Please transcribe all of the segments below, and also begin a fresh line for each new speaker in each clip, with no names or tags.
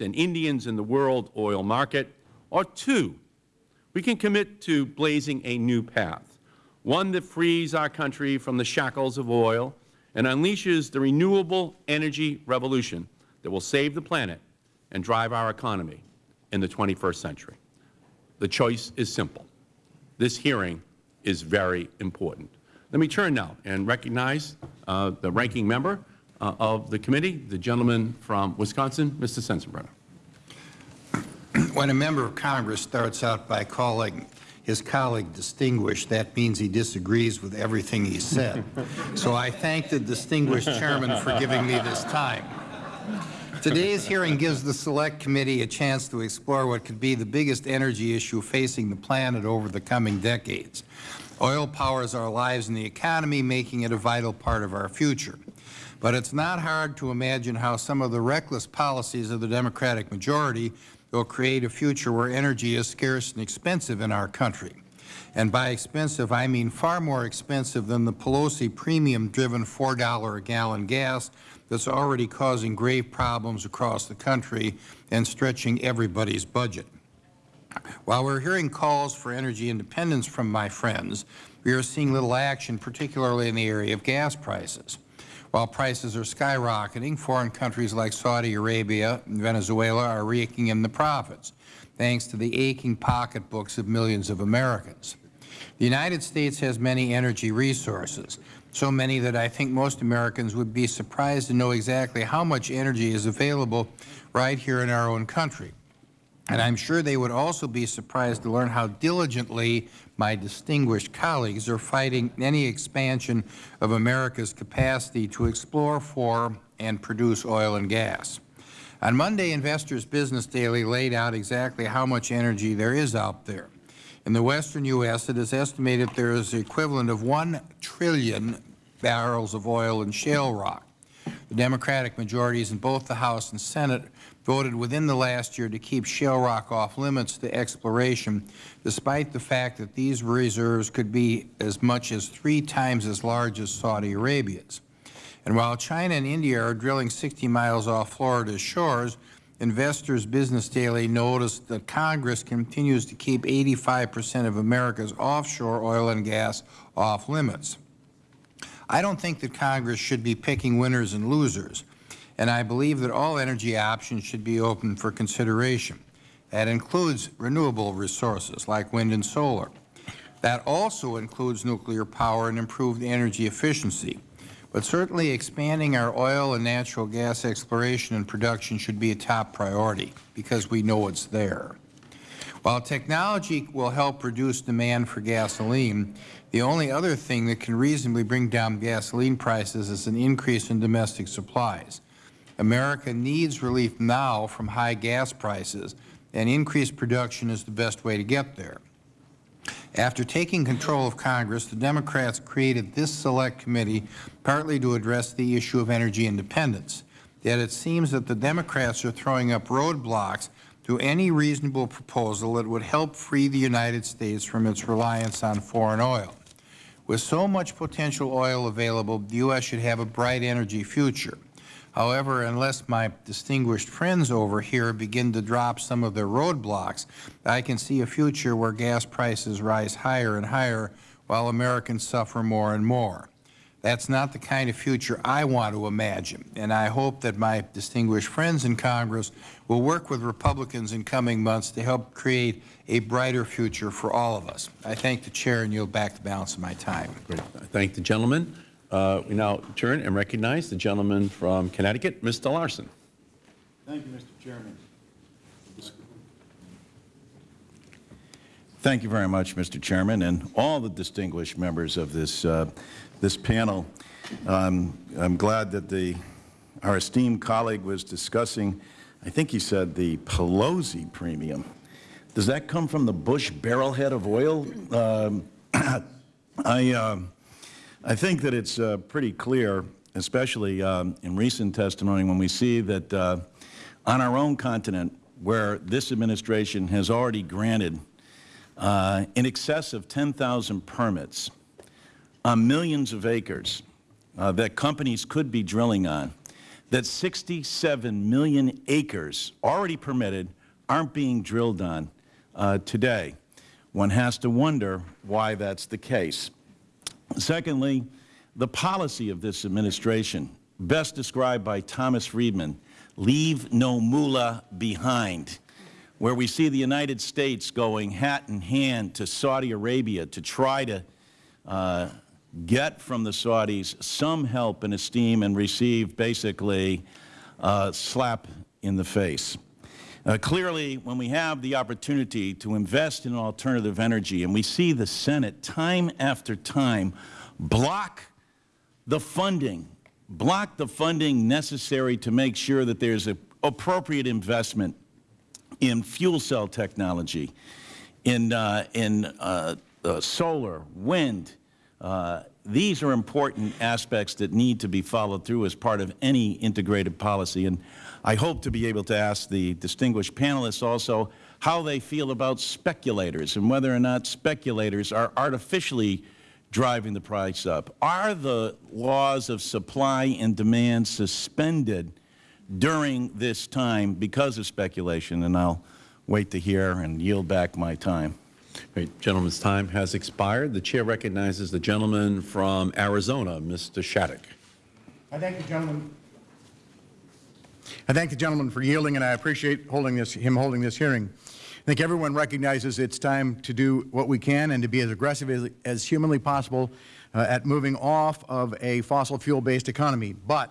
and Indians in the world oil market, or two, we can commit to blazing a new path, one that frees our country from the shackles of oil and unleashes the renewable energy revolution that will save the planet and drive our economy in the 21st century. The choice is simple. This hearing is very important. Let me turn now and recognize uh, the ranking member uh, of the committee, the gentleman from Wisconsin, Mr. Sensenbrenner.
When a member of Congress starts out by calling his colleague distinguished, that means he disagrees with everything he said. so I thank the distinguished chairman for giving me this time. Today's hearing gives the Select Committee a chance to explore what could be the biggest energy issue facing the planet over the coming decades. Oil powers our lives and the economy, making it a vital part of our future. But it's not hard to imagine how some of the reckless policies of the Democratic majority will create a future where energy is scarce and expensive in our country. And by expensive, I mean far more expensive than the Pelosi premium-driven $4 a gallon gas that's already causing grave problems across the country and stretching everybody's budget. While we are hearing calls for energy independence from my friends, we are seeing little action, particularly in the area of gas prices. While prices are skyrocketing, foreign countries like Saudi Arabia and Venezuela are raking in the profits, thanks to the aching pocketbooks of millions of Americans. The United States has many energy resources, so many that I think most Americans would be surprised to know exactly how much energy is available right here in our own country. And I am sure they would also be surprised to learn how diligently my distinguished colleagues are fighting any expansion of America's capacity to explore for and produce oil and gas. On Monday, Investors Business Daily laid out exactly how much energy there is out there. In the western U.S., it is estimated there is the equivalent of 1 trillion barrels of oil and shale rock. The Democratic majorities in both the House and Senate voted within the last year to keep shale rock off limits to exploration, despite the fact that these reserves could be as much as three times as large as Saudi Arabia's. And while China and India are drilling 60 miles off Florida's shores, Investors Business Daily noticed that Congress continues to keep 85 percent of America's offshore oil and gas off limits. I don't think that Congress should be picking winners and losers and I believe that all energy options should be open for consideration. That includes renewable resources like wind and solar. That also includes nuclear power and improved energy efficiency. But certainly expanding our oil and natural gas exploration and production should be a top priority because we know it's there. While technology will help reduce demand for gasoline, the only other thing that can reasonably bring down gasoline prices is an increase in domestic supplies. America needs relief now from high gas prices, and increased production is the best way to get there. After taking control of Congress, the Democrats created this Select Committee partly to address the issue of energy independence. Yet it seems that the Democrats are throwing up roadblocks to any reasonable proposal that would help free the United States from its reliance on foreign oil. With so much potential oil available, the U.S. should have a bright energy future. However, unless my distinguished friends over here begin to drop some of their roadblocks, I can see a future where gas prices rise higher and higher while Americans suffer more and more. That's not the kind of future I want to imagine, and I hope that my distinguished friends in Congress will work with Republicans in coming months to help create a brighter future for all of us. I thank the Chair and yield back the balance of my time.
Great. I thank the gentleman. Uh, we now turn and recognize the gentleman from Connecticut, Mr. Larson.
Thank you, Mr. Chairman. Thank you very much, Mr. Chairman, and all the distinguished members of this, uh, this panel. Um, I'm glad that the, our esteemed colleague was discussing, I think he said the Pelosi premium. Does that come from the Bush barrelhead of oil? Um, I, uh, I think that it's uh, pretty clear, especially um, in recent testimony, when we see that uh, on our own continent, where this administration has already granted uh, in excess of 10,000 permits on millions of acres uh, that companies could be drilling on, that 67 million acres already permitted aren't being drilled on uh, today. One has to wonder why that's the case. Secondly, the policy of this administration, best described by Thomas Friedman, leave no moolah behind, where we see the United States going hat in hand to Saudi Arabia to try to uh, get from the Saudis some help and esteem and receive basically a slap in the face. Uh, clearly, when we have the opportunity to invest in alternative energy and we see the Senate time after time block the funding, block the funding necessary to make sure that there's a appropriate investment in fuel cell technology, in, uh, in uh, uh, solar, wind, uh, these are important aspects that need to be followed through as part of any integrated policy. And I hope to be able to ask the distinguished panelists also how they feel about speculators and whether or not speculators are artificially driving the price up. Are the laws of supply and demand suspended during this time because of speculation? And I'll wait to hear and yield back my time.
Great. Gentleman's time has expired. The Chair recognizes the gentleman from Arizona, Mr. Shadegg.
I thank the gentleman. I thank the gentleman for yielding, and I appreciate holding this, him holding this hearing. I think everyone recognizes it's time to do what we can and to be as aggressive as, as humanly possible uh, at moving off of a fossil fuel-based economy. But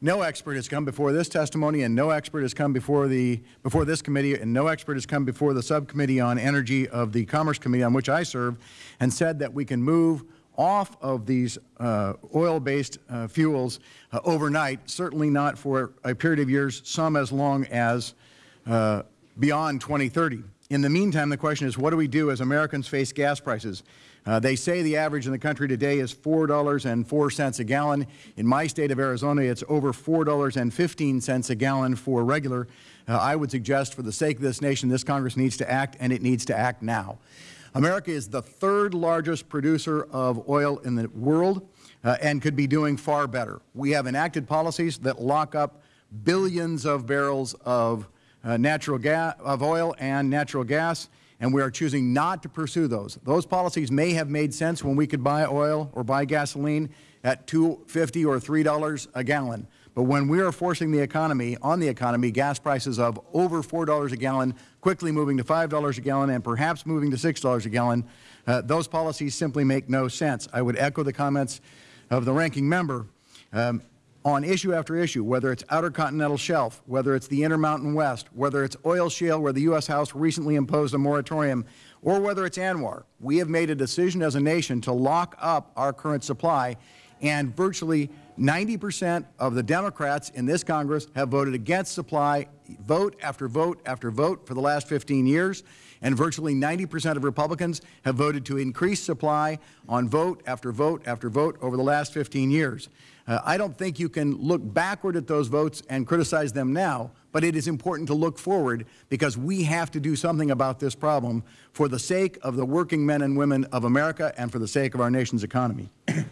no expert has come before this testimony, and no expert has come before the before this committee, and no expert has come before the subcommittee on energy of the Commerce Committee, on which I serve, and said that we can move off of these uh, oil-based uh, fuels uh, overnight, certainly not for a period of years, some as long as uh, beyond 2030. In the meantime, the question is, what do we do as Americans face gas prices? Uh, they say the average in the country today is $4.04 a gallon. In my state of Arizona, it's over $4.15 a gallon for regular. Uh, I would suggest for the sake of this nation, this Congress needs to act, and it needs to act now. America is the third largest producer of oil in the world uh, and could be doing far better. We have enacted policies that lock up billions of barrels of uh, natural gas, of oil and natural gas, and we are choosing not to pursue those. Those policies may have made sense when we could buy oil or buy gasoline at $2.50 or $3 a gallon. But when we are forcing the economy, on the economy, gas prices of over $4 a gallon, quickly moving to $5 a gallon and perhaps moving to $6 a gallon, uh, those policies simply make no sense. I would echo the comments of the ranking member. Um, on issue after issue, whether it's Outer Continental Shelf, whether it's the Intermountain West, whether it's oil shale where the U.S. House recently imposed a moratorium, or whether it's ANWR, we have made a decision as a nation to lock up our current supply, and virtually 90 percent of the Democrats in this Congress have voted against supply vote after vote after vote for the last 15 years, and virtually 90 percent of Republicans have voted to increase supply on vote after vote after vote over the last 15 years. Uh, I don't think you can look backward at those votes and criticize them now, but it is important to look forward because we have to do something about this problem for the sake of the working men and women of America and for the sake of our nation's economy. and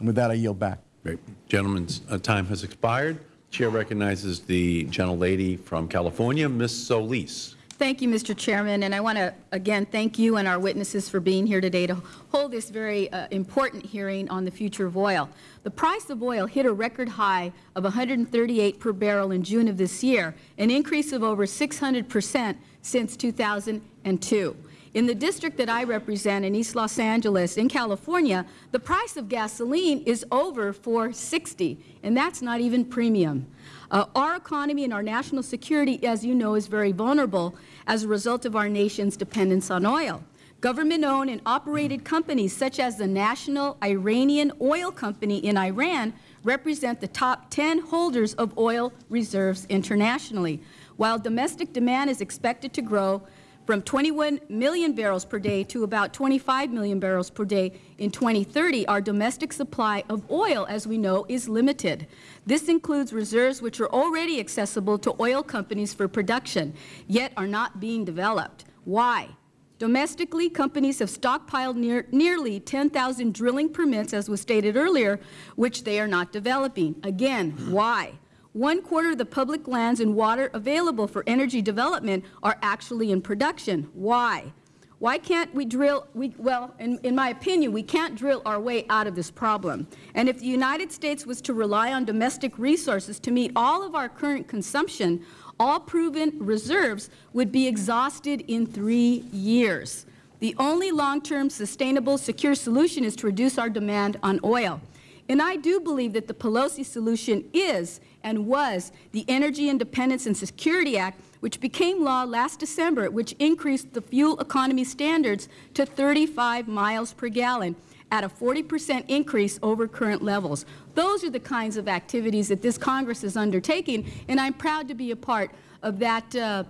with that, I yield back.
Great. Gentleman's uh, time has expired. Chair recognizes the gentlelady from California, Ms. Solis.
Thank you, Mr. Chairman, and I want to again thank you and our witnesses for being here today to hold this very uh, important hearing on the future of oil. The price of oil hit a record high of 138 per barrel in June of this year, an increase of over 600 percent since 2002. In the district that I represent in East Los Angeles, in California, the price of gasoline is over 460, and that's not even premium. Uh, our economy and our national security, as you know, is very vulnerable as a result of our nation's dependence on oil. Government-owned and operated companies such as the National Iranian Oil Company in Iran represent the top 10 holders of oil reserves internationally. While domestic demand is expected to grow from 21 million barrels per day to about 25 million barrels per day in 2030, our domestic supply of oil, as we know, is limited. This includes reserves which are already accessible to oil companies for production, yet are not being developed. Why? Domestically, companies have stockpiled near, nearly 10,000 drilling permits, as was stated earlier, which they are not developing. Again, why? One quarter of the public lands and water available for energy development are actually in production. Why? Why can't we drill, we, well, in, in my opinion, we can't drill our way out of this problem. And if the United States was to rely on domestic resources to meet all of our current consumption, all proven reserves would be exhausted in three years. The only long-term sustainable, secure solution is to reduce our demand on oil. And I do believe that the Pelosi solution is and was the Energy Independence and Security Act, which became law last December, which increased the fuel economy standards to 35 miles per gallon at a 40 percent increase over current levels. Those are the kinds of activities that this Congress is undertaking, and I'm proud to be a part of that uh,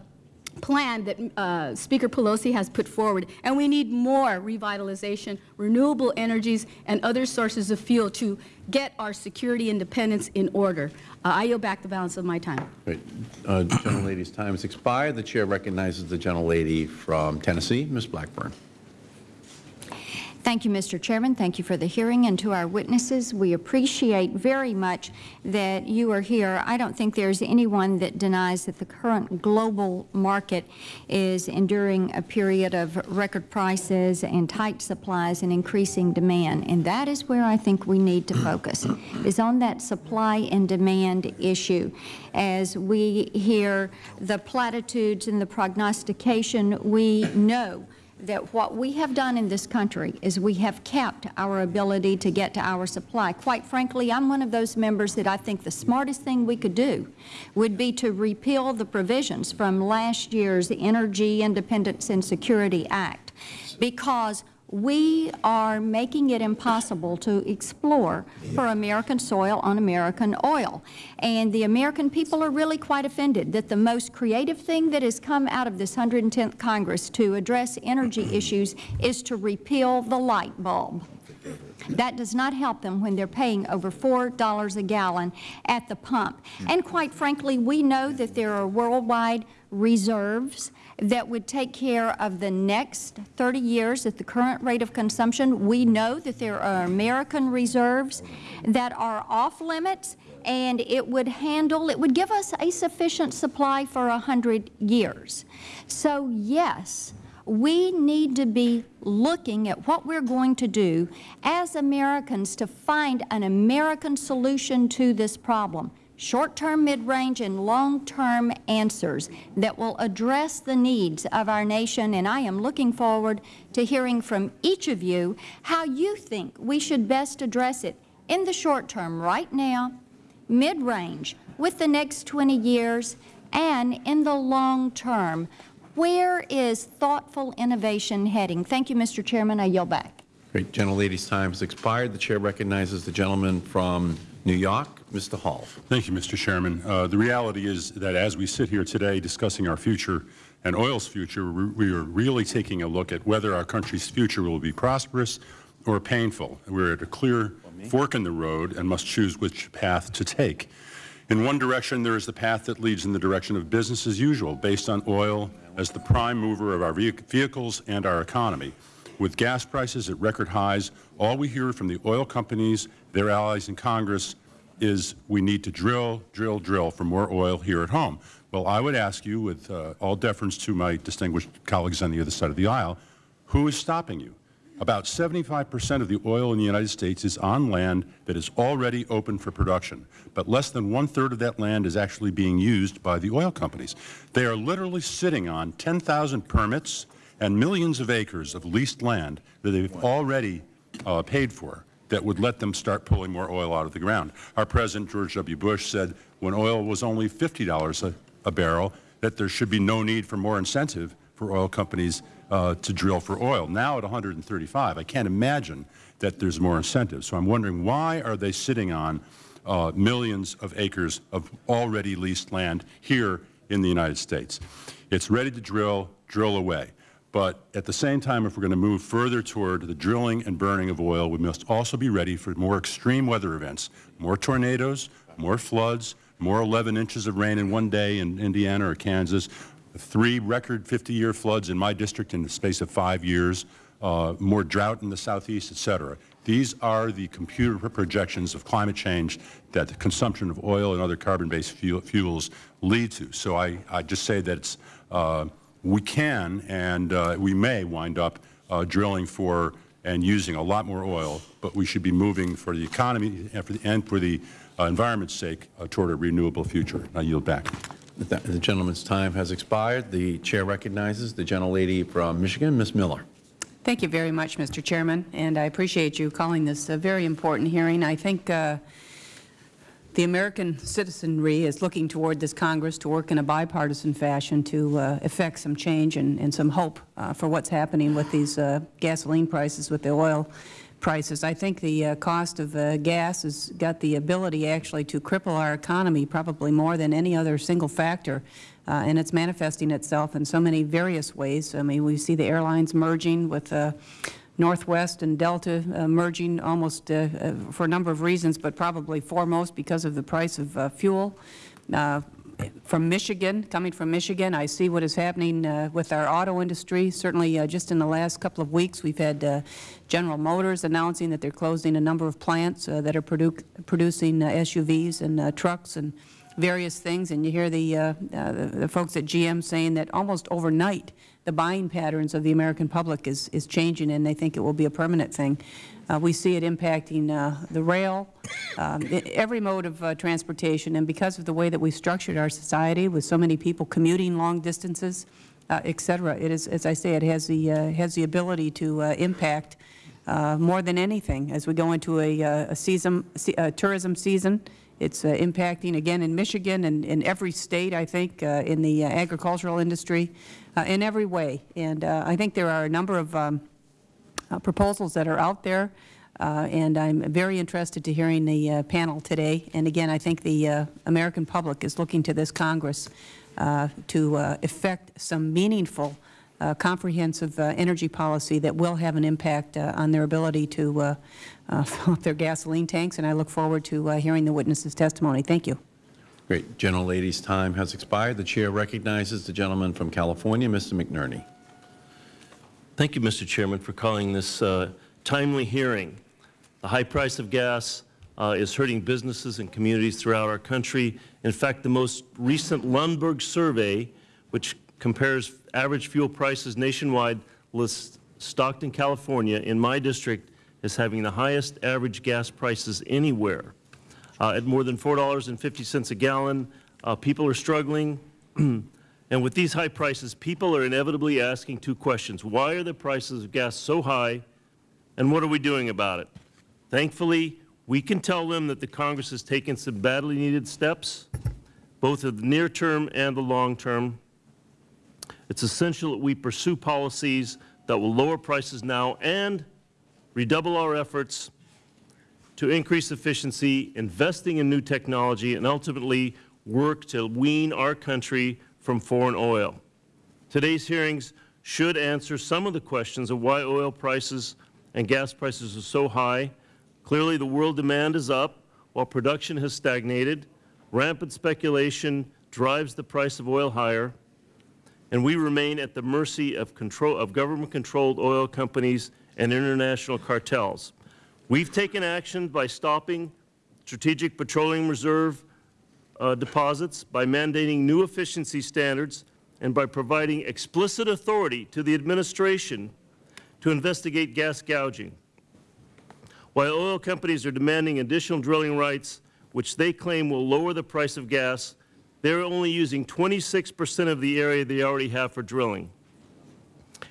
plan that uh, Speaker Pelosi has put forward. And we need more revitalization, renewable energies, and other sources of fuel to get our security independence in order. Uh, I yield back the balance of my time.
Great. Uh, gentlelady's time has expired. The Chair recognizes the gentlelady from Tennessee, Ms. Blackburn.
Thank you, Mr. Chairman. Thank you for the hearing. And to our witnesses, we appreciate very much that you are here. I don't think there's anyone that denies that the current global market is enduring a period of record prices and tight supplies and increasing demand. And that is where I think we need to focus, is on that supply and demand issue. As we hear the platitudes and the prognostication, we know that what we have done in this country is we have kept our ability to get to our supply. Quite frankly, I'm one of those members that I think the smartest thing we could do would be to repeal the provisions from last year's Energy Independence and Security Act because we are making it impossible to explore for American soil on American oil. And the American people are really quite offended that the most creative thing that has come out of this 110th Congress to address energy mm-hmm. issues is to repeal the light bulb. That does not help them when they're paying over $4 a gallon at the pump. And mm-hmm. quite frankly, we know that there are worldwide reserves that would take care of the next 30 years at the current rate of consumption. We know that there are American reserves that are off limits and it would handle, it would give us a sufficient supply for 100 years. So yes, we need to be looking at what we're going to do as Americans to find an American solution to this problem short-term, mid-range, and long-term answers that will address the needs of our nation, and I am looking forward to hearing from each of you how you think we should best address it in the short term right now, mid-range, with the next 20 years, and in the long term. Where is thoughtful innovation heading? Thank you, Mr. Chairman. I yield back.
Great. Gentlelady's time has expired. The Chair recognizes the gentleman from New York, Mr. Hall.
Thank you, Mr. Chairman. Uh, the reality is that as we sit here today discussing our future and oil's future, we are really taking a look at whether our country's future will be prosperous or painful. We're at a clear fork in the road and must choose which path to take. In one direction, there is the path that leads in the direction of business as usual, based on oil as the prime mover of our vehicles and our economy. With gas prices at record highs, all we hear from the oil companies, their allies in Congress, is we need to drill, drill, drill for more oil here at home. Well, I would ask you, with uh, all deference to my distinguished colleagues on the other side of the aisle, who is stopping you? About 75 percent of the oil in the United States is on land that is already open for production, but less than one-third of that land is actually being used by the oil companies. They are literally sitting on 10,000 permits and millions of acres of leased land that they've already uh, paid for that would let them start pulling more oil out of the ground. Our President, George W. Bush, said when oil was only $50 a, a barrel that there should be no need for more incentive for oil companies uh, to drill for oil. Now at 135, I can't imagine that there's more incentive. So I'm wondering why are they sitting on uh, millions of acres of already leased land here in the United States? It's ready to drill, drill away. But at the same time, if we're going to move further toward the drilling and burning of oil, we must also be ready for more extreme weather events, more tornadoes, more floods, more 11 inches of rain in one day in Indiana or Kansas, three record 50-year floods in my district in the space of five years, uh, more drought in the southeast, et cetera. These are the computer projections of climate change that the consumption of oil and other carbon-based fuel, fuels lead to. So I, I just say that it's, uh, we can and uh, we may wind up uh, drilling for and using a lot more oil, but we should be moving for the economy and for the, and for the uh, environment's sake uh, toward a renewable future. I yield back.
The the gentleman's time has expired. The Chair recognizes the gentlelady from Michigan, Ms. Miller.
Thank you very much, Mr. Chairman, and I appreciate you calling this a very important hearing. I think uh, the American citizenry is looking toward this Congress to work in a bipartisan fashion to uh, effect some change and, and some hope uh, for what's happening with these uh, gasoline prices, with the oil prices. I think the uh, cost of uh, gas has got the ability actually to cripple our economy probably more than any other single factor. Uh, and it's manifesting itself in so many various ways. I mean, we see the airlines merging with Northwest and Delta uh, merging almost uh, uh, for a number of reasons, but probably foremost because of the price of uh, fuel. Uh, from Michigan, coming from Michigan, I see what is happening uh, with our auto industry. Certainly, uh, just in the last couple of weeks, we've had General Motors announcing that they're closing a number of plants that are produ producing SUVs and trucks and various things. And you hear the, the, the folks at GM saying that almost overnight, the buying patterns of the American public is, is changing, and they think it will be a permanent thing. Uh, we see it impacting uh, the rail, um, every mode of uh, transportation, and because of the way that we structured our society with so many people commuting long distances, uh, et cetera, it is, as I say, it has the, uh, has the ability to uh, impact uh, more than anything as we go into a, a season, se- uh, tourism season. It's impacting, again, in Michigan and in every state, I think, in the agricultural industry, uh, in every way. And uh, I think there are a number of um, uh, proposals that are out there, uh, and I'm very interested to hearing the uh, panel today. And again, I think the American public is looking to this Congress to effect some meaningful, uh, comprehensive uh, energy policy that will have an impact uh, on their ability to fill up their gasoline tanks, and I look forward to hearing the witnesses' testimony. Thank you.
Great. Gentlelady's time has expired. The Chair recognizes the gentleman from California, Mr. McNerney.
Thank you, Mr. Chairman, for calling this uh, timely hearing. The high price of gas uh, is hurting businesses and communities throughout our country. In fact, the most recent Lundberg survey, which compares average fuel prices nationwide, lists Stockton, California, in my district, as having the highest average gas prices anywhere. Uh, at more than $4.50 a gallon, uh, people are struggling. And with these high prices, people are inevitably asking two questions. Why are the prices of gas so high, and what are we doing about it? Thankfully, we can tell them that the Congress has taken some badly needed steps, both in the near term and the long term. It's essential that we pursue policies that will lower prices now and redouble our efforts to increase efficiency, investing in new technology, and ultimately work to wean our country from foreign oil. Today's hearings should answer some of the questions of why oil prices and gas prices are so high. Clearly, the world demand is up while production has stagnated. Rampant speculation drives the price of oil higher, and we remain at the mercy of, control, of government-controlled oil companies and international cartels. We've taken action by stopping Strategic Petroleum Reserve uh, deposits, by mandating new efficiency standards, and by providing explicit authority to the administration to investigate gas gouging. While oil companies are demanding additional drilling rights, which they claim will lower the price of gas, they're only using 26 percent of the area they already have for drilling.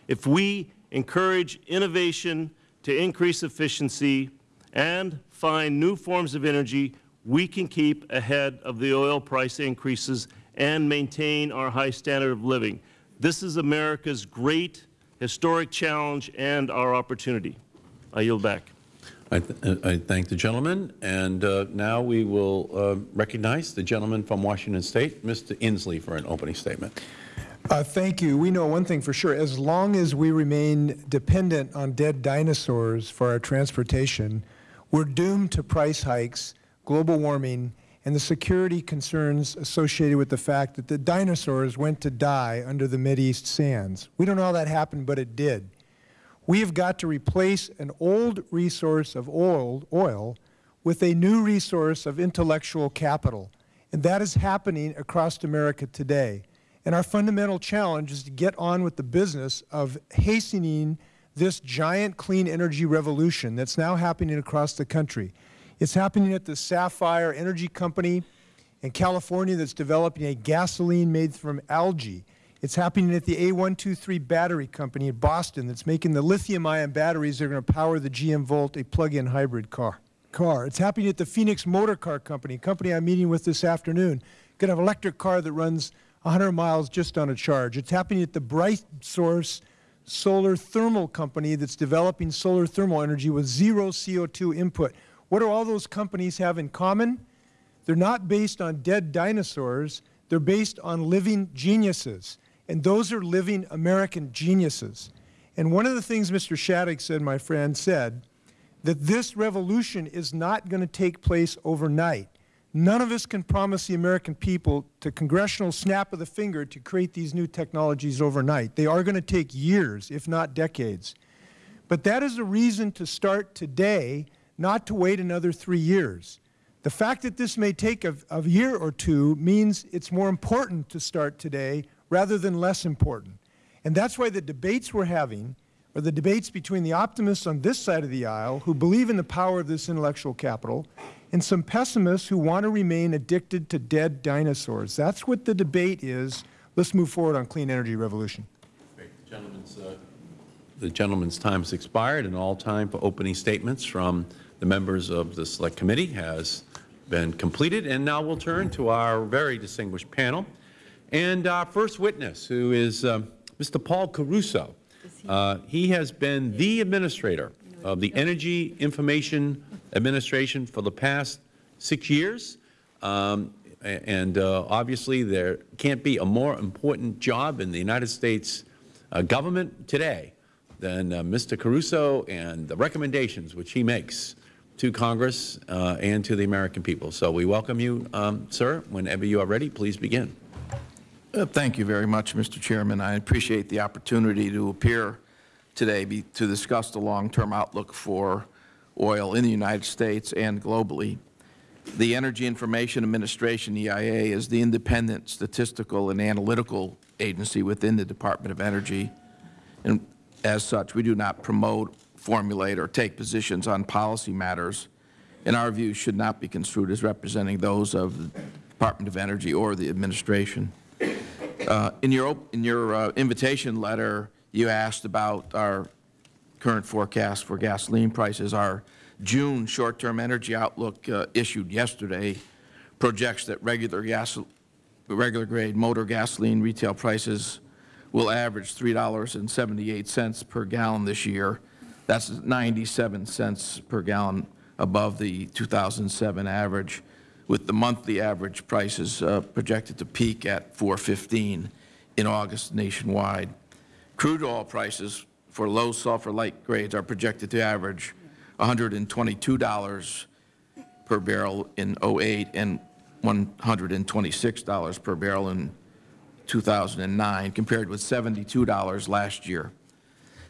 If we encourage innovation to increase efficiency and find new forms of energy, we can keep ahead of the oil price increases and maintain our high standard of living. This is America's great historic challenge and our opportunity. I yield back.
I, th uh, I thank the gentleman, and uh, now we will uh, recognize the gentleman from Washington State, Mr. Inslee, for an opening statement.
Uh, Thank you. We know one thing for sure. As long as we remain dependent on dead dinosaurs for our transportation, we're doomed to price hikes, global warming, and the security concerns associated with the fact that the dinosaurs went to die under the Mideast sands. We don't know how that happened, but it did. We have got to replace an old resource of oil, oil with a new resource of intellectual capital. And that is happening across America today. And our fundamental challenge is to get on with the business of hastening this giant clean energy revolution that's now happening across the country. It's happening at the Sapphire Energy Company in California that's developing a gasoline made from algae. It's happening at the A123 Battery Company in Boston that's making the lithium-ion batteries that are going to power the GM Volt, a plug-in hybrid car. car. It's happening at the Phoenix Motor Car Company, a company I'm meeting with this afternoon. Going to have an electric car that runs 100 miles just on a charge. It's happening at the Bright Source Solar Thermal Company that's developing solar thermal energy with zero CO2 input. What do all those companies have in common? They're not based on dead dinosaurs. They're based on living geniuses. And those are living American geniuses. And one of the things Mr. Shadegg said, my friend, said, that this revolution is not going to take place overnight. None of us can promise the American people to congressional snap of the finger to create these new technologies overnight. They are going to take years, if not decades. But that is a reason to start today, not to wait another three years. The fact that this may take a, a year or two means it's more important to start today rather than less important. And that's why the debates we're having are the debates between the optimists on this side of the aisle who believe in the power of this intellectual capital and some pessimists who want to remain addicted to dead dinosaurs. That's what the debate is. Let's move forward on clean energy revolution.
The gentleman's, uh, the gentleman's time has expired, and all time for opening statements from the members of the Select Committee has been completed. And now we'll turn to our very distinguished panel. And our first witness, who is uh, Mr. Paul Caruso. Uh, he has been the administrator of the Energy Information Administration for the past six years. Um, and uh, obviously, there can't be a more important job in the United States uh, government today than uh, Mr. Caruso and the recommendations which he makes to Congress uh, and to the American people. So we welcome you, um, sir. Whenever you are ready, please begin.
Uh, Thank you very much, Mr. Chairman. I appreciate the opportunity to appear today be- to discuss the long-term outlook for oil in the United States and globally. The Energy Information Administration, EIA, is the independent statistical and analytical agency within the Department of Energy. And as such, we do not promote, formulate, or take positions on policy matters. In our view, should not be construed as representing those of the Department of Energy or the administration. Uh, In your, in your uh, invitation letter, you asked about our current forecast for gasoline prices. Our June short-term energy outlook uh, issued yesterday projects that regular gas, regular grade motor gasoline retail prices will average $3.78 per gallon this year. That's 97 cents per gallon above the 2007 average, with the monthly average prices uh, projected to peak at 415 in August nationwide. Crude oil prices for low sulfur light grades are projected to average $122 per barrel in '08 and $126 per barrel in 2009, compared with $72 last year.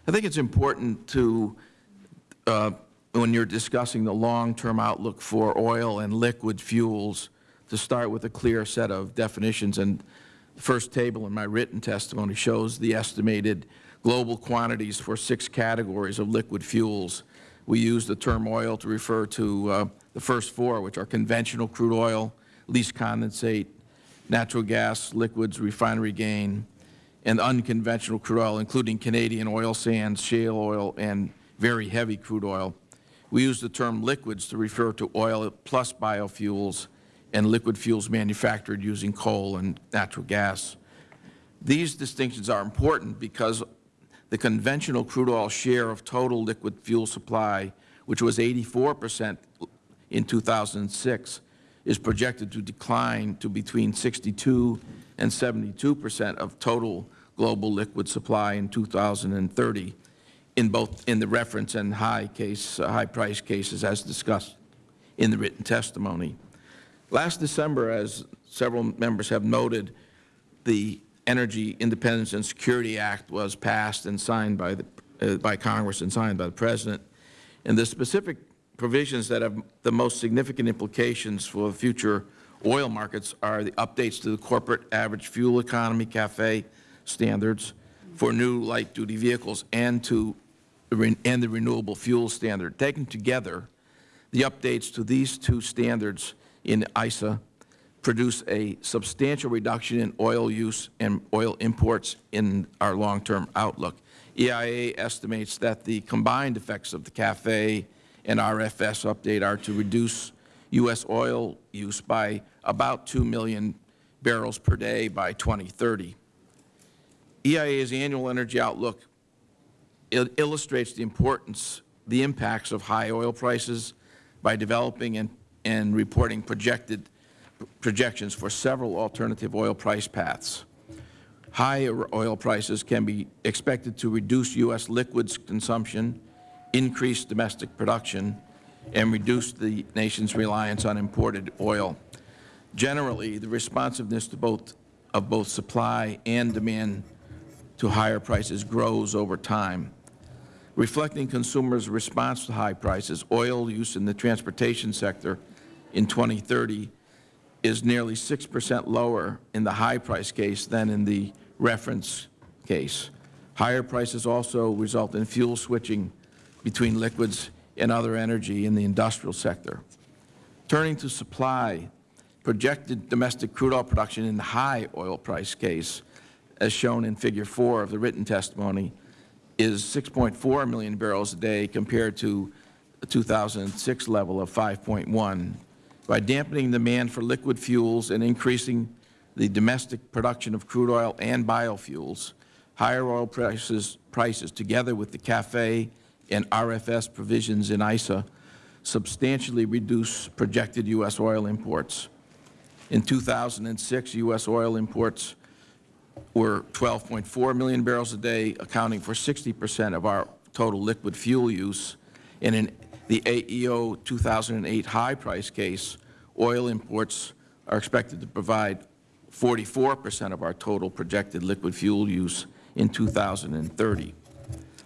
I think it's important to, uh, when you're discussing the long-term outlook for oil and liquid fuels, to start with a clear set of definitions. And the first table in my written testimony shows the estimated global quantities for six categories of liquid fuels. We use the term oil to refer to uh, the first four, which are conventional crude oil, lease condensate, natural gas, liquids, refinery gain, and unconventional crude oil, including Canadian oil sands, shale oil, and very heavy crude oil. We use the term liquids to refer to oil plus biofuels and liquid fuels manufactured using coal and natural gas. These distinctions are important because the conventional crude oil share of total liquid fuel supply, which was 84 percent in 2006, is projected to decline to between 62 and 72 percent of total global liquid supply in 2030 in both in the reference and high case, uh, high price cases as discussed in the written testimony. Last December, as several members have noted, the Energy Independence and Security Act was passed and signed by the uh, by Congress and signed by the President. And the specific provisions that have the most significant implications for future oil markets are the updates to the corporate average fuel economy CAFE standards for new light-duty vehicles and to and the renewable fuel standard. Taken together, the updates to these two standards in ISA produce a substantial reduction in oil use and oil imports in our long-term outlook. EIA estimates that the combined effects of the CAFE and RFS update are to reduce U.S. oil use by about 2 million barrels per day by 2030. EIA's annual energy outlook il- illustrates the importance, the impacts of high oil prices by developing and, and reporting projected projections for several alternative oil price paths. Higher oil prices can be expected to reduce U.S. liquids consumption, increase domestic production, and reduce the nation's reliance on imported oil. Generally, the responsiveness to both, of both supply and demand to higher prices grows over time. Reflecting consumers' response to high prices, oil use in the transportation sector in 2030 is nearly 6 percent lower in the high price case than in the reference case. Higher prices also result in fuel switching between liquids and other energy in the industrial sector. Turning to supply, projected domestic crude oil production in the high oil price case, as shown in Figure 4 of the written testimony, is 6.4 million barrels a day compared to the 2006 level of 5.1 by dampening demand for liquid fuels and increasing the domestic production of crude oil and biofuels, higher oil prices, prices together with the CAFE and RFS provisions in ISA substantially reduce projected U.S. oil imports. In 2006, U.S. oil imports were 12.4 million barrels a day, accounting for 60 percent of our total liquid fuel use. And in the AEO 2008 high price case, oil imports are expected to provide 44 percent of our total projected liquid fuel use in 2030.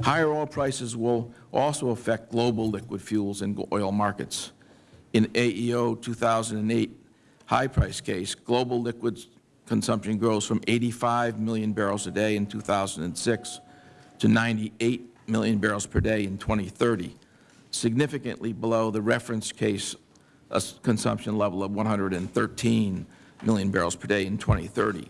Higher oil prices will also affect global liquid fuels and oil markets. In AEO 2008 high price case, global liquids consumption grows from 85 million barrels a day in 2006 to 98 million barrels per day in 2030, significantly below the reference case uh, consumption level of 113 million barrels per day in 2030.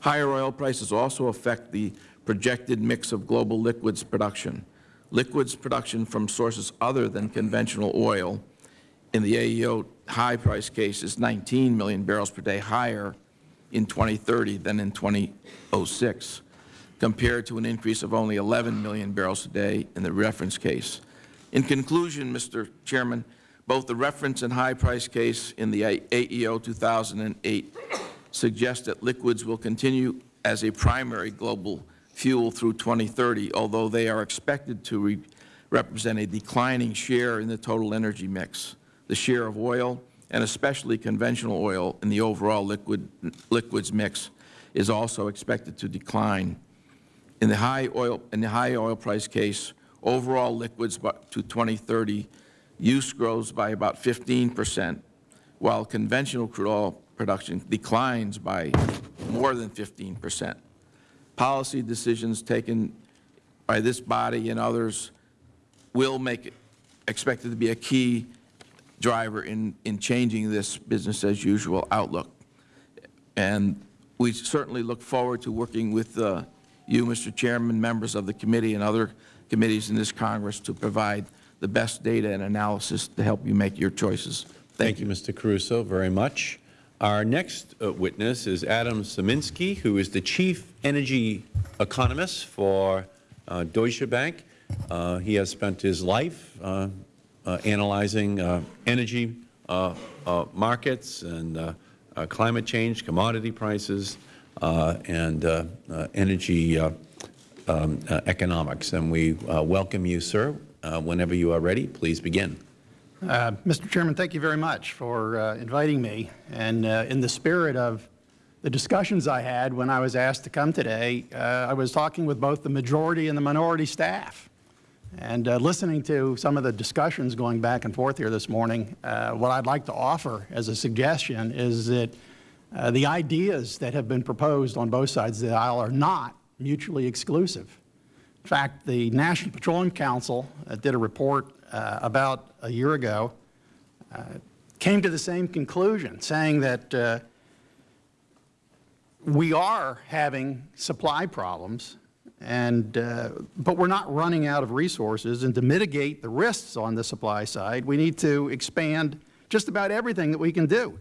Higher oil prices also affect the projected mix of global liquids production. Liquids production from sources other than conventional oil in the AEO high price case is 19 million barrels per day higher in 2030 than in 2006, compared to an increase of only 11 million barrels a day in the reference case. In conclusion, Mr. Chairman, both the reference and high price case in the AEO 2008 suggest that liquids will continue as a primary global fuel through 2030, although they are expected to re represent a declining share in the total energy mix. The share of oil, and especially conventional oil, in the overall liquid, liquids mix is also expected to decline. In the high oil, in the high oil price case, overall liquids to 2030 use grows by about 15 percent, while conventional crude oil production declines by more than 15 percent. Policy decisions taken by this body and others will make it expected to be a key driver in, in changing this business-as-usual outlook. And we certainly look forward to working with uh, you, Mr. Chairman, members of the committee and other committees in this Congress to provide the best data and analysis to help you make your choices. Thank,
Thank you, Mr. Caruso, very much. Our next uh, witness is Adam Sieminski, who is the Chief Energy Economist for uh, Deutsche Bank. Uh, he has spent his life uh, uh, analyzing uh, energy markets and climate change, commodity prices, and energy um, economics. And we welcome you, sir. whenever you are ready, please begin.
Uh, Mr. Chairman, thank you very much for uh, inviting me. And uh, in the spirit of the discussions I had when I was asked to come today, uh, I was talking with both the majority and the minority staff. And uh, listening to some of the discussions going back and forth here this morning, uh, what I'd like to offer as a suggestion is that uh, the ideas that have been proposed on both sides of the aisle are not mutually exclusive. In fact, the National Petroleum Council uh, did a report uh, about a year ago, uh, came to the same conclusion, saying that uh, we are having supply problems, and, uh, but we're not running out of resources. And to mitigate the risks on the supply side, we need to expand just about everything that we can do.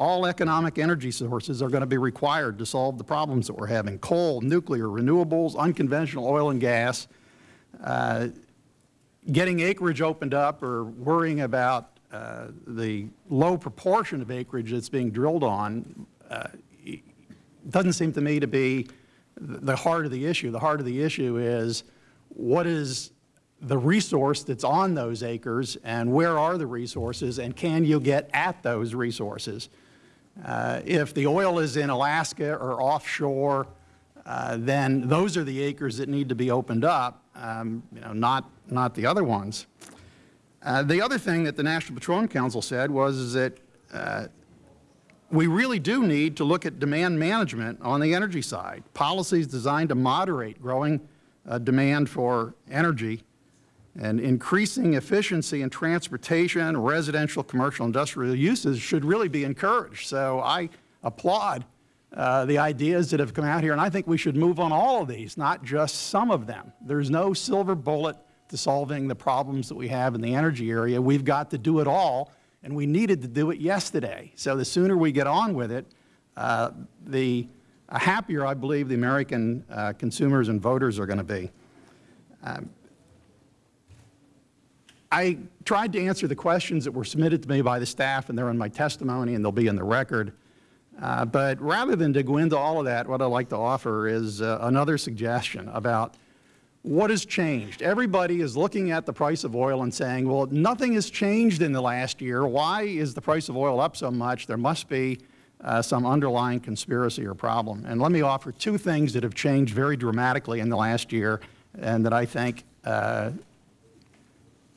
All economic energy sources are going to be required to solve the problems that we're having. Coal, nuclear, renewables, unconventional oil and gas. Uh, getting acreage opened up or worrying about uh, the low proportion of acreage that's being drilled on uh, doesn't seem to me to be the heart of the issue. The heart of the issue is what is the resource that's on those acres and where are the resources and can you get at those resources? Uh, if the oil is in Alaska or offshore, uh, then those are the acres that need to be opened up, um, you know, not, not the other ones. Uh, the other thing that the National Petroleum Council said was that uh, we really do need to look at demand management on the energy side, policies designed to moderate growing uh, demand for energy and increasing efficiency in transportation, residential, commercial, industrial uses should really be encouraged. So I applaud uh, the ideas that have come out here, and I think we should move on all of these, not just some of them. There's no silver bullet to solving the problems that we have in the energy area. We've got to do it all and we needed to do it yesterday. So the sooner we get on with it, uh, the happier I believe the American uh, consumers and voters are going to be. Um, I tried to answer the questions that were submitted to me by the staff, and they're in my testimony, and they'll be in the record. Uh, but rather than to go into all of that, what I'd like to offer is uh, another suggestion about what has changed? Everybody is looking at the price of oil and saying, well, nothing has changed in the last year. Why is the price of oil up so much? There must be uh, some underlying conspiracy or problem. And let me offer two things that have changed very dramatically in the last year and that I think uh,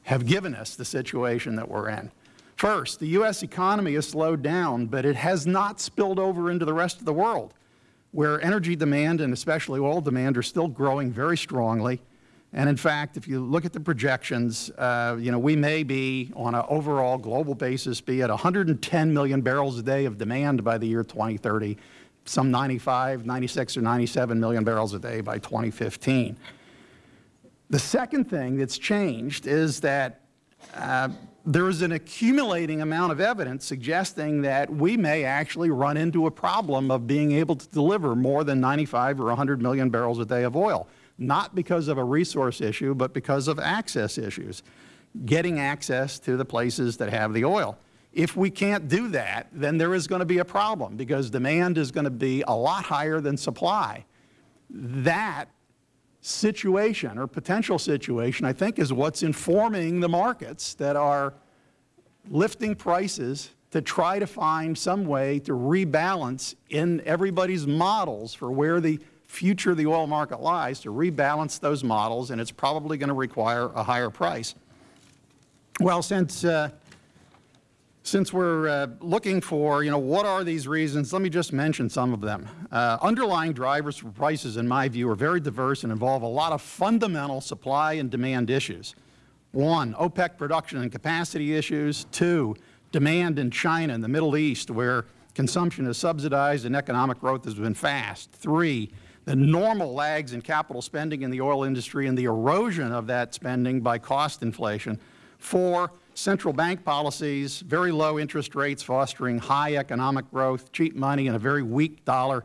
have given us the situation that we're in. First, the U.S. economy has slowed down, but it has not spilled over into the rest of the world where energy demand and especially oil demand are still growing very strongly. And in fact, if you look at the projections, uh, you know, we may be on an overall global basis be at 110 million barrels a day of demand by the year 2030, some 95, 96 or 97 million barrels a day by 2015. The second thing that's changed is that uh, there is an accumulating amount of evidence suggesting that we may actually run into a problem of being able to deliver more than 95 or 100 million barrels a day of oil, not because of a resource issue, but because of access issues, getting access to the places that have the oil. If we can't do that, then there is going to be a problem because demand is going to be a lot higher than supply. That situation or potential situation, I think, is what's informing the markets that are lifting prices to try to find some way to rebalance in everybody's models for where the future of the oil market lies, to rebalance those models, and it's probably going to require a higher price. Well, since uh, since we're uh, looking for, you know, what are these reasons, let me just mention some of them. Uh, underlying drivers for prices, in my view, are very diverse and involve a lot of fundamental supply and demand issues. One, OPEC production and capacity issues. Two, demand in China and the Middle East, where consumption is subsidized and economic growth has been fast. Three, the normal lags in capital spending in the oil industry and the erosion of that spending by cost inflation. Four, central bank policies, very low interest rates fostering high economic growth, cheap money, and a very weak dollar.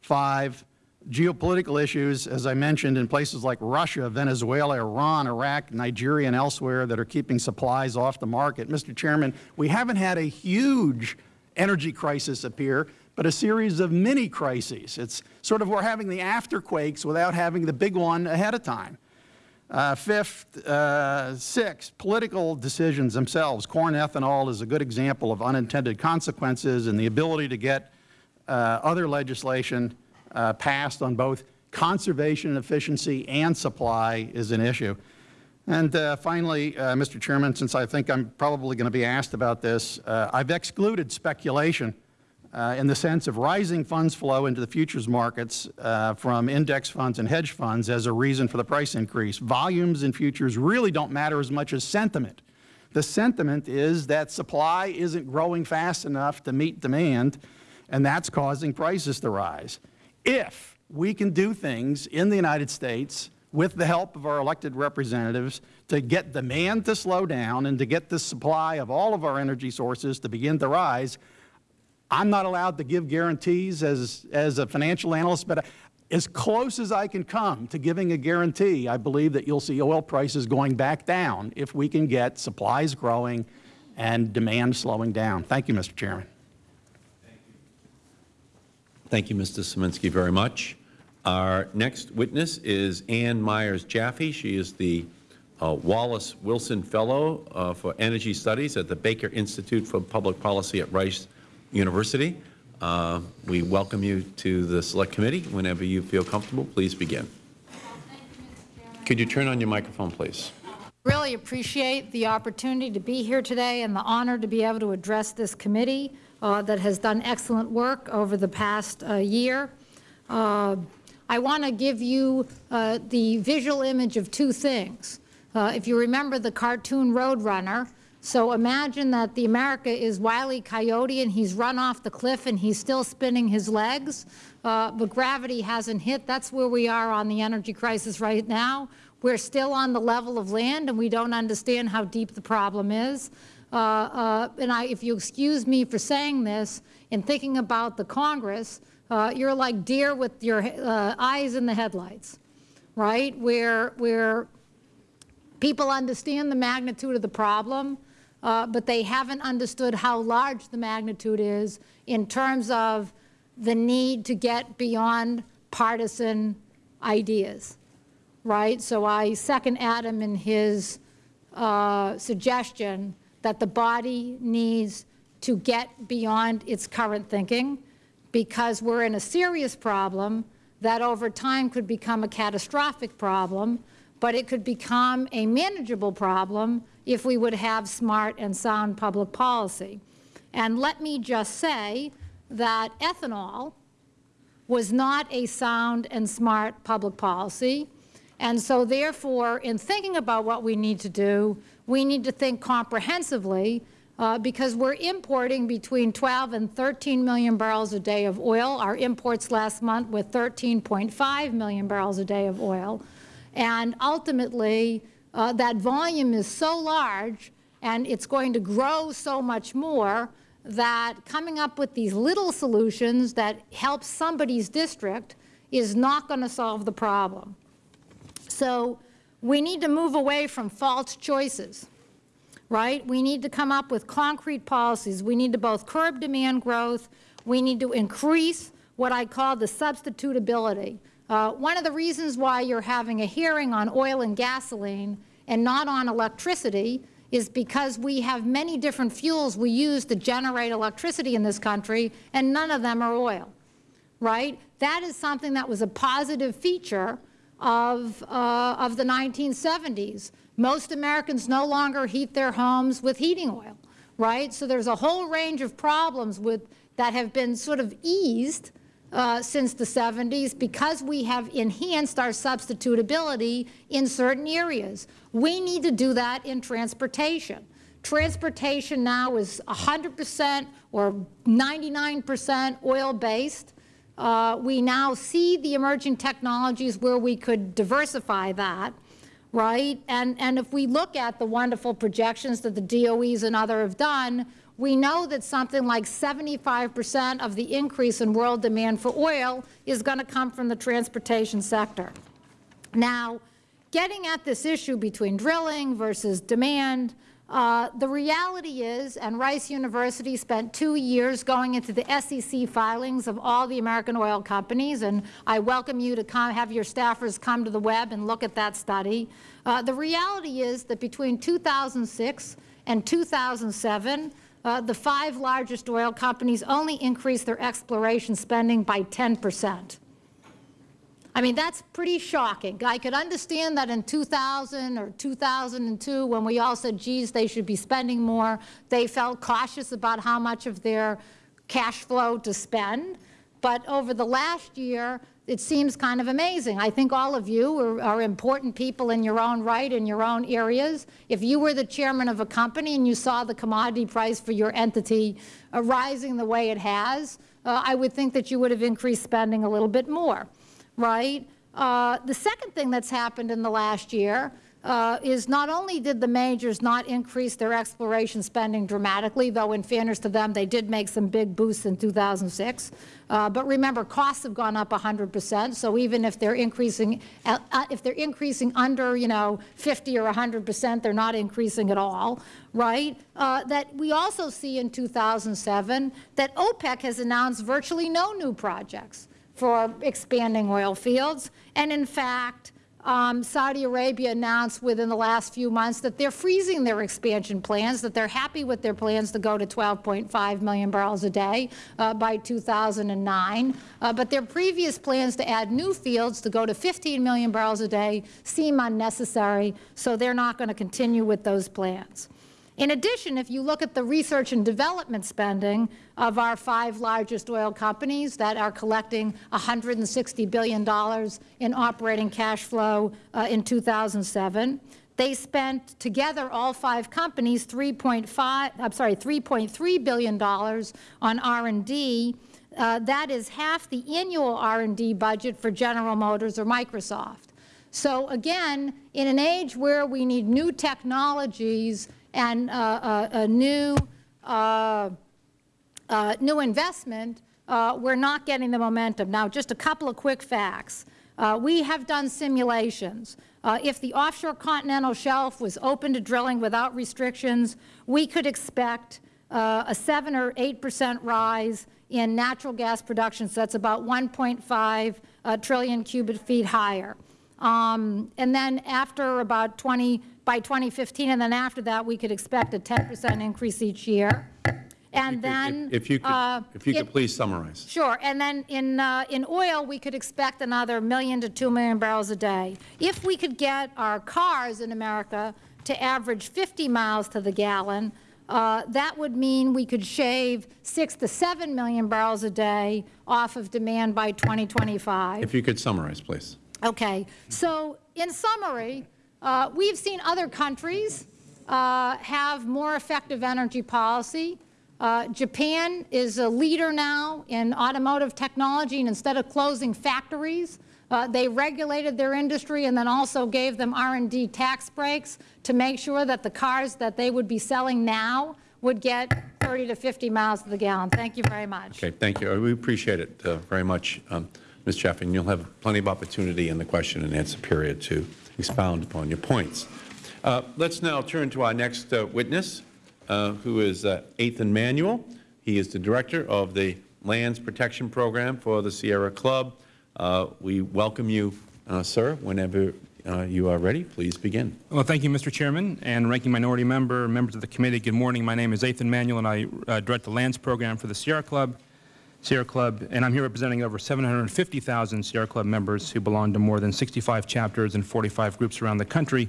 Five, geopolitical issues, as I mentioned, in places like Russia, Venezuela, Iran, Iraq, Nigeria, and elsewhere that are keeping supplies off the market. Mr. Chairman, we haven't had a huge energy crisis appear, but a series of mini crises. It's sort of we're having the afterquakes without having the big one ahead of time. Uh, fifth, uh, sixth, political decisions themselves. Corn ethanol is a good example of unintended consequences and the ability to get uh, other legislation uh, passed on both conservation efficiency and supply is an issue. And uh, finally, uh, Mr. Chairman, since I think I'm probably going to be asked about this, I've excluded speculation uh, in the sense of rising funds flow into the futures markets uh, from index funds and hedge funds as a reason for the price increase. Volumes in futures really don't matter as much as sentiment. The sentiment is that supply isn't growing fast enough to meet demand, and that's causing prices to rise. If we can do things in the United States with the help of our elected representatives to get demand to slow down and to get the supply of all of our energy sources to begin to rise, I'm not allowed to give guarantees as, as a financial analyst, but as close as I can come to giving a guarantee, I believe that you'll see oil prices going back down if we can get supplies growing and demand slowing down. Thank you, Mr. Chairman.
Thank you, Mr. Sieminski, very much. Our next witness is Amy Myers Jaffe. She is the uh, Wallace Wilson Fellow uh, for Energy Studies at the Baker Institute for Public Policy at Rice University. Uh, we welcome you to the Select Committee. Whenever you feel comfortable, please begin. Could you turn on your microphone, please?
Really appreciate the opportunity to be here today and the honor to be able to address this committee uh, that has done excellent work over the past uh, year. Uh, I want to give you uh, the visual image of two things. Uh, if you remember the cartoon Roadrunner, so imagine that the America is Wile E. Coyote and he's run off the cliff and he's still spinning his legs, uh, but gravity hasn't hit. That's where we are on the energy crisis right now. We're still on the level of land and we don't understand how deep the problem is. Uh, uh, and I, if you excuse me for saying this, in thinking about the Congress, uh, you're like deer with your uh, eyes in the headlights, right? Where, where people understand the magnitude of the problem, uh, but they haven't understood how large the magnitude is in terms of the need to get beyond partisan ideas, right? So I second Adam in his uh, suggestion that the body needs to get beyond its current thinking because we're in a serious problem that over time could become a catastrophic problem, but it could become a manageable problem if we would have smart and sound public policy. And let me just say that ethanol was not a sound and smart public policy. And so therefore, in thinking about what we need to do, we need to think comprehensively uh, because we're importing between 12 and 13 million barrels a day of oil. Our imports last month were 13.5 million barrels a day of oil. And ultimately, uh, that volume is so large and it's going to grow so much more that coming up with these little solutions that help somebody's district is not going to solve the problem. So we need to move away from false choices, right? We need to come up with concrete policies. We need to both curb demand growth. We need to increase what I call the substitutability. Uh, one of the reasons why you're having a hearing on oil and gasoline and not on electricity is because we have many different fuels we use to generate electricity in this country, and none of them are oil, right? That is something that was a positive feature of, uh, of the 1970s. Most Americans no longer heat their homes with heating oil, right? So there's a whole range of problems with, that have been sort of eased uh, since the 70s because we have enhanced our substitutability in certain areas. We need to do that in transportation. Transportation now is 100 percent or 99 percent oil-based. Uh, we now see the emerging technologies where we could diversify that, right? And, and if we look at the wonderful projections that the DOEs and others have done, we know that something like 75 percent of the increase in world demand for oil is going to come from the transportation sector. Now, getting at this issue between drilling versus demand, uh, the reality is, and Rice University spent two years going into the SEC filings of all the American oil companies, and I welcome you to come, have your staffers come to the web and look at that study. Uh, the reality is that between 2006 and 2007, uh, the five largest oil companies only increased their exploration spending by 10 percent. I mean, that's pretty shocking. I could understand that in 2000 or 2002, when we all said, geez, they should be spending more, they felt cautious about how much of their cash flow to spend. But over the last year, it seems kind of amazing. I think all of you are, are, important people in your own right, in your own areas. If you were the chairman of a company and you saw the commodity price for your entity uh, rising the way it has, uh, I would think that you would have increased spending a little bit more right? Uh, the second thing that's happened in the last year uh, is not only did the majors not increase their exploration spending dramatically, though in fairness to them, they did make some big boosts in 2006. Uh, but remember, costs have gone up 100 percent. So even if they're increasing, uh, uh, if they're increasing under, you know, 50 or 100 percent, they're not increasing at all, right? Uh, that we also see in 2007 that OPEC has announced virtually no new projects for expanding oil fields. And in fact, um, Saudi Arabia announced within the last few months that they're freezing their expansion plans, that they're happy with their plans to go to 12.5 million barrels a day uh, by 2009. Uh, but their previous plans to add new fields to go to 15 million barrels a day seem unnecessary, so they're not going to continue with those plans. In addition, if you look at the research and development spending of our five largest oil companies that are collecting $160 billion in operating cash flow uh, in 2007, they spent together, all five companies, 3.5, I'm sorry, $3.3 billion on R&D. Uh, that is half the annual R&D budget for General Motors or Microsoft. So again, in an age where we need new technologies and uh, a, a new, uh, uh, new investment, uh, we're not getting the momentum. Now, just a couple of quick facts. Uh, we have done simulations. Uh, if the offshore continental shelf was open to drilling without restrictions, we could expect a 7 or 8 percent rise in natural gas production, so that's about 1.5 trillion cubic feet higher. Um, and then after about 20, by 2015, and then after that, we could expect a 10 percent increase each year. And then,
if, if you could,
uh,
if you could
it,
please summarize.
Sure. And then in uh, in oil, we could expect another million to two million barrels a day. If we could get our cars in America to average 50 miles to the gallon, uh, that would mean we could shave six to seven million barrels a day off of demand by 2025.
If you could summarize, please.
Okay. So in summary, uh, we've seen other countries uh, have more effective energy policy. Uh, Japan is a leader now in automotive technology, and instead of closing factories, uh, they regulated their industry and then also gave them R&D tax breaks to make sure that the cars that they would be selling now would get 30 to 50 miles to the gallon. Thank you very much.
Okay, thank you. We appreciate it uh, very much, um, Ms. Chaffin. You'll have plenty of opportunity in the question and answer period to expound upon your points. Uh, let's now turn to our next uh, witness, uh, who is uh, Athan Manuel. He is the Director of the Lands Protection Program for the Sierra Club. Uh, we welcome you, uh, sir, whenever you are ready. Please begin.
Well, thank you, Mr. Chairman, and Ranking Minority Member, members of the committee. Good morning. My name is Athan Manuel, and I direct the Lands Program for the Sierra Club. Sierra Club, and I'm here representing over 750,000 Sierra Club members who belong to more than 65 chapters and 45 groups around the country,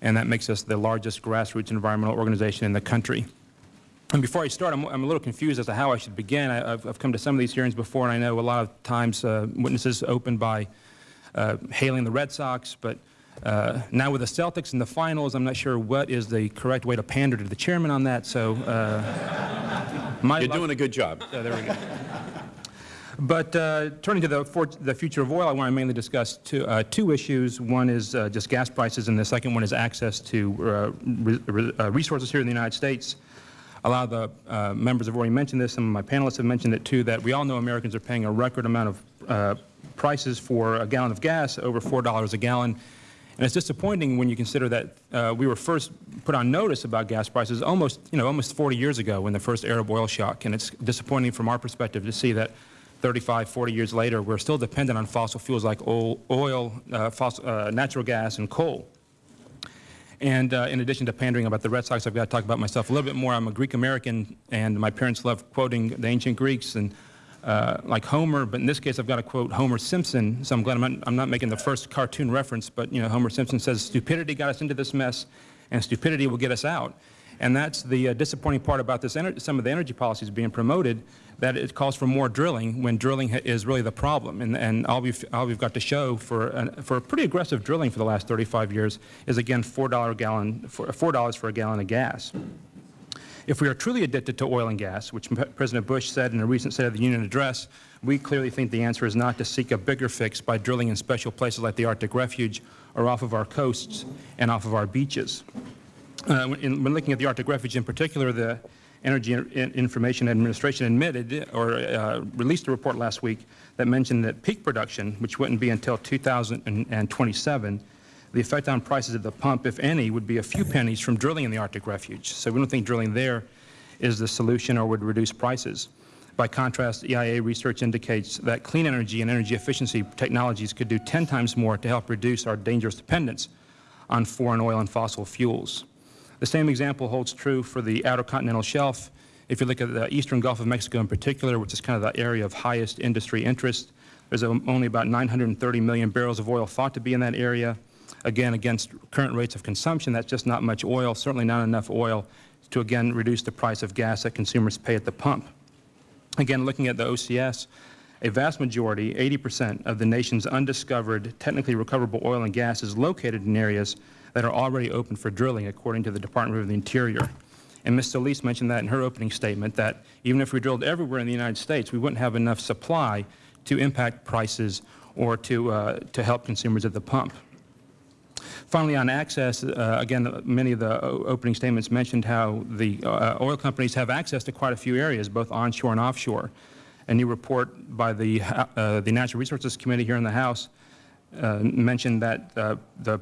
and that makes us the largest grassroots environmental organization in the country. And before I start, I'm, I'm a little confused as to how I should begin. I, have come to some of these hearings before, and I know a lot of times uh, witnesses open by uh, hailing the Red Sox, but uh, now with the Celtics in the finals, I'm not sure what is the correct way to pander to the chairman on that. So, uh,
you're doing a good job.
There we go. But uh, turning to the, for, the, future of oil, I want to mainly discuss two, uh, two issues. One is uh, just gas prices, and the second one is access to uh, re uh, resources here in the United States. A lot of the uh, members have already mentioned this. Some of my panelists have mentioned it too. That we all know Americans are paying a record amount of prices for a gallon of gas, over four dollars a gallon. And it's disappointing when you consider that uh, we were first put on notice about gas prices almost, you know, almost 40 years ago when the first Arab oil shock. And it's disappointing from our perspective to see that 35, 40 years later, we're still dependent on fossil fuels like oil, oil uh, fossil, uh, natural gas, and coal. And uh, in addition to pandering about the Red Sox, I've got to talk about myself a little bit more. I'm a Greek American, and my parents love quoting the ancient Greeks and uh, like Homer, but in this case I've got to quote Homer Simpson, so I'm glad I'm not, I'm not making the first cartoon reference, but you know, Homer Simpson says, stupidity got us into this mess, and stupidity will get us out. And that's the uh, disappointing part about this some of the energy policies being promoted, that it calls for more drilling when drilling is really the problem. And, and all, we've, all we've got to show for, an, for pretty aggressive drilling for the last 35 years is, again, $4, a gallon, $4 for a gallon of gas. If we are truly addicted to oil and gas, which President Bush said in a recent State of the Union address, we clearly think the answer is not to seek a bigger fix by drilling in special places like the Arctic Refuge or off of our coasts and off of our beaches. Uh, when, when, looking at the Arctic Refuge in particular, the Energy Information Administration admitted or uh, released a report last week that mentioned that peak production, which wouldn't be until 2027, the effect on prices at the pump, if any, would be a few pennies from drilling in the Arctic Refuge. So we don't think drilling there is the solution or would reduce prices. By contrast, EIA research indicates that clean energy and energy efficiency technologies could do 10 times more to help reduce our dangerous dependence on foreign oil and fossil fuels. The same example holds true for the outer continental shelf. If you look at the eastern Gulf of Mexico in particular, which is kind of the area of highest industry interest, there's only about 930 million barrels of oil thought to be in that area. Again, against current rates of consumption, that's just not much oil, certainly not enough oil to, again, reduce the price of gas that consumers pay at the pump. Again, looking at the OCS, a vast majority, 80 percent, of the nation's undiscovered, technically recoverable oil and gas is located in areas that are already open for drilling, according to the Department of the Interior. And Ms. Solis mentioned that in her opening statement, that even if we drilled everywhere in the United States, we wouldn't have enough supply to impact prices or to, uh, to help consumers at the pump. Finally, on access, uh, again, many of the opening statements mentioned how the uh, oil companies have access to quite a few areas, both onshore and offshore. A new report by the, uh, the Natural Resources Committee here in the House uh, mentioned that uh, the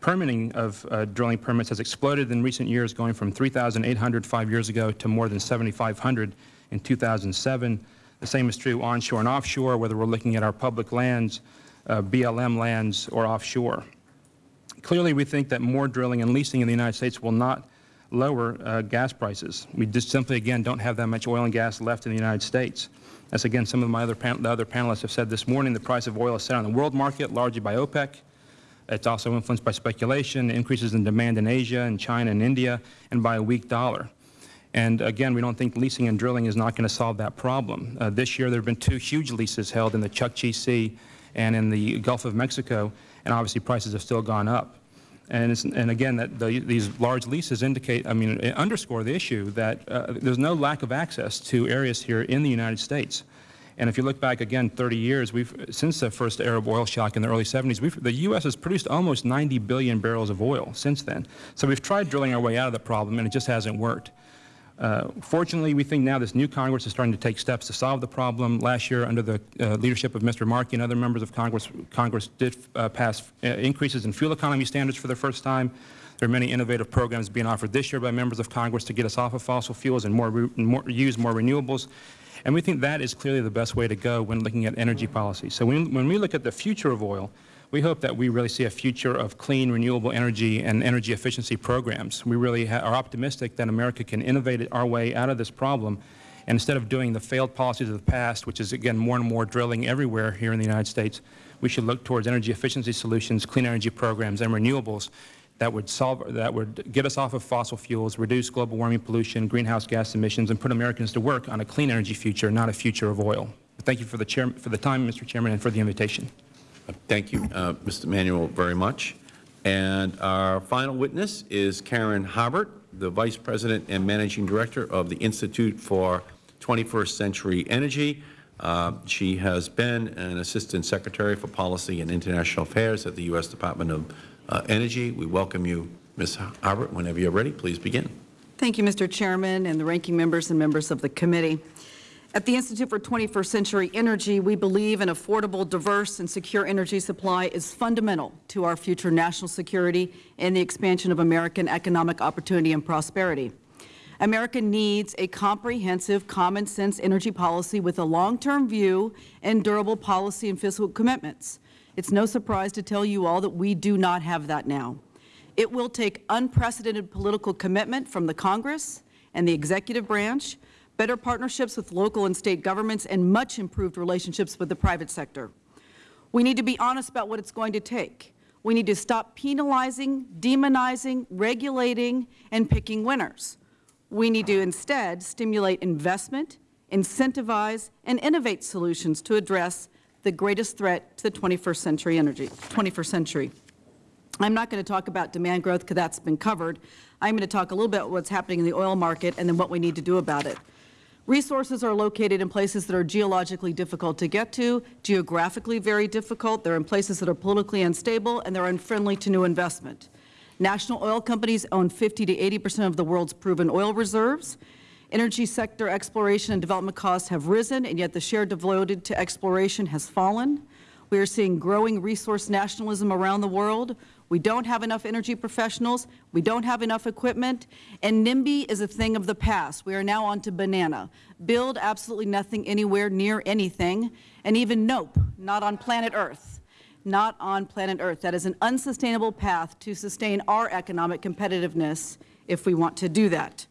permitting of uh, drilling permits has exploded in recent years, going from 3,800 five years ago to more than 7,500 in 2007. The same is true onshore and offshore, whether we're looking at our public lands, BLM lands, or offshore. Clearly, we think that more drilling and leasing in the United States will not lower uh, gas prices. We just simply, again, don't have that much oil and gas left in the United States. As, again, some of my other, the other panelists have said this morning, the price of oil is set on the world market, largely by OPEC. It's also influenced by speculation, increases in demand in Asia and China and India, and by a weak dollar. And again, we don't think leasing and drilling is not going to solve that problem. Uh, this year, there have been two huge leases held in the Chukchi Sea and in the Gulf of Mexico, and obviously prices have still gone up. And, and again, that the, these large leases indicate, I mean, underscore the issue that uh, there's no lack of access to areas here in the United States. And if you look back again 30 years, we've, since the first Arab oil shock in the early 70s, the U.S. has produced almost 90 billion barrels of oil since then. So we've tried drilling our way out of the problem, and it just hasn't worked. Uh, fortunately, we think now this new Congress is starting to take steps to solve the problem. Last year, under the uh, leadership of Mr. Markey and other members of Congress, Congress did uh, pass uh, increases in fuel economy standards for the first time. There are many innovative programs being offered this year by members of Congress to get us off of fossil fuels and more, more, use more renewables. And we think that is clearly the best way to go when looking at energy policy. So when, when we look at the future of oil, we hope that we really see a future of clean, renewable energy and energy efficiency programs. We really are optimistic that America can innovate our way out of this problem. And instead of doing the failed policies of the past, which is, again, more and more drilling everywhere here in the United States, we should look towards energy efficiency solutions, clean energy programs, and renewables that would solve that would get us off of fossil fuels, reduce global warming pollution, greenhouse gas emissions, and put Americans to work on a clean energy future, not a future of oil. Thank you for the, chair, for the time, Mr. Chairman, and for the invitation.
Thank you, uh, Mr. Manuel, very much. And our final witness is Karen Harbert, the Vice President and Managing Director of the Institute for 21st Century Energy. Uh, she has been an Assistant Secretary for Policy and International Affairs at the U.S. Department of uh, Energy. We welcome you, Ms. Harbert. Whenever you are ready, please begin.
Thank you, Mr. Chairman, and the ranking members and members of the committee. At the Institute for 21st Century Energy, we believe an affordable, diverse, and secure energy supply is fundamental to our future national security and the expansion of American economic opportunity and prosperity. America needs a comprehensive, common-sense energy policy with a long-term view and durable policy and fiscal commitments. It's no surprise to tell you all that we do not have that now. It will take unprecedented political commitment from the Congress and the executive branch, better partnerships with local and state governments, and much improved relationships with the private sector. We need to be honest about what it's going to take. We need to stop penalizing, demonizing, regulating, and picking winners. We need to instead stimulate investment, incentivize, and innovate solutions to address the greatest threat to the 21st century energy, 21st century. I'm not going to talk about demand growth because that's been covered. I'm going to talk a little bit about what's happening in the oil market and then what we need to do about it. Resources are located in places that are geologically difficult to get to, geographically very difficult. They're in places that are politically unstable, and they're unfriendly to new investment. National oil companies own 50 to 80 percent of the world's proven oil reserves. Energy sector exploration and development costs have risen, and yet the share devoted to exploration has fallen. We are seeing growing resource nationalism around the world. We don't have enough energy professionals. We don't have enough equipment. And NIMBY is a thing of the past. We are now on to banana. Build absolutely nothing anywhere near anything. And even nope, not on planet Earth. Not on planet Earth. That is an unsustainable path to sustain our economic competitiveness if we want to do that.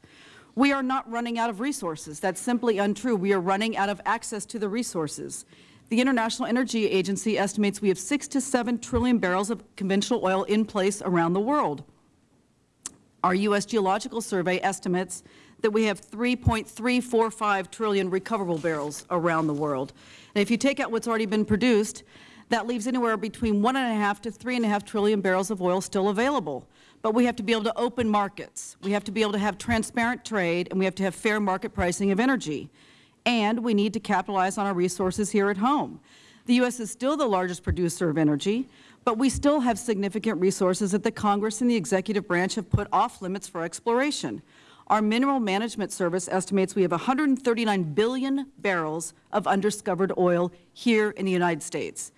We are not running out of resources. That's simply untrue. We are running out of access to the resources. The International Energy Agency estimates we have 6 to 7 trillion barrels of conventional oil in place around the world. Our U.S. Geological Survey estimates that we have 3.345 trillion recoverable barrels around the world. And if you take out what's already been produced, that leaves anywhere between 1.5 to 3.5 trillion barrels of oil still available. But we have to be able to open markets. We have to be able to have transparent trade, and we have to have fair market pricing of energy and we need to capitalize on our resources here at home. The U.S. is still the largest producer of energy, but we still have significant resources that the Congress and the executive branch have put off limits for exploration. Our Mineral Management Service estimates we have 139 billion barrels of undiscovered oil here in the United States.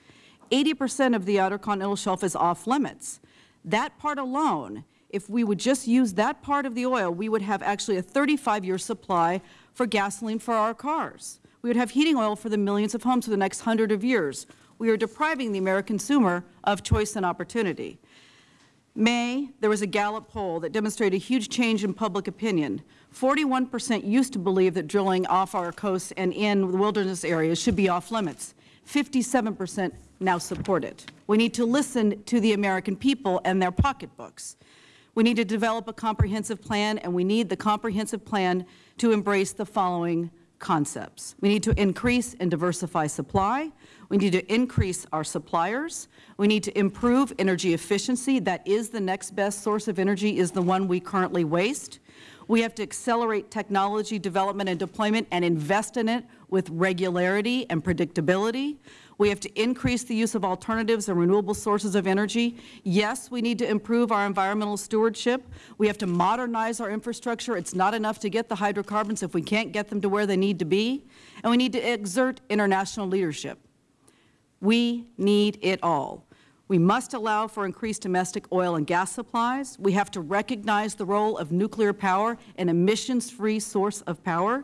80 percent of the Outer Continental Shelf is off limits. That part alone, if we would just use that part of the oil, we would have actually a 35-year supply for gasoline for our cars. We would have heating oil for the millions of homes for the next hundred of years. We are depriving the American consumer of choice and opportunity. May, there was a Gallup poll that demonstrated a huge change in public opinion. 41 percent used to believe that drilling off our coasts and in wilderness areas should be off limits. 57 percent now support it. We need to listen to the American people and their pocketbooks. We need to develop a comprehensive plan, and we need the comprehensive plan to embrace the following concepts. We need to increase and diversify supply. We need to increase our suppliers. We need to improve energy efficiency. That is the next best source of energy is the one we currently waste. We have to accelerate technology development and deployment and invest in it with regularity and predictability. We have to increase the use of alternatives and renewable sources of energy. Yes, we need to improve our environmental stewardship. We have to modernize our infrastructure. It's not enough to get the hydrocarbons if we can't get them to where they need to be. And we need to exert international leadership. We need it all. We must allow for increased domestic oil and gas supplies. We have to recognize the role of nuclear power, an emissions-free source of power.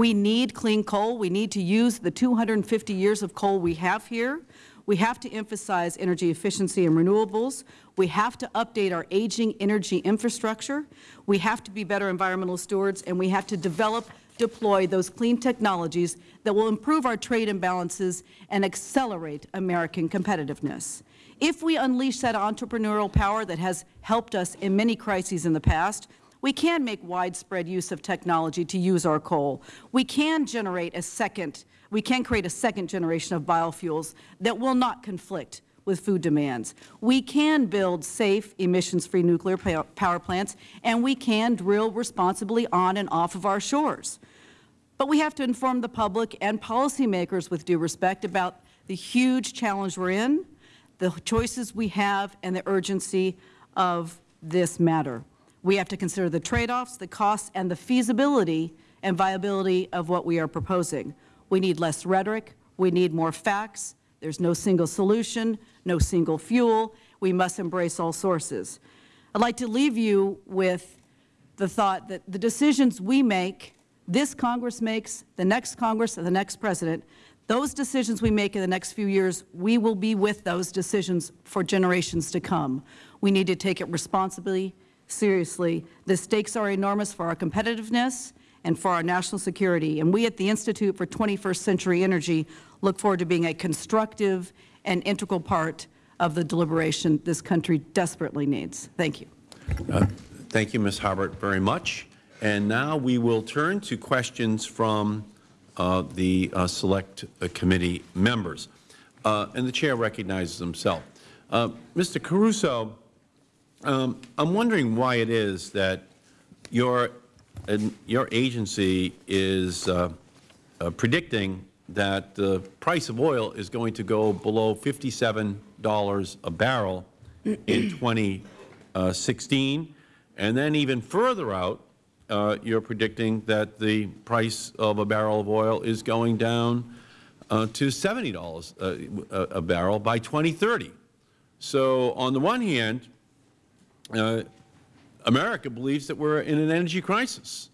We need clean coal. We need to use the 250 years of coal we have here. We have to emphasize energy efficiency and renewables. We have to update our aging energy infrastructure. We have to be better environmental stewards, and we have to develop, deploy those clean technologies that will improve our trade imbalances and accelerate American competitiveness. If we unleash that entrepreneurial power that has helped us in many crises in the past, we can make widespread use of technology to use our coal. We can generate a second, we can create a second generation of biofuels that will not conflict with food demands. We can build safe, emissions-free nuclear power plants, and we can drill responsibly on and off of our shores. But we have to inform the public and policymakers with due respect about the huge challenge we're in, the choices we have, and the urgency of this matter. We have to consider the trade-offs, the costs, and the feasibility and viability of what we are proposing. We need less rhetoric. We need more facts. There's no single solution, no single fuel. We must embrace all sources. I'd like to leave you with the thought that the decisions we make, this Congress makes, the next Congress, and the next President, Those decisions we make in the next few years, we will be with those decisions for generations to come. We need to take it responsibly, seriously. The stakes are enormous for our competitiveness and for our national security. And we at the Institute for 21st Century Energy look forward to being a constructive and integral part of the deliberation this country desperately needs. Thank you.
Uh, Thank you, Ms. Harbert, very much. And now we will turn to questions from uh, the uh, Select uh, Committee members. Uh, and the Chair recognizes himself. Uh, Mr. Caruso, um, I'm wondering why it is that your, your agency is uh, predicting that the price of oil is going to go below $57 a barrel in 2016, and then even further out, uh, you're predicting that the price of a barrel of oil is going down uh, to $70 a, a, barrel by 2030. So on the one hand, uh, America believes that we're in an energy crisis.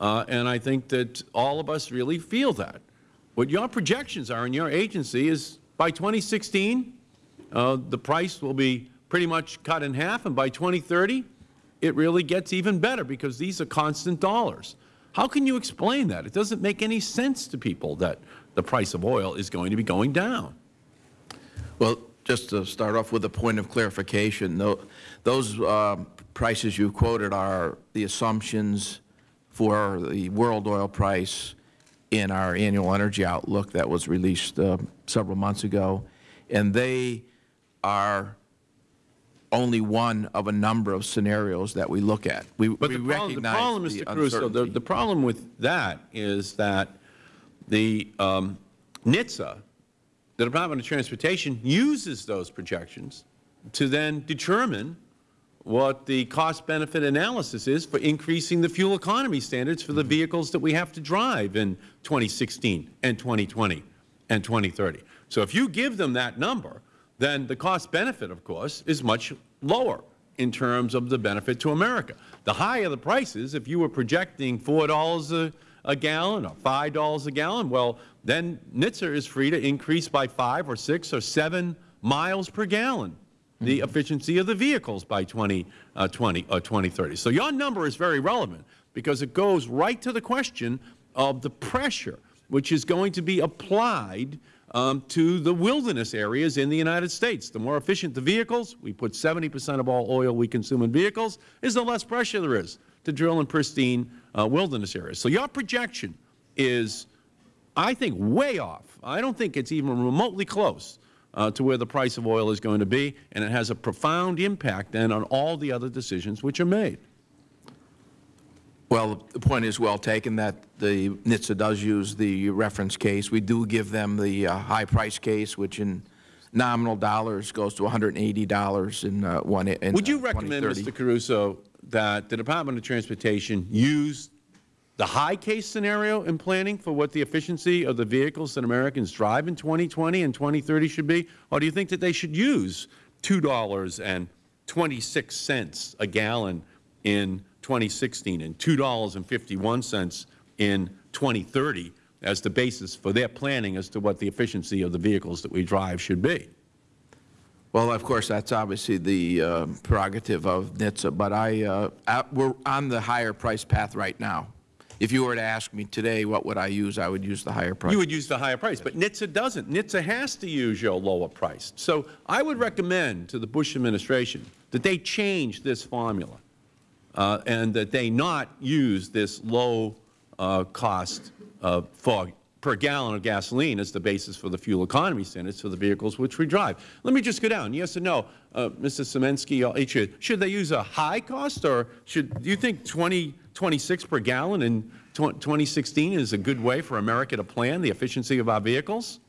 Uh, and I think that all of us really feel that. What your projections are in your agency is by 2016, uh, the price will be pretty much cut in half, and by 2030, it really gets even better because these are constant dollars. How can you explain that? It doesn't make any sense to people that the price of oil is going to be going down.
Well, just to start off with a point of clarification, those uh, prices you quoted are the assumptions for the world oil price in our annual energy outlook that was released uh, several months ago, and they are only one of a number of scenarios that we look at. We,
but
we
the problem, the problem, Mr. Caruso, the, the, problem with that is that the um, NHTSA, the Department of Transportation, uses those projections to then determine what the cost-benefit analysis is for increasing the fuel economy standards for the mm-hmm. vehicles that we have to drive in 2016 and 2020 and 2030. So if you give them that number, then the cost benefit, of course, is much lower in terms of the benefit to America. The higher the prices, if you were projecting $4 a, a gallon or $5 a gallon, well, then NHTSA is free to increase by 5 or 6 or 7 miles per gallon the efficiency of the vehicles by 2020 uh, or 2030. So your number is very relevant because it goes right to the question of the pressure which is going to be applied um, to the wilderness areas in the United States. The more efficient the vehicles, we put 70 percent of all oil we consume in vehicles, is the less pressure there is to drill in pristine uh, wilderness areas. So your projection is, I think, way off. I don't think it's even remotely close uh, to where the price of oil is going to be, and it has a profound impact then on all the other decisions which are made.
Well, the point is well taken that the NHTSA does use the reference case. We do give them the uh, high price case, which in nominal dollars goes to $180 in uh, one. In,
Would you
uh,
recommend, Mr. Caruso, that the Department of Transportation used the high case scenario in planning for what the efficiency of the vehicles that Americans drive in 2020 and 2030 should be, or do you think that they should use $2.26 a gallon in 2016 and $2.51 in 2030 as the basis for their planning as to what the efficiency of the vehicles that we drive should be.
Well, of course, that's obviously the uh, prerogative of NHTSA, but I, uh, we're on the higher price path right now. If you were to ask me today what would I use, I would use the higher price.
You would use the higher price, but NHTSA doesn't. NHTSA has to use your lower price. So I would recommend to the Bush administration that they change this formula uh, and that they not use this low uh, cost uh, for per gallon of gasoline as the basis for the fuel economy standards for the vehicles which we drive. Let me just go down. Yes or no, uh, Mr. Sieminski, uh, should, should they use a high cost or should, do you think 20, 26 per gallon in 2016 is a good way for America to plan the efficiency of our vehicles?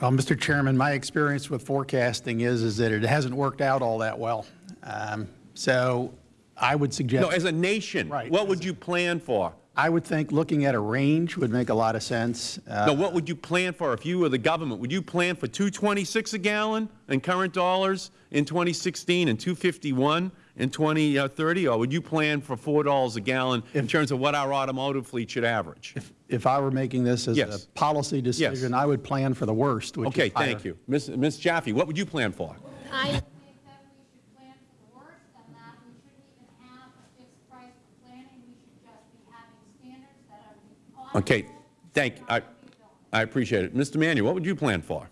Well, Mr. Chairman, my experience with forecasting is, is that it hasn't worked out all that well. Um, so I would suggest.
No, as a nation, right. what would you plan for?
I would think looking at a range would make a lot of sense.
Uh, no, what would you plan for if you were the government? Would you plan for 226 a gallon in current dollars in 2016 and 251 in 2030, or would you plan for $4 a gallon in terms of what our automotive fleet should average?
If I were making this as
Yes.
a policy decision, yes. I would plan for the worst, which
Okay,
is
thank you. Ms. Ms. Jaffe, what would you plan for?
I think that we should plan for the worst and that we shouldn't even have a fixed price for planning. We should just be having standards that are
Okay, thank, I, I appreciate it. Mr. Manuel, what would you plan for?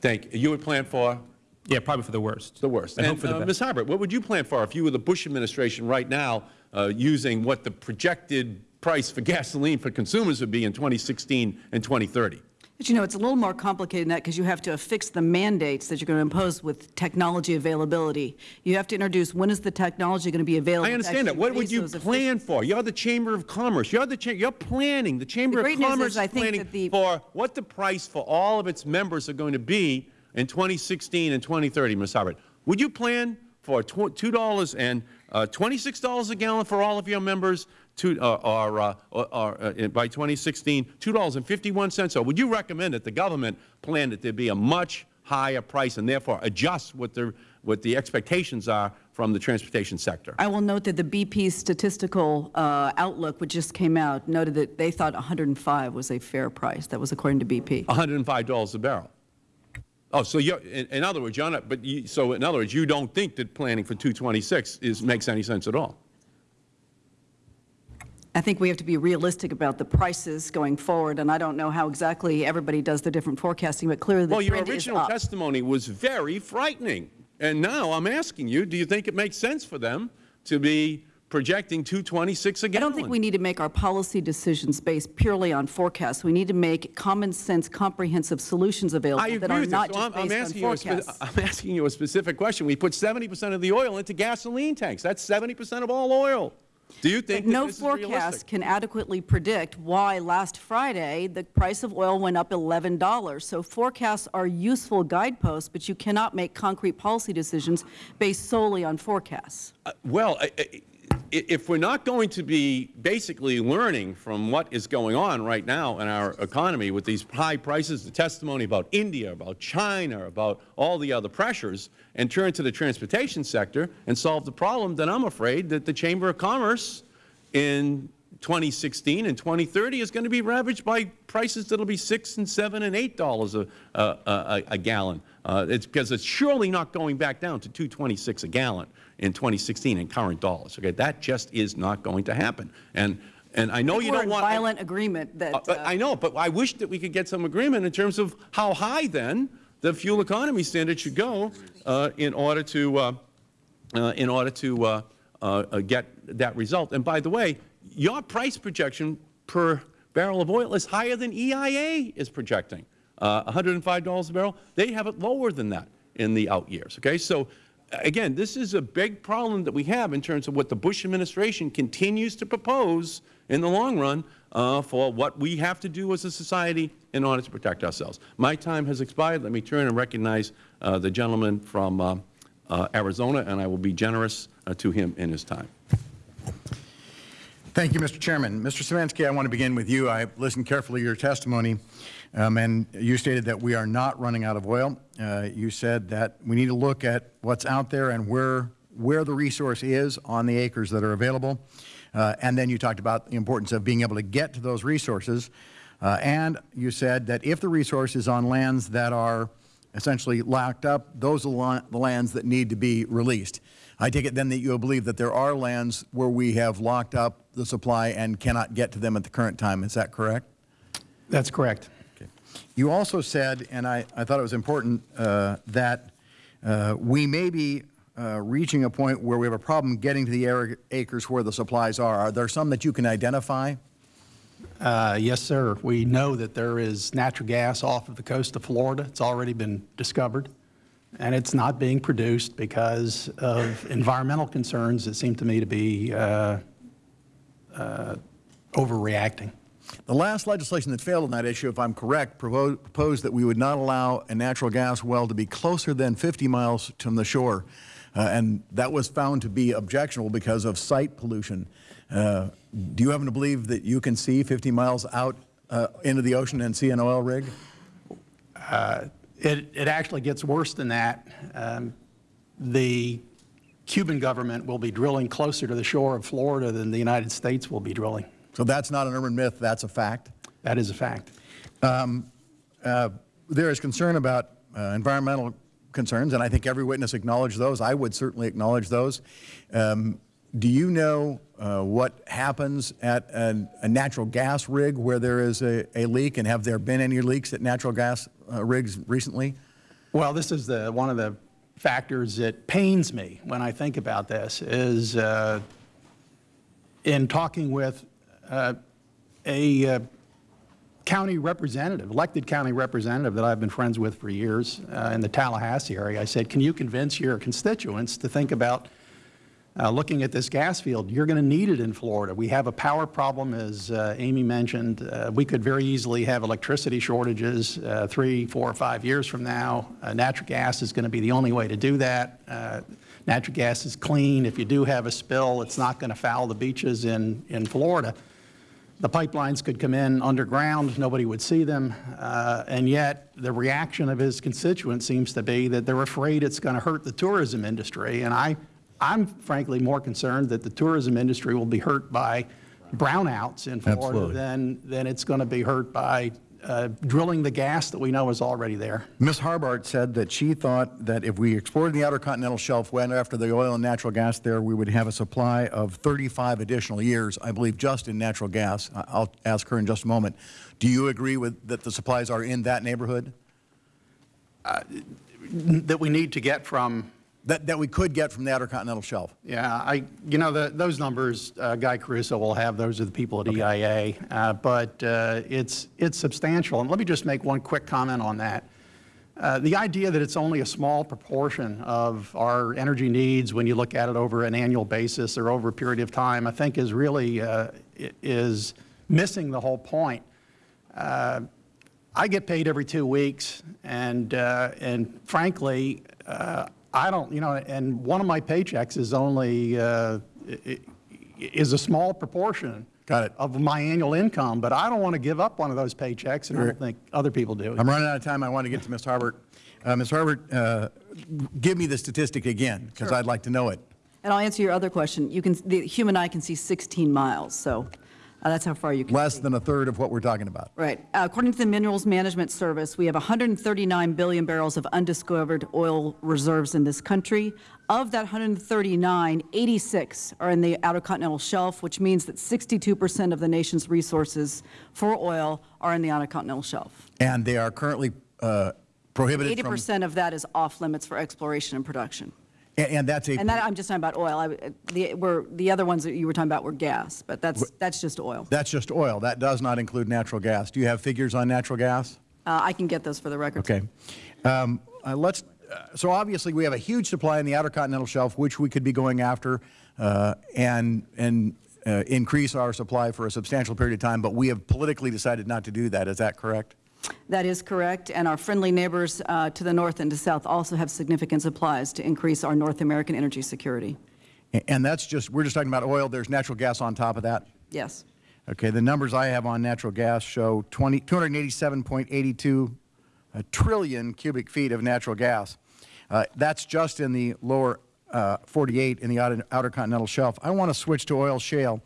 Thank, you You would plan for?
Yeah, probably for the worst.
The worst.
And hope
And,
for the
uh,
best.
Ms. Harbert, what would you plan for if you were the Bush administration right now, uh, using what the projected price for gasoline for consumers would be in 2016 and 2030?
But you know, it's a little more complicated than that because you have to affix the mandates that you're going to impose with technology availability. You have to introduce when is the technology going to be available.
I understand that. What would you plan for? You're the Chamber of Commerce. You're the, cha- you're planning, the Chamber
The
of Commerce
is I think
planning
that the-
for what the price for all of its members are going to be in 2016 and 2030, Ms. Harbert. Would you plan for $2 and uh, $26 a gallon for all of your members, to, uh, or, uh, or, or, uh, by 2016, $2.51? So would you recommend that the government plan that there be a much higher price and therefore adjust what the, what the expectations are from the transportation sector?
I will note that the BP statistical uh, outlook, which just came out, noted that they thought 105 was a fair price. That was according to BP.
$105 a barrel. Oh, so you're, in, in other words, you're not, but you, so in other words, you don't think that planning for 226 is, makes any sense at all?
I think we have to be realistic about the prices going forward, and I don't know how exactly everybody does their different forecasting, but clearly the
Well, your
trend is
original testimony was very frightening. And now I'm asking you, do you think it makes sense for them to be projecting 226 a
I
gallon?
I don't think we need to make our policy decisions based purely on forecasts. We need to make common sense, comprehensive solutions available that are not.
So
just
I'm, I'm
based on
asking you a spe-
forecasts.
I'm asking you a specific question. We put 70 percent of the oil into gasoline tanks. That's 70 percent of all oil. Do you think that
no forecast can adequately predict why last Friday the price of oil went up $11. So forecasts are useful guideposts, but you cannot make concrete policy decisions based solely on forecasts.
Uh, Well, I- I- i- if we're not going to be basically learning from what is going on right now in our economy with these high prices, the testimony about India, about China, about all the other pressures, and turn to the transportation sector and solve the problem, then I'm afraid that the Chamber of Commerce in 2016 and 2030 is going to be ravaged by prices that will be 6 and 7 and 8 dollars a, a, a, a gallon. Uh, it's because it's surely not going back down to 226 a gallon in 2016 in current dollars. Okay, that just is not going to happen. And and I know
I
you don't want
violent agreement that.
uh,
uh,
I know, but I wish that we could get some agreement in terms of how high then the fuel economy standard should go uh, in order to uh, uh, in order to uh, uh, uh, get that result. And by the way, your price projection per barrel of oil is higher than EIA is projecting. Uh, $105 a barrel. They have it lower than that in the out years. Okay, so again, this is a big problem that we have in terms of what the Bush administration continues to propose in the long run uh, for what we have to do as a society in order to protect ourselves. My time has expired. Let me turn and recognize uh, the gentleman from uh, uh, Arizona, and I will be generous uh, to him in his time.
Thank you, Mr. Chairman. Mr. Sieminski, I want to begin with you. I listened carefully to your testimony, um, and you stated that we are not running out of oil. Uh, you said that we need to look at what's out there and where, where the resource is on the acres that are available. Uh, and then you talked about the importance of being able to get to those resources. Uh, and you said that if the resource is on lands that are essentially locked up, those are the the lands that need to be released. I take it then that you believe that there are lands where we have locked up the supply and cannot get to them at the current time. Is that correct?
That's correct.
You also said, and I, I thought it was important, uh, that uh, we may be uh, reaching a point where we have a problem getting to the acres where the supplies are. Are there some that you can identify?
Uh, Yes, sir. We know that there is natural gas off of the coast of Florida. It's already been discovered, and it's not being produced because of environmental concerns that seem to me to be uh, uh, overreacting.
The last legislation that failed on that issue, if I'm correct, proposed that we would not allow a natural gas well to be closer than 50 miles from the shore. Uh, and that was found to be objectionable because of site pollution. Uh, do you happen to believe that you can see 50 miles out uh, into the ocean and see an oil rig?
It, it actually gets worse than that. Um, The Cuban government will be drilling closer to the shore of Florida than the United States will be drilling.
So that's not an urban myth, that's a fact?
That is a fact.
Um, uh, There is concern about uh, environmental concerns, and I think every witness acknowledged those. I would certainly acknowledge those. Um, Do you know uh, what happens at a a natural gas rig where there is a a leak, and have there been any leaks at natural gas uh, rigs recently?
Well, this is the, one of the factors that pains me when I think about this, is uh, in talking with uh, a uh, county representative, elected county representative that I've been friends with for years uh, in the Tallahassee area, I said, can you convince your constituents to think about uh, looking at this gas field, you're going to need it in Florida. We have a power problem, as uh, Amy mentioned. Uh, we could very easily have electricity shortages uh, three, four, or five years from now. Uh, natural gas is going to be the only way to do that. Uh, natural gas is clean. If you do have a spill, it's not going to foul the beaches in, in Florida. The pipelines could come in underground, nobody would see them, and yet the reaction of his constituents seems to be that they're afraid it's going to hurt the tourism industry. And I, I'm frankly more concerned that the tourism industry will be hurt by brownouts in Florida
Absolutely.
than, than it's going to be hurt by uh, drilling the gas that we know is already there.
Ms. Harbert said that she thought that if we explored the Outer Continental Shelf, went after the oil and natural gas there, we would have a supply of 35 additional years, I believe, just in natural gas. I- I'll ask her in just a moment. Do you agree with, that the supplies are in that neighborhood?
That we need to get from
That, that we could get from the Outer Continental Shelf?
Yeah, I, you know, the, those numbers, uh, Guy Caruso will have, those are the people at EIA, uh, but uh, it's, it's substantial. And let me just make one quick comment on that. Uh, The idea that it's only a small proportion of our energy needs when you look at it over an annual basis or over a period of time, I think is really, uh, is missing the whole point. Uh, I get paid every two weeks, and, uh, and frankly, uh, I don't, you know, and one of my paychecks is only, uh, i- i- is a small proportion
Got it.
of my annual income, but I don't want to give up one of those paychecks, and I don't think other people do.
I'm running out of time. I want to get to Ms. Harbert. Uh, Ms. Harbert, uh, give me the statistic again, because I'd like to know it.
And I'll answer your other question. You can, the human eye can see 16 miles, so uh, that's how far you can
Less
see.
than a third of what we're talking about.
Right. Uh, According to the Minerals Management Service, we have 139 billion barrels of undiscovered oil reserves in this country. Of that 139, 86 are in the Outer Continental Shelf, which means that 62% of the nation's resources for oil are in the Outer Continental Shelf.
And they are currently uh, prohibited
80% of that is off limits for exploration and production.
And and that's a...
And that, I'm just talking about oil. I- The, we're, the other ones that you were talking about were gas, but that's, that's just oil.
That's just oil. That does not include natural gas. Do you have figures on natural gas?
Uh, I can get those for the record.
Okay. Um, uh, Let's, uh, so obviously, we have a huge supply in the Outer Continental Shelf, which we could be going after uh, and, and uh, increase our supply for a substantial period of time, but we have politically decided not to do that. Is that correct?
That is correct, and our friendly neighbors uh, to the north and to south also have significant supplies to increase our North American energy security.
And that's just, we're just talking about oil. There's natural gas on top of that?
Yes.
Okay, the numbers I have on natural gas show 20 287.82 uh, trillion cubic feet of natural gas. Uh, That's just in the lower uh, 48 in the outer outer continental shelf. I want to switch to oil shale.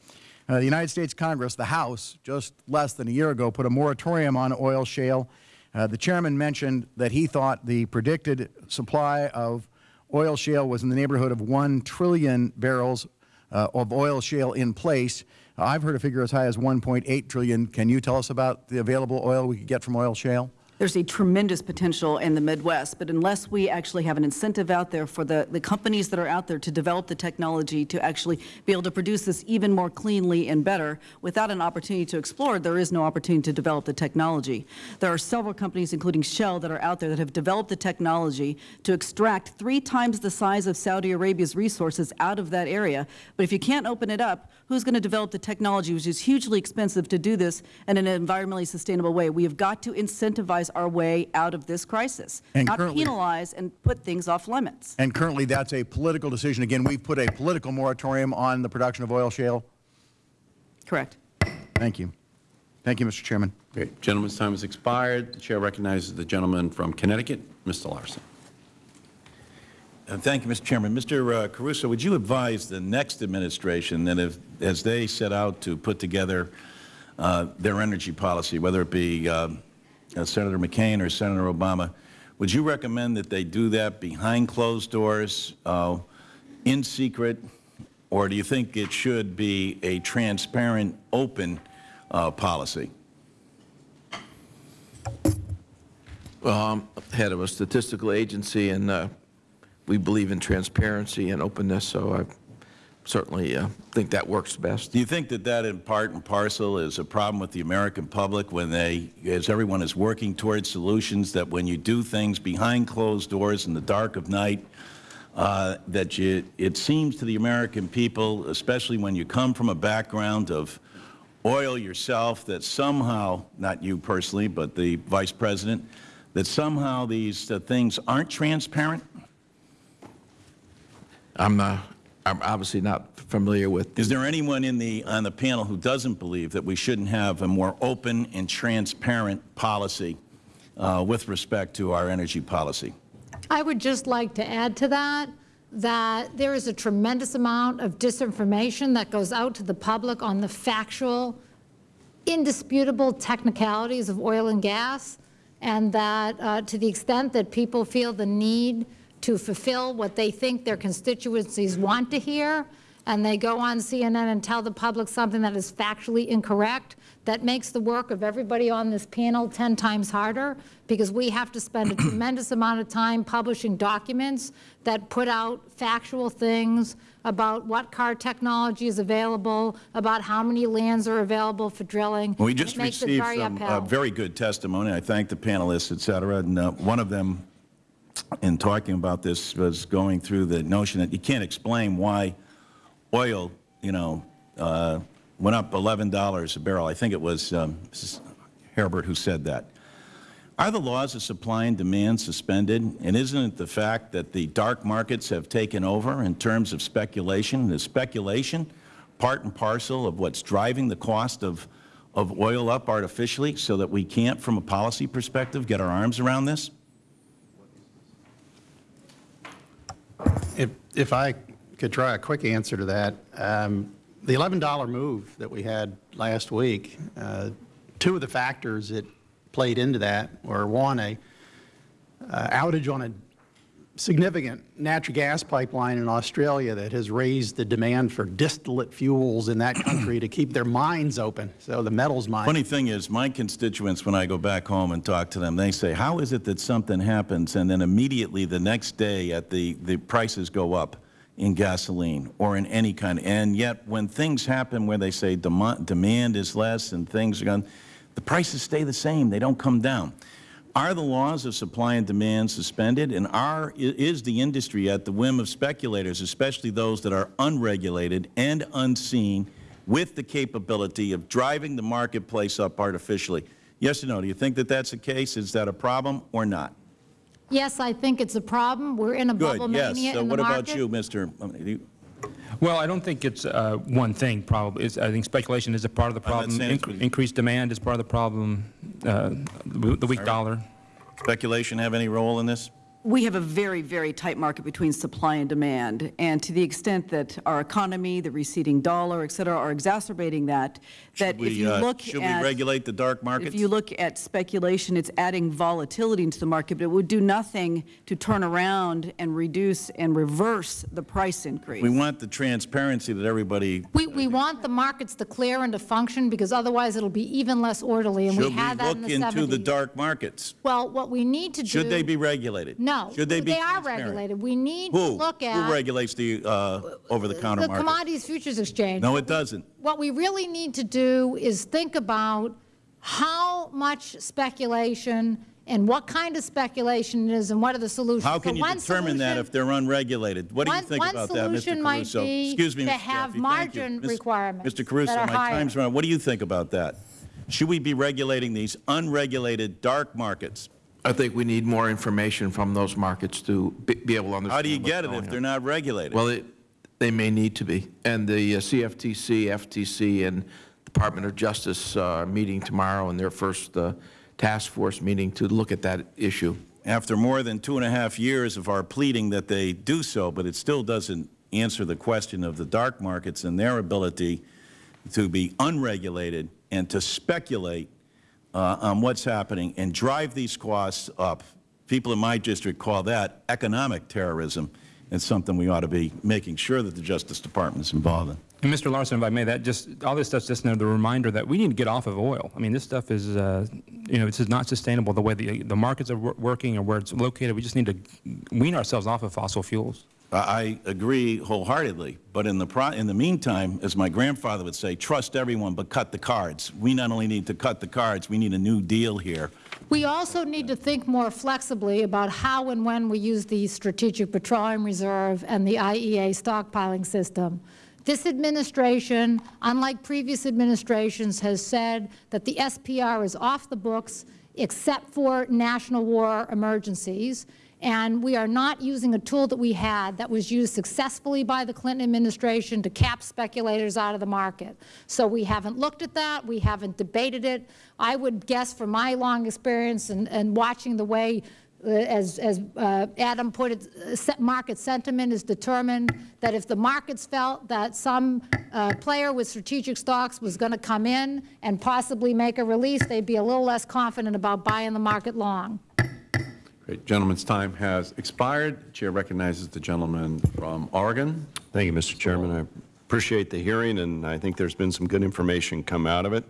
Uh, The United States Congress, the House, just less than a year ago, put a moratorium on oil shale. Uh, The chairman mentioned that he thought the predicted supply of oil shale was in the neighborhood of 1 trillion barrels uh, of oil shale in place. I've heard a figure as high as 1.8 trillion. Can you tell us about the available oil we could get from oil shale?
There's a tremendous potential in the Midwest, but unless we actually have an incentive out there for the, the companies that are out there to develop the technology to actually be able to produce this even more cleanly and better, without an opportunity to explore, there is no opportunity to develop the technology. There are several companies, including Shell, that are out there that have developed the technology to extract three times the size of Saudi Arabia's resources out of that area. But if you can't open it up, who's going to develop the technology, which is hugely expensive to do this in an environmentally sustainable way? We have got to incentivize our way out of this crisis,
And
not penalize and put things off limits.
And currently, that's a political decision. Again, we've put a political moratorium on the production of oil shale.
Correct.
Thank you. Thank you, Mr. Chairman.
Great. Gentleman's time has expired. The Chair recognizes the gentleman from Connecticut, Mr. Larson.
Uh, Thank you, Mr. Chairman. Mr. uh, Caruso, would you advise the next administration that if, as they set out to put together uh, their energy policy, whether it be uh, uh, Senator McCain or Senator Obama, would you recommend that they do that behind closed doors, uh, in secret, or do you think it should be a transparent, open uh, policy?
Well, I'm head of a statistical agency, and uh, we believe in transparency and openness, so I certainly uh, think that works best.
Do you think that that in part and parcel is a problem with the American public when they, as everyone is working towards solutions, that when you do things behind closed doors in the dark of night, uh, that you, it seems to the American people, especially when you come from a background of oil yourself, that somehow, not you personally, but the Vice President, that somehow these uh, things aren't transparent?
I'm, uh, I'm obviously not familiar with.
Is there anyone in the, on the panel who doesn't believe that we shouldn't have a more open and transparent policy uh, with respect to our energy policy?
I would just like to add to that, that there is a tremendous amount of disinformation that goes out to the public on the factual, indisputable technicalities of oil and gas, and that uh, to the extent that people feel the need to fulfill what they think their constituencies want to hear, and they go on CNN and tell the public something that is factually incorrect, that makes the work of everybody on this panel 10 times harder, because we have to spend a tremendous amount of time publishing documents that put out factual things about what car technology is available, about how many lands are available for drilling.
We just
It makes it
received
very
some uh, very good testimony. I thank the panelists, et cetera, and uh, one of them, in talking about this, was going through the notion that you can't explain why oil, you know, uh, went up $11 a barrel. I think it was um, Mrs. Harbert who said that. Are the laws of supply and demand suspended? And isn't it the fact that the dark markets have taken over in terms of speculation? Is speculation part and parcel of what's driving the cost of, of oil up artificially so that we can't, from a policy perspective, get our arms around this?
If, if I could try a quick answer to that, um, the $11 move that we had last week, uh, two of the factors that played into that were, one, a uh, outage on a significant natural gas pipeline in Australia that has raised the demand for distillate fuels in that country to keep their mines open, so the metals mine.
Funny thing is, my constituents, when I go back home and talk to them, they say, how is it that something happens and then immediately the next day at the, the prices go up in gasoline or in any kind, and yet when things happen where they say demand, demand is less and things are gone, the prices stay the same, they don't come down. Are the laws of supply and demand suspended, and are, is the industry at the whim of speculators, especially those that are unregulated and unseen, with the capability of driving the marketplace up artificially? Yes or no? Do you think that that's the case? Is that a problem or not?
Yes, I think it's a problem. We're in a
Good,
bubble
yes.
mania
So
in the market.
Good. Yes. So what about you, Mr.
Well, I don't think it's uh, one thing, probably. It's, I think speculation is a part of the problem. Inc- Increased demand is part of the problem, uh, the the weak dollar.
Speculation have any role in this?
We have a very, very tight market between supply and demand, and to the extent that our economy, the receding dollar, et cetera, are exacerbating that, that
Should
if
we,
you
uh,
look
Should we
at...
regulate the dark markets?
If you look at speculation, it's adding volatility into the market, but it would do nothing to turn around and reduce and reverse the price increase.
We want the transparency that everybody,
We, we want the markets to clear and to function, because otherwise it'll be even less orderly, and we
should we
had that in
look
the
into the dark markets?
Well, what we need to do...
Should they be regulated?
No.
Should they be
They are
transparent?
regulated. We need to
Who?
look at...
Who regulates the uh, over-the-counter
The
market?
Commodities Futures Exchange.
No, it doesn't.
What we really need to do is think about how much speculation and what kind of speculation it is and what are the solutions.
How can
So
you
one
determine that if they're unregulated? What do you think about that, Mr.
solution might
Caruso?
be
Excuse me,
to
Mr.
have. Margin
Miss-
requirements
Mr. Caruso, my
higher.
time's run. What do you think about that? Should we be regulating these unregulated dark markets?
I think we need more information from those markets to be be able to understand
How do you get it if
on.
they're not regulated?
Well, it- they may need to be. And the uh, CFTC, FTC, and Department of Justice uh, meeting tomorrow and their first uh, task force meeting to look at that issue.
After more than two and a half years of our pleading that they do so, but it still doesn't answer the question of the dark markets and their ability to be unregulated and to speculate uh, on what's happening and drive these costs up. People in my district call that economic terrorism. It's something we ought to be making sure that the Justice Department is involved in.
And Mr. Larson, if I may, that just, all this stuff's just another reminder that we need to get off of oil. I mean, this stuff is, uh, you know, this is not sustainable the way the, the markets are wor working or where it's located. We just need to wean ourselves off of fossil fuels.
I agree wholeheartedly, but in the, in the meantime, as my grandfather would say, trust everyone but cut the cards. We not only need to cut the cards, we need a new deal here.
We also need to think more flexibly about how and when we use the Strategic Petroleum Reserve and the IEA stockpiling system. This administration, unlike previous administrations, has said that the SPR is off the books except for national war emergencies and we are not using a tool that we had that was used successfully by the Clinton administration to cap speculators out of the market. So we haven't looked at that. We haven't debated it. I would guess from my long experience and, and watching the way uh, as, as uh, Adam put it, uh, market sentiment is determined that if the markets felt that some uh, player with strategic stocks was going to come in and possibly make a release, they'd be a little less confident about buying the market long.
Great. Gentleman's time has expired. The Chair recognizes the gentleman from Oregon.
Thank you, Mr. Chairman. I appreciate the hearing, and I think there's been some good information come out of it.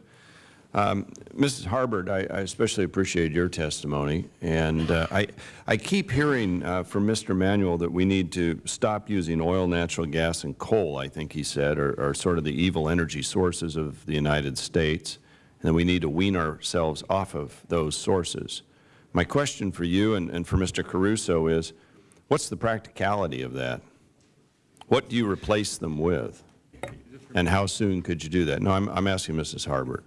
Um, Mrs. Harbert, I, I, especially appreciate your testimony, and uh, I, I keep hearing uh, from Mr. Emanuel that we need to stop using oil, natural gas, and coal, I think he said, are, are sort of the evil energy sources of the United States, and that we need to wean ourselves off of those sources. My question for you and, and for Mr. Caruso is, what's the practicality of that? What do you replace them with? And how soon could you do that? No, I'm, I'm asking Mrs. Harbert.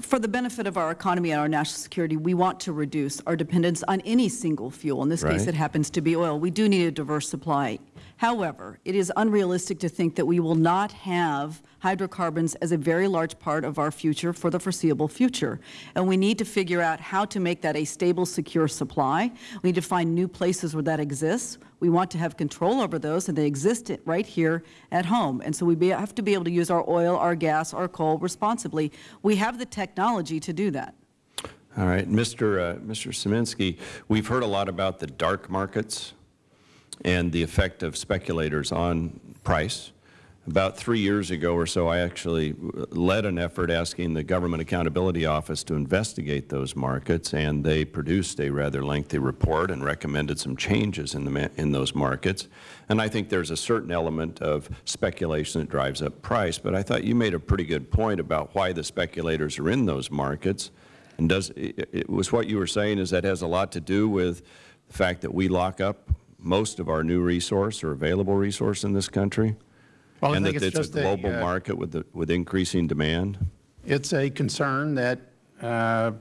For the benefit of our economy and our national security, we want to reduce our dependence on any single fuel. In this
right.
case, it happens to be oil. We do need a diverse supply. However, it is unrealistic to think that we will not have hydrocarbons as a very large part of our future for the foreseeable future. And we need to figure out how to make that a stable, secure supply. We need to find new places where that exists. We want to have control over those, and they exist right here at home. And so we have to be able to use our oil, our gas, our coal responsibly. We have the technology to do that.
All right. Mr. Uh, Mr. Sieminski, we've heard a lot about the dark markets and the effect of speculators on price. About three years ago or so, I actually led an effort asking the Government Accountability Office to investigate those markets, and they produced a rather lengthy report and recommended some changes in, the, in those markets. And I think there's a certain element of speculation that drives up price, but I thought you made a pretty good point about why the speculators are in those markets. And does, it, it was what you were saying is that has a lot to do with the fact that we lock up most of our new resource or available resource in this country?
Well,
and
that
it's,
it's
a global
a, uh,
market with, the, with increasing demand?
It's a concern that uh,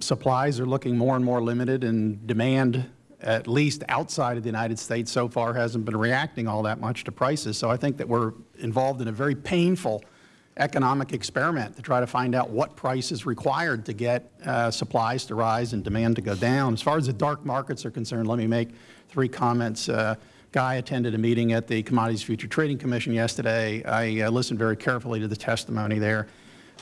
supplies are looking more and more limited and demand, at least outside of the United States, so far hasn't been reacting all that much to prices. So I think that we're involved in a very painful economic experiment to try to find out what price is required to get uh, supplies to rise and demand to go down. As far as the dark markets are concerned, let me make three comments. Uh, Guy attended a meeting at the Commodities Future Trading Commission yesterday. I uh, listened very carefully to the testimony there.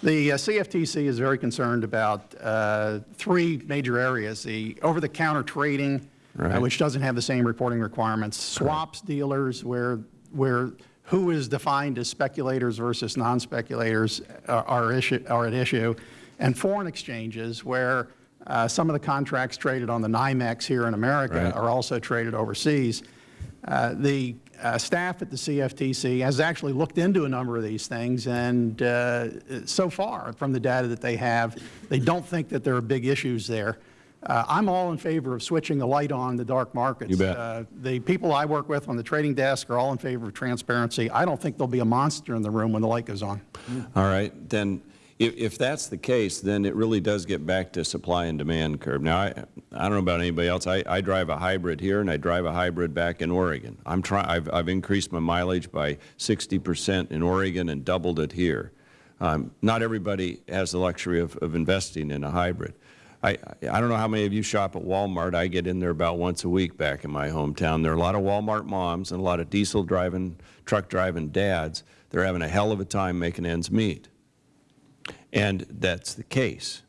The uh, CFTC is very concerned about uh, three major areas, the over-the-counter trading, uh, right. which doesn't have the same reporting requirements, swaps right. dealers, where, where who is defined as speculators versus non-speculators are, are, issue, are at issue, and foreign exchanges, where uh, some of the contracts traded on the NYMEX here in America right. are also traded overseas. Uh, the uh, staff at the CFTC has actually looked into a number of these things, and uh, so far, from the data that they have, they don't think that there are big issues there. Uh, I'm all in favor of switching the light on the dark markets.
You bet.
Uh, the people I work with on the trading desk are all in favor of transparency. I don't think there'll be a monster in the room when the light goes on.
All right. Then if, if that's the case, then it really does get back to supply and demand curve. Now, I, I don't know about anybody else. I, I drive a hybrid here, and I drive a hybrid back in Oregon. I'm try, I've, I've increased my mileage by 60 percent in Oregon and doubled it here. Um, not everybody has the luxury of, of investing in a hybrid. I, I don't know how many of you shop at Walmart. I get in there about once a week back in my hometown. There are a lot of Walmart moms and a lot of diesel driving, truck driving dads. They're having a hell of a time making ends meet. And that's the case.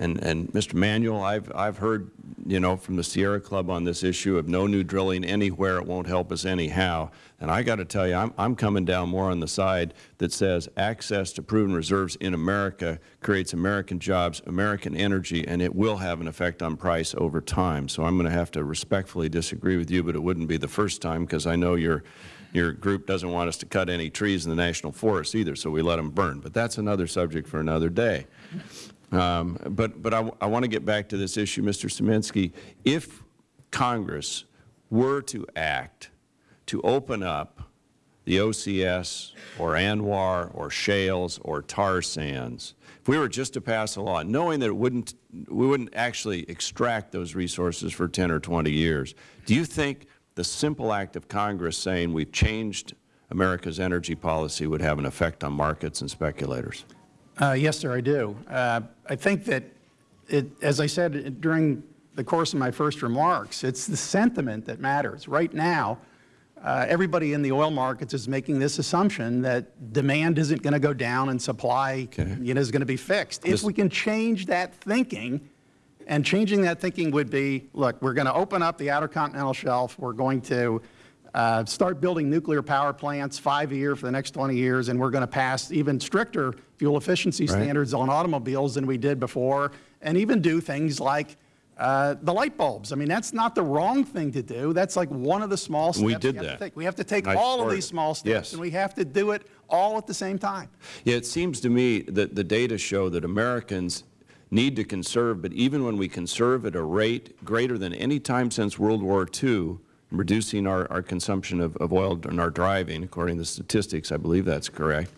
And, and Mr. Manuel, I've, I've heard, you know, from the Sierra Club on this issue of no new drilling anywhere, it won't help us anyhow. And I got to tell you, I'm, I'm coming down more on the side that says access to proven reserves in America creates American jobs, American energy, and it will have an effect on price over time. So I'm going to have to respectfully disagree with you, but it wouldn't be the first time because I know your, your group doesn't want us to cut any trees in the national forest either, so we let them burn. But that's another subject for another day. Um, but but I, I want to get back to this issue, Mr. Sieminski. If Congress were to act to open up the OCS or ANWR or shales or tar sands, if we were just to pass a law, knowing that it wouldn't, we wouldn't actually extract those resources for 10 or 20 years, do you think the simple act of Congress saying we've changed America's energy policy would have an effect on markets and speculators?
Uh, yes, sir, I do. Uh, I think that, it, as I said during the course of my first remarks, it's the sentiment that matters. Right now, uh, everybody in the oil markets is making this assumption that demand isn't going to go down and supply okay. you know, is going to be fixed. This if we can change that thinking, and changing that thinking would be, look, we're going to open up the Outer Continental Shelf. We're going to uh, start building nuclear power plants five a year for the next 20 years, and we're going to pass even stricter fuel efficiency right. standards on automobiles than we did before, and even do things like uh, the light bulbs. I mean, that's not the wrong thing to do. That's like one of the small steps
we did
we
that.
take. We have to take all of these small steps,
yes.
and we have to do it all at the same time.
Yeah, it seems to me that the data show that Americans need to conserve, but even when we conserve at a rate greater than any time since World War II, reducing our, our consumption of, of oil and our driving, according to the statistics, I believe that's correct,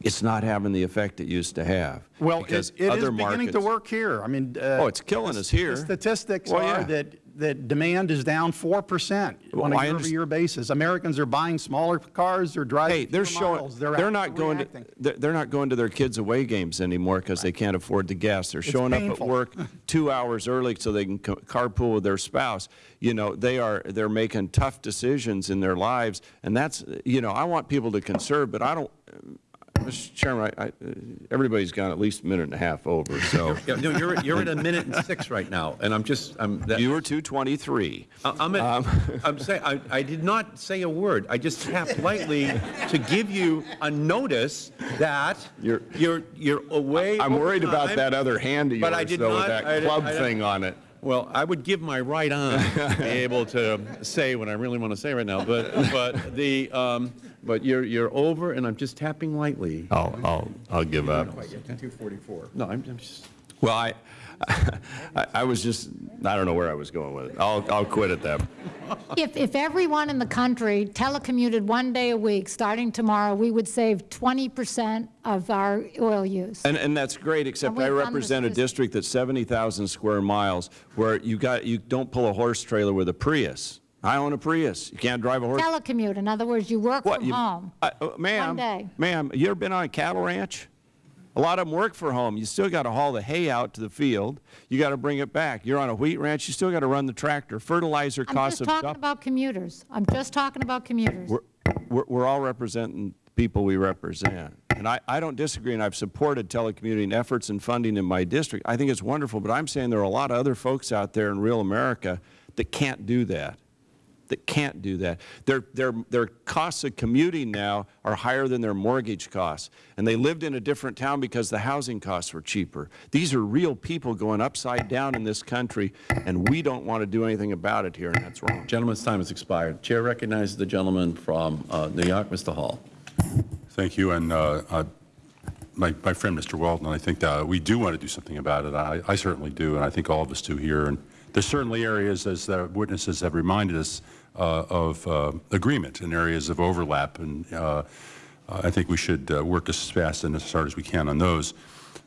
it's not having the effect it used to have.
Well, it, it is beginning
markets,
to work here. I mean, uh,
oh, it's killing us here.
The statistics
well,
are
yeah.
that that demand is down 4 percent on a year-over-year basis. Americans are buying smaller cars, they're driving
hey, they're showing,
miles. They're,
they're not going to they're, they're not going to their kids' away games anymore because right. they can't afford the gas. They're
it's
showing
painful.
up at work two hours early so they can carpool with their spouse. You know, they are they're making tough decisions in their lives, and that's you know I want people to conserve, but I don't Mr. Chairman, I, I, everybody's gone at least a minute and a half over. So
yeah, no, you're you're at a minute and six right now, and I'm just I'm.
That, you were two twenty three.
I'm at, um, I'm saying I, I did not say a word. I just tapped lightly to give you a notice that you're you're you're away.
I'm worried
time,
about that other hand of yours,
but I did
though,
not,
with that
I,
club
I,
thing on it.
Well, I would give my right arm to be able to say what I really want to say right now, but but the um, but you're you're over, and I'm just tapping lightly.
I'll I'll I'll give up.
Two forty-four. No, I'm, I'm just.
Well, I, I, I was just I don't know where I was going with it. I'll I'll quit at that.
If if everyone in the country telecommuted one day a week, starting tomorrow, we would save 20 percent of our oil use.
And and that's great, except I represent a district that's 70,000 square miles, where you got you don't pull a horse trailer with a Prius. I own a Prius. You can't drive a horse.
Telecommute. In other words, you work
what,
from
you,
home.
Uh, ma'am, ma'am, you ever been on a cattle ranch? A lot of them work for home. You still got to haul the hay out to the field. You got to bring it back. You're on a wheat ranch. You still got to run the tractor. Fertilizer
I'm
costs.
I'm just talking about commuters. I'm just talking about commuters.
We're, we're, we're all representing people we represent. And I, I don't disagree, and I've supported telecommuting efforts and funding in my district. I think it's wonderful, but I'm saying there are a lot of other folks out there in real America that can't do that that can't do that. Their, their, their costs of commuting now are higher than their mortgage costs. And they lived in a different town because the housing costs were cheaper. These are real people going upside down in this country, and we don't want to do anything about it here, and that's wrong.
Gentleman's time has expired. Chair recognizes the gentleman from uh, New York, Mr. Hall.
Thank you. And uh, uh, my, my friend, Mr. Walden, I think that we do want to do something about it. I, I certainly do, and I think all of us do here. And there's certainly areas, as the witnesses have reminded us, uh, of uh, agreement and areas of overlap, and uh, I think we should uh, work as fast and as hard as we can on those.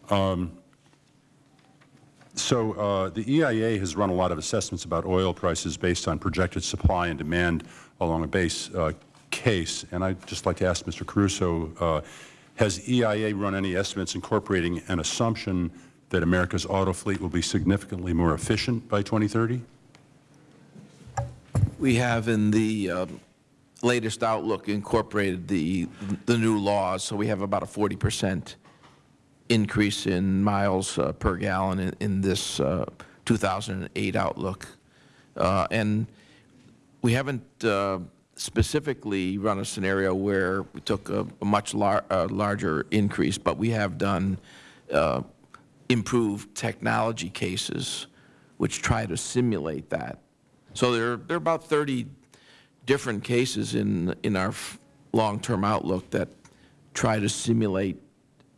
Um, so uh, the EIA has run a lot of assessments about oil prices based on projected supply and demand along a base case. And I'd just like to ask Mr. Caruso, has EIA run any estimates incorporating an assumption that America's auto fleet will be significantly more efficient by 2030?
We have in the um, latest outlook incorporated the, the new laws, so we have about a 40 percent increase in miles uh, per gallon in, in this uh, 2008 outlook. Uh, and we haven't uh, specifically run a scenario where we took a, a much lar uh, larger increase, but we have done uh, improved technology cases which try to simulate that. So there, there are about 30 different cases in, in our long-term outlook that try to simulate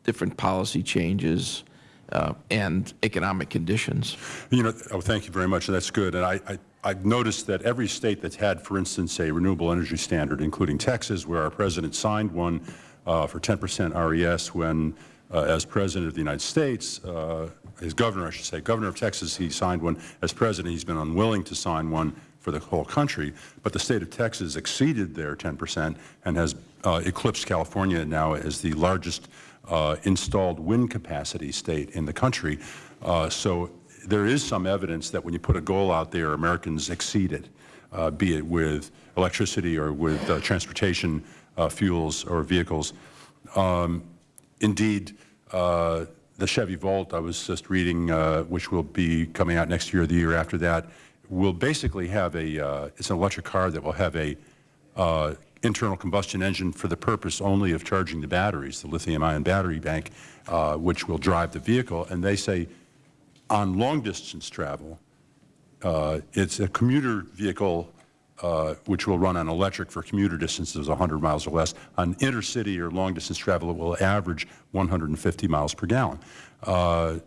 different policy changes uh, and economic conditions.
You know, oh, thank you very much. That's good. And I, I, I've noticed that every state that's had, for instance, a renewable energy standard, including Texas, where our president signed one uh, for 10 percent RES when, uh, as President of the United States, uh, his governor, I should say, governor of Texas, he signed one. As President, he's been unwilling to sign one for the whole country. But the state of Texas exceeded their 10 percent and has uh, eclipsed California now as the largest uh, installed wind capacity state in the country. Uh, so there is some evidence that when you put a goal out there, Americans exceed it, uh, be it with electricity or with uh, transportation uh, fuels or vehicles. Um, indeed, uh, the Chevy Volt I was just reading, which will be coming out next year or the year after that, will basically have a, it's an electric car that will have a internal combustion engine for the purpose only of charging the batteries, the lithium-ion battery bank, uh, which will drive the vehicle. And they say on long-distance travel, uh, it's a commuter vehicle uh, which will run on electric for commuter distances 100 miles or less. On intercity or long-distance travel, it will average 150 miles per gallon. Uh,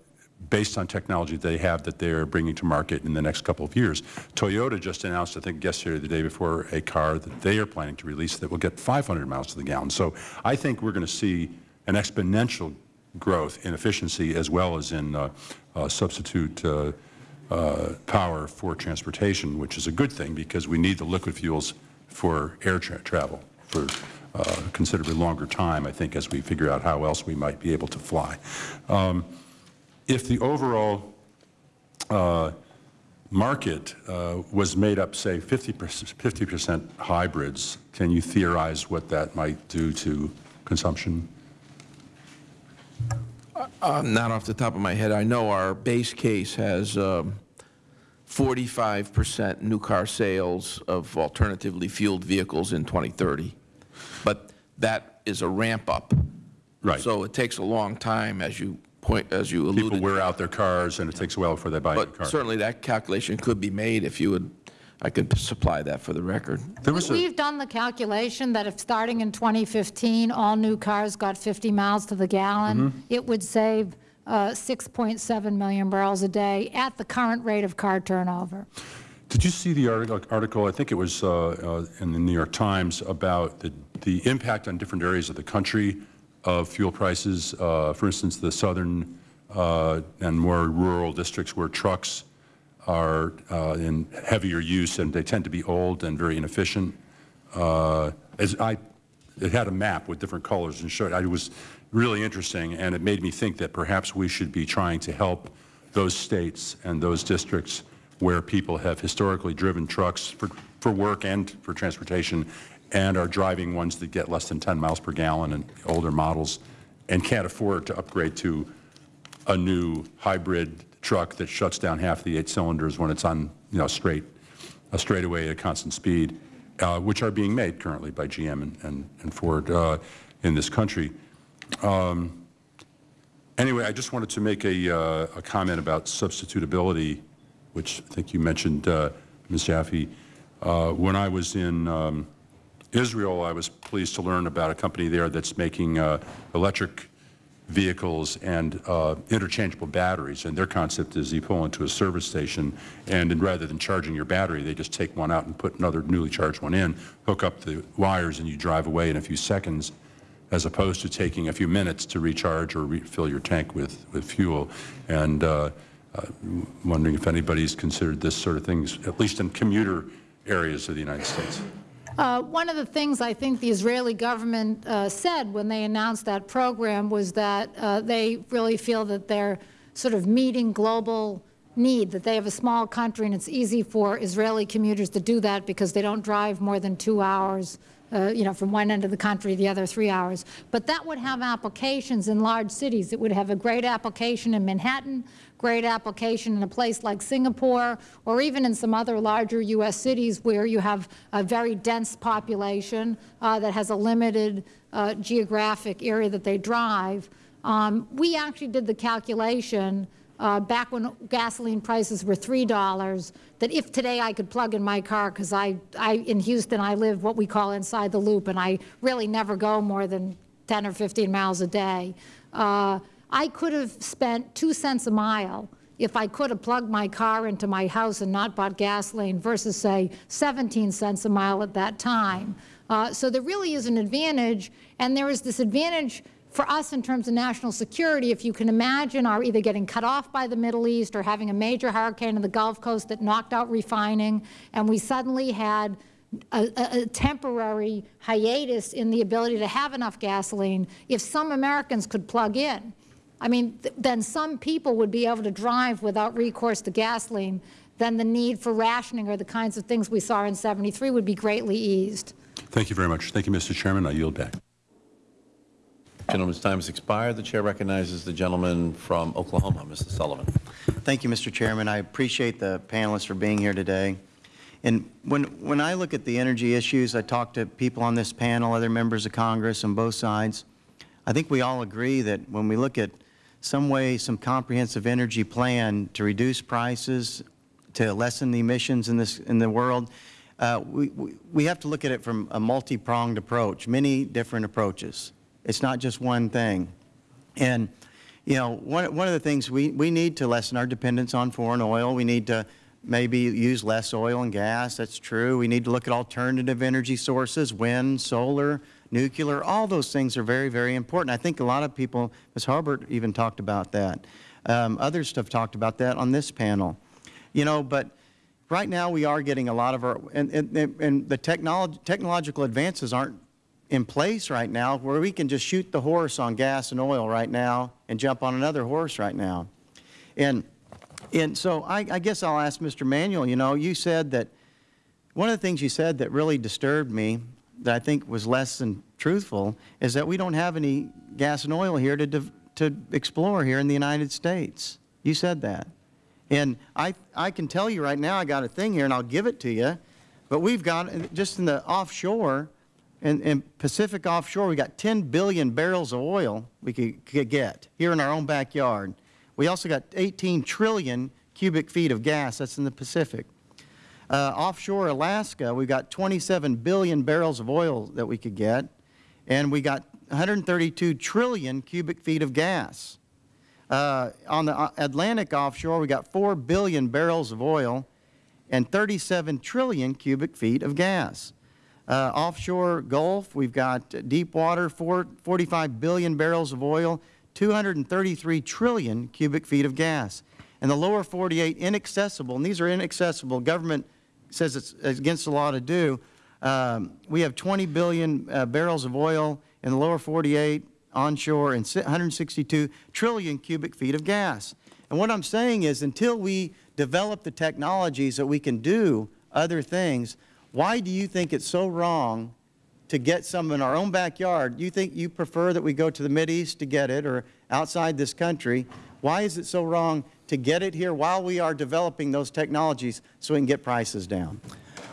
based on technology they have that they're bringing to market in the next couple of years. Toyota just announced, I think yesterday or the day before, a car that they are planning to release that will get 500 miles to the gallon. So I think we're going to see an exponential growth in efficiency as well as in uh, uh, substitute uh, power for transportation, which is a good thing because we need the liquid fuels for air tra travel for uh, considerably longer time, I think, as we figure out how else we might be able to fly. Um, if the overall uh, market uh, was made up, say, 50 percent hybrids, can you theorize what that might do to consumption?
Uh, not off the top of my head. I know our base case has 45 um, percent new car sales of alternatively fueled vehicles in 2030. But that is a ramp up.
Right.
So it takes a long time, as you point, as you alluded.
People wear out their cars, and it takes a while before they buy a car.
But certainly that calculation could be made if you would, I could supply that for the record.
There was
We've done the calculation that if starting in 2015, all new cars got 50 miles to the gallon,
Mm-hmm.
it would save uh, 6.7 million barrels a day at the current rate of car turnover.
did you see the article, article, I think it was uh, uh, in the New York Times, about the, the impact on different areas of the country of fuel prices. Uh, for instance, the southern uh, and more rural districts where trucks are uh, in heavier use and they tend to be old and very inefficient. Uh, as I, it had a map with different colors and showed it was really interesting and it made me think that perhaps we should be trying to help those states and those districts where people have historically driven trucks for, for work and for transportation and are driving ones that get less than 10 miles per gallon and older models and can't afford to upgrade to a new hybrid truck that shuts down half the eight cylinders when it's on, you know, straight, a straightaway at a constant speed, uh, which are being made currently by GM and, and, and Ford uh, in this country. Um, anyway, I just wanted to make a, uh, a, comment about substitutability, which I think you mentioned, uh, Ms. Jaffe. Uh, when I was in um, Israel, I was pleased to learn about a company there that's making uh, electric vehicles and uh, interchangeable batteries. And their concept is you pull into a service station, and rather than charging your battery, they just take one out and put another newly charged one in, hook up the wires, and you drive away in a few seconds. as opposed to taking a few minutes to recharge or refill your tank with, with fuel. And uh, uh, wondering if anybody's considered this sort of things, at least in commuter areas of the United States.
Uh, one of the things I think the Israeli government uh, said when they announced that program was that uh, they really feel that they're sort of meeting global need, that they have a small country and it's easy for Israeli commuters to do that because they don't drive more than two hours uh, you know, from one end of the country to the other three hours. But that would have applications in large cities. It would have a great application in Manhattan, great application in a place like Singapore, or even in some other larger U.S. cities where you have a very dense population uh, that has a limited uh, geographic area that they drive. Um, we actually did the calculation uh, back when gasoline prices were $3, that if today I could plug in my car, because I, I, in Houston, I live what we call inside the loop, and I really never go more than 10 or 15 miles a day, uh, I could have spent 2 cents a mile if I could have plugged my car into my house and not bought gasoline versus, say, 17 cents a mile at that time. Uh, so there really is an advantage, and there is this advantage for us in terms of national security, if you can imagine our either getting cut off by the Middle East or having a major hurricane in the Gulf Coast that knocked out refining, and we suddenly had a, a, temporary hiatus in the ability to have enough gasoline, if some Americans could plug in, I mean, th then some people would be able to drive without recourse to gasoline, then the need for rationing or the kinds of things we saw in 73 would be greatly eased.
Thank you very much. Thank you, Mr. Chairman. I yield back.
Gentleman's time has expired. The Chair recognizes the gentleman from Oklahoma, Mr. Sullivan.
Thank you, Mr. Chairman. I appreciate the panelists for being here today. And when, when I look at the energy issues, I talk to people on this panel, other members of Congress on both sides. I think we all agree that when we look at some way, some comprehensive energy plan to reduce prices, to lessen the emissions in, this, in the world, uh, we, we, have to look at it from a multi-pronged approach, many different approaches. It's not just one thing. And, you know, one, one of the things we, we need to lessen our dependence on foreign oil. We need to maybe use less oil and gas. That's true. We need to look at alternative energy sources, wind, solar, nuclear. All those things are very, very important. I think a lot of people, Ms. Harbert even talked about that. Um, others have talked about that on this panel. You know, but right now we are getting a lot of our, and, and, and the technology, technological advances aren't in place right now where we can just shoot the horse on gas and oil right now and jump on another horse right now. And, and so I, I guess I'll ask Mr. Manuel, you know, you said that one of the things you said that really disturbed me that I think was less than truthful is that we don't have any gas and oil here to, to explore here in the United States. You said that. And I, I can tell you right now, I got a thing here and I'll give it to you, but we've got, uh, just in the offshore, in, in Pacific offshore, we got 10 billion barrels of oil we could, could get here in our own backyard. We also got 18 trillion cubic feet of gas. That's in the Pacific. Uh, offshore Alaska, we have got 27 billion barrels of oil that we could get, and we got 132 trillion cubic feet of gas. Uh, on the uh, Atlantic offshore, we got 4 billion barrels of oil and 37 trillion cubic feet of gas. Uh, offshore Gulf, we've got deep water, four, 45 billion barrels of oil, 233 trillion cubic feet of gas. And the lower 48, inaccessible, and these are inaccessible. Government says it's against the law to do. Um, we have 20 billion uh, barrels of oil in the lower 48 onshore and 162 trillion cubic feet of gas. And what I'm saying is until we develop the technologies that we can do other things, why do you think it's so wrong to get some in our own backyard? You think you prefer that we go to the Mideast to get it or outside this country? Why is it so wrong to get it here while we are developing those technologies so we can get prices down?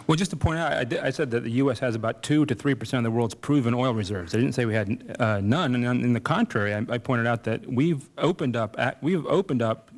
Well, just to point out, I, did, I, said that the U.S. has about 2 to 3 percent of the world's proven oil reserves. I didn't say we had uh, none. And in the contrary, I, I, pointed out that we've opened up we've opened up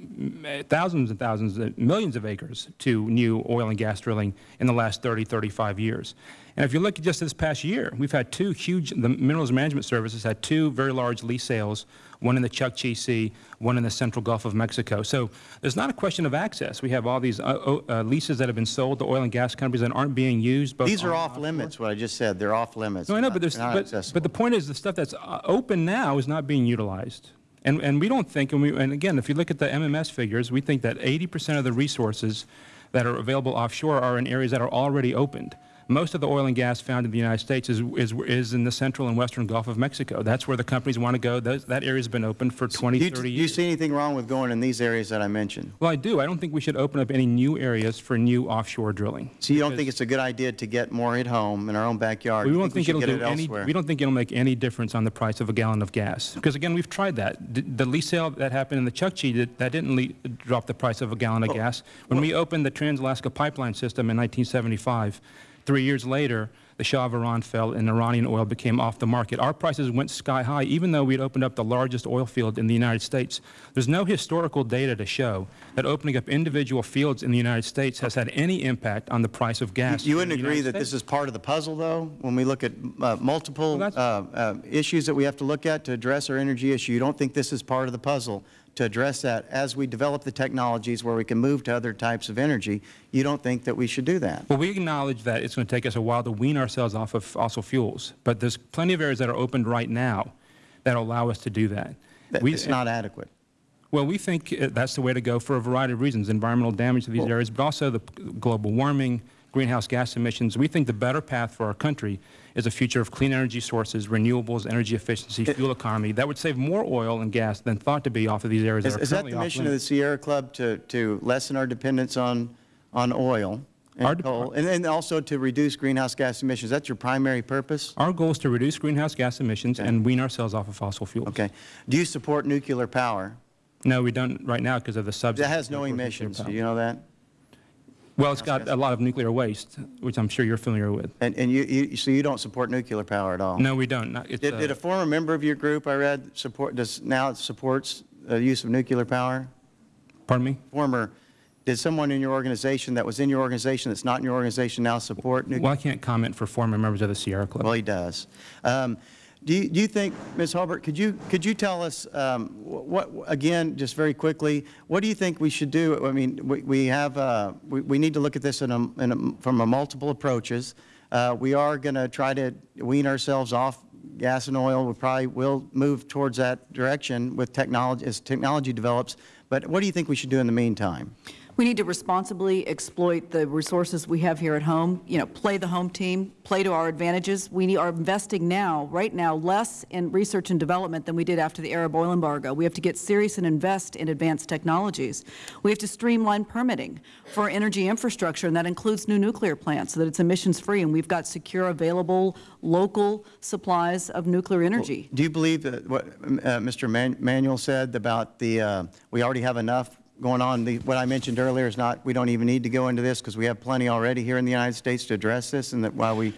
thousands and thousands, of, millions of acres to new oil and gas drilling in the last 30, 35 years. And if you look at just this past year, we've had two huge, the Minerals Management Services had two very large lease sales one in the Chukchi Sea, one in the central Gulf of Mexico. So there's not a question of access. We have all these uh, uh, leases that have been sold to oil and gas companies that aren't being used.
These are off limits, what I just said. They're off limits.
No, I know, but there's, but, but the point is, the stuff that's uh, open now is not being utilized. And, and we don't think, and, we, and again, if you look at the MMS figures, we think that 80% of the resources that are available offshore are in areas that are already opened. Most of the oil and gas found in the United States is, is, is in the central and western Gulf of Mexico. That's where the companies want to go. Those, that area's been open for 20,
Do you,
30
do you see anything wrong with going in these areas that I mentioned?
Well, I do. I don't think we should open up any new areas for new offshore drilling.
So you don't think it's a good idea to get more at home in our own backyard?
We don't think,
should
it'll do
it
any.
elsewhere?
We don't think it'll make any difference on the price of a gallon of gas. Because again, we've tried that. D- The lease sale that happened in the Chukchi did, that didn't drop the price of a gallon of gas. When we opened the Trans-Alaska Pipeline System in 1975, three years later, the Shah of Iran fell and Iranian oil became off the market. Our prices went sky high, even though we had opened up the largest oil field in the United States. There's no historical data to show that opening up individual fields in the United States has had any impact on the price of gas.
You
in
wouldn't agree
United
that this is part of the puzzle, though? When we look at uh, multiple uh, uh, issues that we have to look at to address our energy issue, you don't think this is part of the puzzle to address that as we develop the technologies where we can move to other types of energy? You don't think that we should do that?
Well, we acknowledge that it's going to take us a while to wean ourselves off of fossil fuels, but there's plenty of areas that are opened right now that allow us to do that.
That-
We-
It's not adequate.
Well, we think uh, that's the way to go for a variety of reasons, environmental damage to these areas, but also the global warming, greenhouse gas emissions. We think the better path for our country is a future of clean energy sources, renewables, energy efficiency, fuel economy. That would save more oil and gas than thought to be off of these areas
Is
that are
is that the mission of the. Sierra Club to, to lessen our dependence on, on oil and coal, and then also to reduce greenhouse gas emissions? That's your primary purpose?
Our goal is to reduce greenhouse gas emissions and wean ourselves off of fossil fuels.
Okay. Do you support nuclear power?
No, we don't right now because of the subsidies.
That has no emissions. Do you know that?
Well, it's got a lot of nuclear waste, which I'm sure you're familiar with.
And, and you, you, so you don't support nuclear power at all?
No, we don't. Not- it's,
Did,
uh,
did a former member of your group, I read, support, does, now supports the use of nuclear power?
Pardon me?
Former, did someone in your organization that was in your organization that's not in your organization now support nuclear?
Well, I can't comment for former members of the Sierra Club.
Well, he does. Um, do you, do you think, Ms. Harbert, could you, could you tell us, um, what, again, just very quickly, what do you think we should do? I mean, we, we have, uh, we, we need to look at this in a, in a, from a multiple approaches. Uh, we are going to try to wean ourselves off gas and oil. We probably will move towards that direction with technology, as technology develops. But what do you think we should do in the meantime?
We need to responsibly exploit the resources we have here at home, you know, play the home team, play to our advantages. We are investing now, right now, less in research and development than we did after the Arab oil embargo. We have to get serious and invest in advanced technologies. We have to streamline permitting for energy infrastructure, and that includes new nuclear plants so that it's emissions-free, and we've got secure, available, local supplies of nuclear energy.
Do you believe that what uh, Mr. Man- Manuel said about the, uh, we already have enough going on? The- What I mentioned earlier is not, we don't even need to go into this because we have plenty already here in the United States to address this, and that while we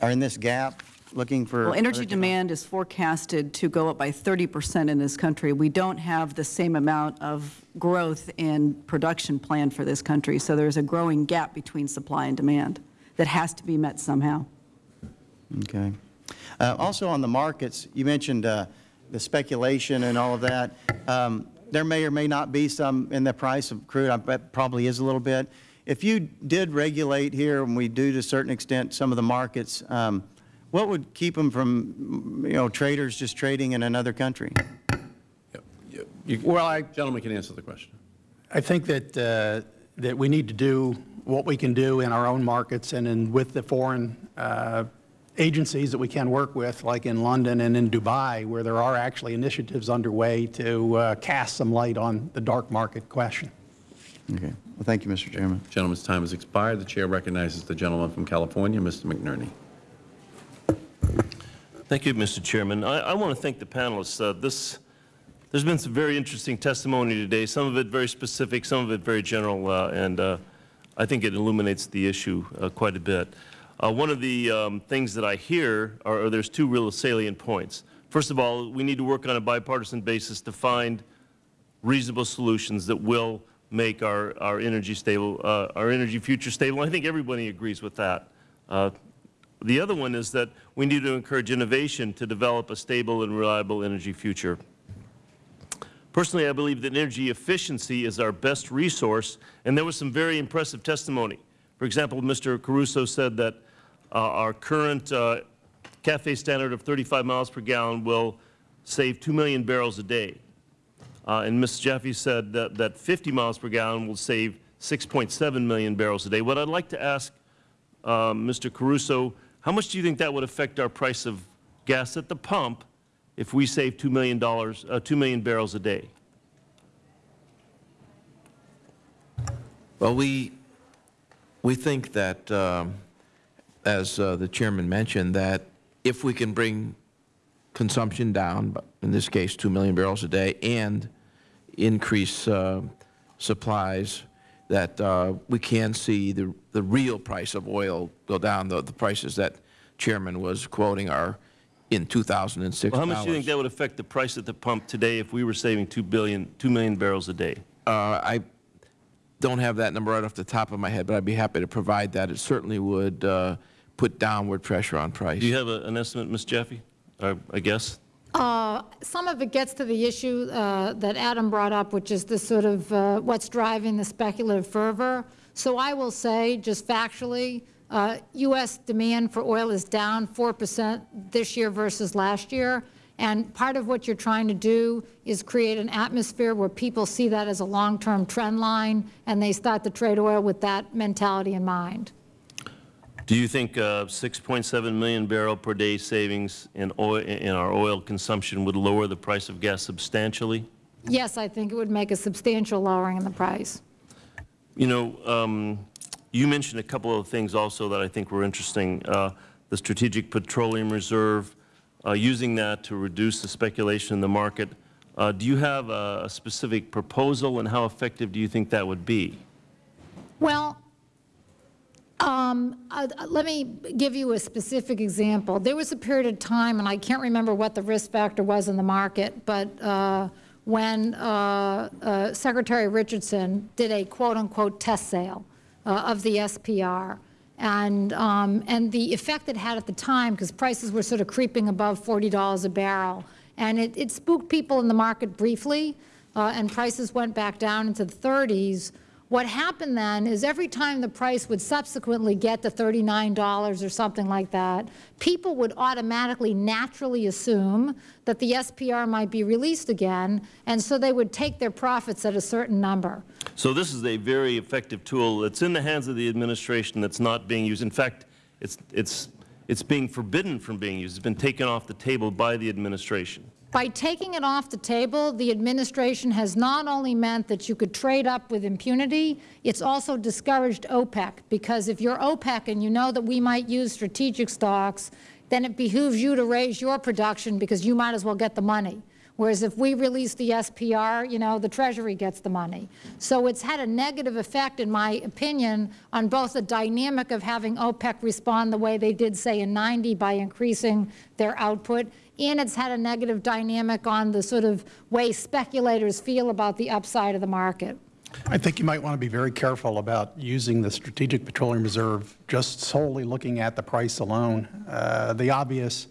are in this gap, looking for...
Well, energy demand is forecasted to go up by 30 percent in this country. We don't have the same amount of growth in production planned for this country, so there's a growing gap between supply and demand that has to be met somehow.
Okay. Uh, Also on the markets, you mentioned uh, the speculation and all of that. Um, There may or may not be some in the price of crude, I bet probably is a little bit. If you did regulate here, and we do to a certain extent some of the markets, um, what would keep them from, you know, traders just trading in another country?
well, I, gentleman can answer the question.
I think that, uh, that we need to do what we can do in our own markets and in, with the foreign uh, agencies that we can work with, like in London and in Dubai, where there are actually initiatives underway to uh, cast some light on the dark market question.
Okay. Well, thank you, Mr. Chairman.
Gentleman's time has expired. The Chair recognizes the gentleman from California, Mr. McNerney.
Thank you, Mr. Chairman. I, I want to thank the panelists. Uh, this, there's been some very interesting testimony today, some of it very specific, some of it very general, uh, and uh, I think it illuminates the issue uh, quite a bit. Uh, one of the um, things that I hear are, are there's two real salient points. First of all, we need to work on a bipartisan basis to find reasonable solutions that will make our, our energy stable, uh, our energy future stable. I think everybody agrees with that. Uh, the other one is that we need to encourage innovation to develop a stable and reliable energy future. Personally, I believe that energy efficiency is our best resource, and there was some very impressive testimony For example, Mr. Caruso said that our current uh, CAFE standard of 35 miles per gallon will save 2 million barrels a day. Uh, and Ms. Jaffe said that, that 50 miles per gallon will save 6.7 million barrels a day. What I'd like to ask uh, Mr. Caruso, how much do you think that would affect our price of gas at the pump if we save $2 million, uh, 2 million barrels a day?
Well, we, we think that, um, as uh, the Chairman mentioned, that if we can bring consumption down, in this case 2 million barrels a day, and increase uh, supplies, that uh, we can see the, the real price of oil go down. The, the prices that Chairman was quoting are in 2006
Well, how much do you think that would affect the price at the pump today if we were saving 2 billion, 2 million barrels a day?
Uh, I don't have that number right off the top of my head, but I'd be happy to provide that. It certainly would uh, put downward pressure on price.
Do you have a, an estimate, Ms. Jaffe? Or a guess?
Uh, Some of it gets to the issue uh, that Adam brought up, which is the sort of uh, what's driving the speculative fervor. So I will say, just factually, uh, U.S. demand for oil is down 4 percent this year versus last year. And part of what you're trying to do is create an atmosphere where people see that as a long-term trend line, and they start to trade oil with that mentality in mind.
Do you think uh, 6.7 million barrel per day savings in, oil, in our oil consumption would lower the price of gas substantially?
Yes, I think it would make a substantial lowering in the price.
You know, um, you mentioned a couple of things also that I think were interesting. Uh, the Strategic Petroleum Reserve, uh, using that to reduce the speculation in the market. Uh, do you have a, a specific proposal, and how effective do you think that would be?
Well, um, uh, let me give you a specific example. There was a period of time, and I can't remember what the risk factor was in the market, but uh, when uh, uh Secretary Richardson did a quote-unquote test sale uh, of the SPR, and, um, and the effect it had at the time, because prices were sort of creeping above $40 a barrel, and it, it spooked people in the market briefly, uh, and prices went back down into the 30s, what happened then is every time the price would subsequently get to $39 or something like that, people would automatically naturally assume that the SPR might be released again, and so they would take their profits at a certain number.
So this is a very effective tool. It's in the hands of the administration that's not being used. In fact, it's, it's, it's being forbidden from being used. It's been taken off the table by the administration.
By taking it off the table, the administration has not only meant that you could trade up with impunity, it's also discouraged OPEC, because if you're OPEC and you know that we might use strategic stocks, then it behooves you to raise your production because you might as well get the money. Whereas if we release the SPR, you know, the Treasury gets the money. So it's had a negative effect, in my opinion, on both the dynamic of having OPEC respond the way they did, say, in 90 by increasing their output, and it's had a negative dynamic on the sort of way speculators feel about the upside of the market.
I think you might want to be very careful about using the Strategic Petroleum Reserve just solely looking at the price alone. Uh, the obvious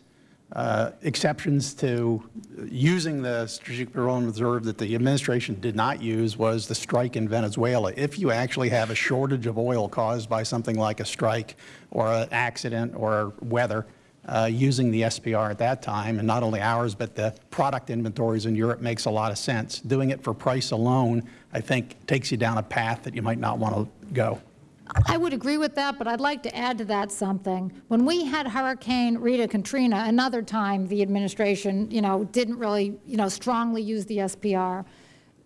uh, exceptions to using the Strategic Petroleum Reserve that the administration did not use was the strike in Venezuela. If you actually have a shortage of oil caused by something like a strike or an accident or weather, uh, using the SPR at that time, and not only ours, but the product inventories in Europe makes a lot of sense. Doing it for price alone, I think, takes you down a path that you might not want to go.
I would agree with that, but I'd like to add to that something. When we had Hurricane Rita Katrina, another time the administration, you know, didn't really, you know, strongly use the SPR.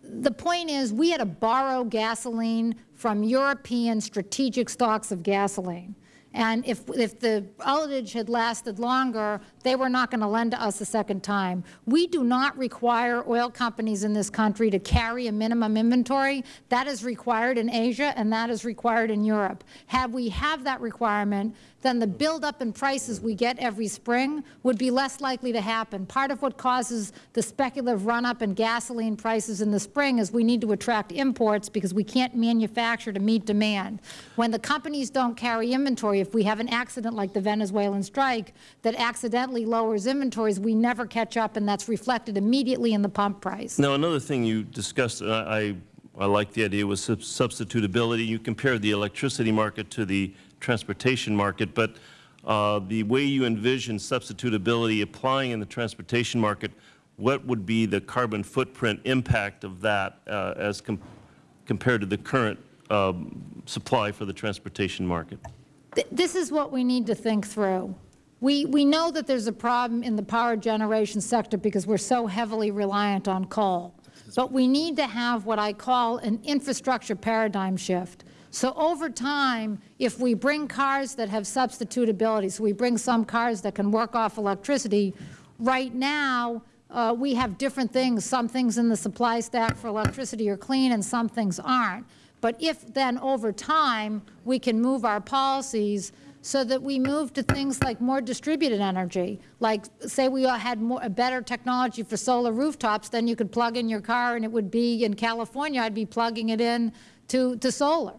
The point is we had to borrow gasoline from European strategic stocks of gasoline. And if, if the outage had lasted longer, they were not going to lend to us a second time. We do not require oil companies in this country to carry a minimum inventory. That is required in Asia and that is required in Europe. Had we have that requirement, then the buildup in prices we get every spring would be less likely to happen. Part of what causes the speculative run-up in gasoline prices in the spring is we need to attract imports because we can't manufacture to meet demand. When the companies don't carry inventory, if we have an accident like the Venezuelan strike that accidentally lowers inventories, we never catch up, and that's reflected immediately in the pump price.
Now, another thing you discussed, and I, I like the idea sub- substitutability. You compared the electricity market to the transportation market, but uh, the way you envision substitutability applying in the transportation market, what would be the carbon footprint impact of that uh, as com compared to the current um, supply for the transportation market?
Th- This is what we need to think through. We, we know that there's a problem in the power generation sector because we're so heavily reliant on coal. But we need to have what I call an infrastructure paradigm shift. So over time, if we bring cars that have substitutability, so we bring some cars that can work off electricity, right now, uh, we have different things. Some things in the supply stack for electricity are clean and some things aren't. But if then over time, we can move our policies so that we move to things like more distributed energy, like say we had more, a better technology for solar rooftops, then you could plug in your car and it would be, in California, I'd be plugging it in to, to solar,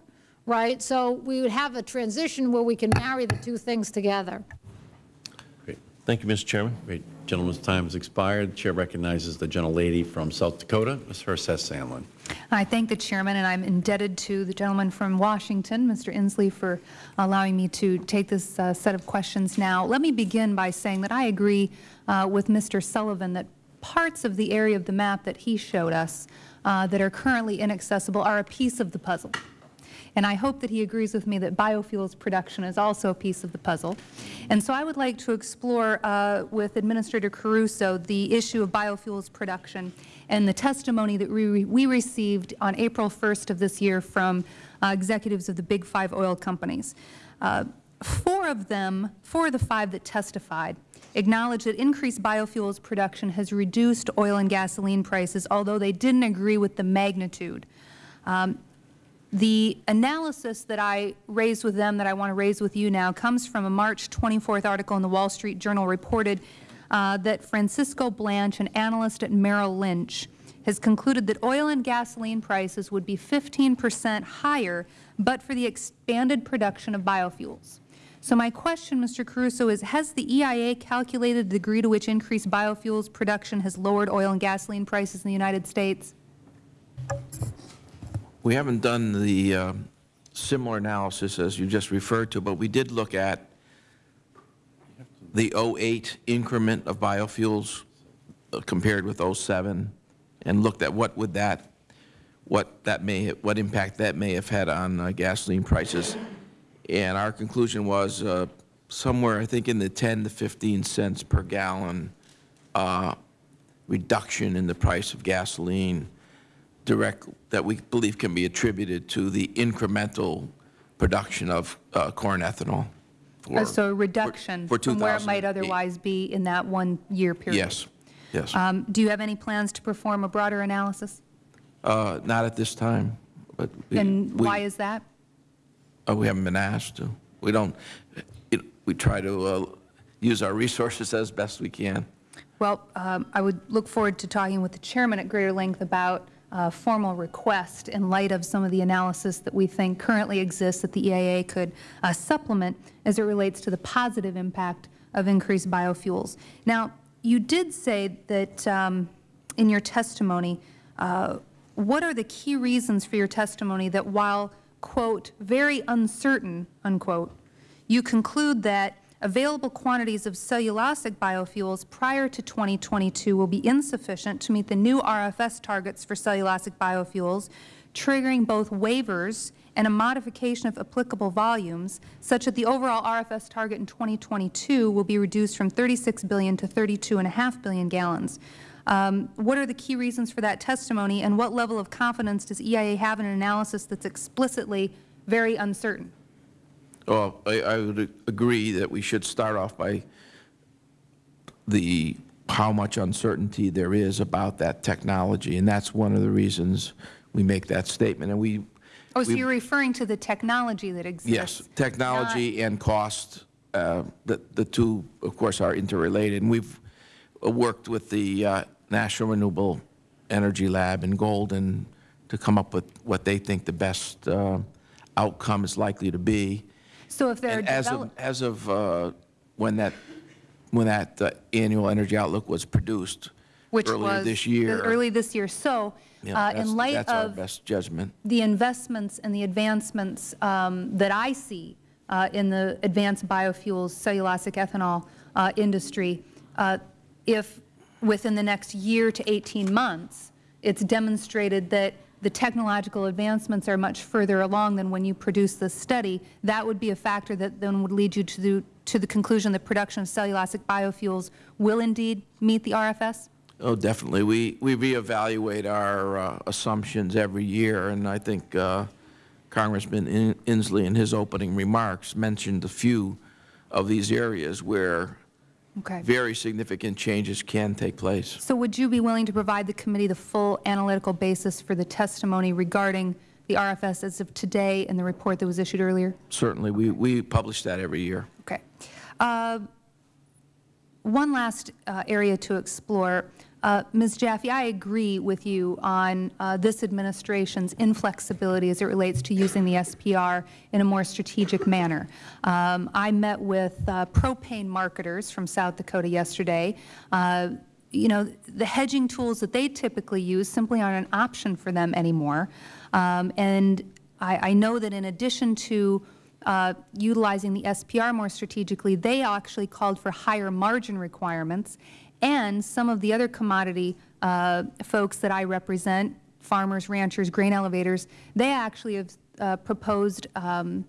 right? So we would have a transition where we can marry the two things together.
Great.
Thank you, Mr. Chairman.
Great. Gentleman's time has expired. The Chair recognizes the gentlelady from South Dakota, Ms. Herseth Sandlin.
I thank the Chairman, and I'm indebted to the gentleman from Washington, Mr. Inslee, for allowing me to take this uh, set of questions now. Let me begin by saying that I agree uh, with Mr. Sullivan that parts of the area of the map that he showed us uh, that are currently inaccessible are a piece of the puzzle. And I hope that he agrees with me that biofuels production is also a piece of the puzzle. And so I would like to explore uh, with Administrator Caruso the issue of biofuels production and the testimony that we, we received on April 1st of this year from uh, executives of the big five oil companies. Uh, four of them, four of the five that testified, acknowledged that increased biofuels production has reduced oil and gasoline prices, although they didn't agree with the magnitude. Um, the analysis that I raised with them that I want to raise with you now comes from a March 24th article in the Wall Street Journal reported uh, that Francisco Blanch, an analyst at Merrill Lynch, has concluded that oil and gasoline prices would be 15 percent higher but for the expanded production of biofuels. So my question, Mr. Caruso, is has the EIA calculated the degree to which increased biofuels production has lowered oil and gasoline prices in the United States?
We haven't done the uh, similar analysis as you just referred to, but we did look at the 08 increment of biofuels uh, compared with 07 and looked at what would that, what that may, what impact that may have had on uh, gasoline prices. And our conclusion was uh, somewhere, I think, in the 10 to 15 cents per gallon uh, reduction in the price of gasoline direct, that we believe can be attributed to the incremental production of uh, corn ethanol.
Uh, so a reduction
for
from where it might otherwise be in that one-year period?
Yes, yes.
Um, do you have any plans to perform a broader analysis?
Uh, Not at this time, but. we-
And
we-
why is that?
uh, We haven't been asked to. We don't, it- we try to uh, use our resources as best we can.
Well, um, I would look forward to talking with the chairman at greater length about uh, formal request in light of some of the analysis that we think currently exists that the EIA could uh, supplement as it relates to the positive impact of increased biofuels. Now, you did say that um, in your testimony, uh, what are the key reasons for your testimony that while, quote, very uncertain, unquote, you conclude that available quantities of cellulosic biofuels prior to 2022 will be insufficient to meet the new RFS targets for cellulosic biofuels, triggering both waivers and a modification of applicable volumes, such that the overall RFS target in 2022 will be reduced from 36 billion to 32.5 billion gallons. Um, what are the key reasons for that testimony, and what level of confidence does EIA have in an analysis that's explicitly very uncertain?
Well, I, I would agree that we should start off by the, how much uncertainty there is about that technology, and that's one of the reasons we make that statement. And we,
Oh, so
we-
you're referring to the technology that exists?
Yes, technology and cost, uh, the, the two, of course, are interrelated. And we've uh, worked with the uh, National Renewable Energy Lab in Golden to come up with what they think the best uh, outcome is likely to be.
So if there are
as of, as of uh, when that, when that uh, annual energy outlook was produced,
which
earlier
was
this year.
early this year. So,
Yeah,
uh, in light of
best judgment.
the investments and the advancements um, that I see uh, in the advanced biofuels, cellulosic ethanol uh, industry, uh, if within the next year to 18 months, it's demonstrated that the technological advancements are much further along than when you produce this study, that would be a factor that then would lead you to the, to the conclusion that production of cellulosic biofuels will indeed meet the RFS?
Oh, definitely. We, we reevaluate our uh, assumptions every year, and I think uh, Congressman In- Inslee in his opening remarks mentioned a few of these areas where
Okay.
very significant changes can take place.
So would you be willing to provide the committee the full analytical basis for the testimony regarding the RFS as of today and the report that was issued earlier?
Certainly, we, we publish that every year.
Okay. Uh, One last uh, area to explore. Uh, Ms. Jaffe, I agree with you on uh, this administration's inflexibility as it relates to using the SPR in a more strategic manner. Um, I met with uh, propane marketers from South Dakota yesterday. Uh, you know, the hedging tools that they typically use simply aren't an option for them anymore. Um, and I, I know that in addition to uh, utilizing the SPR more strategically, they actually called for higher margin requirements, and some of the other commodity uh, folks that I represent, farmers, ranchers, grain elevators, they actually have uh, proposed um,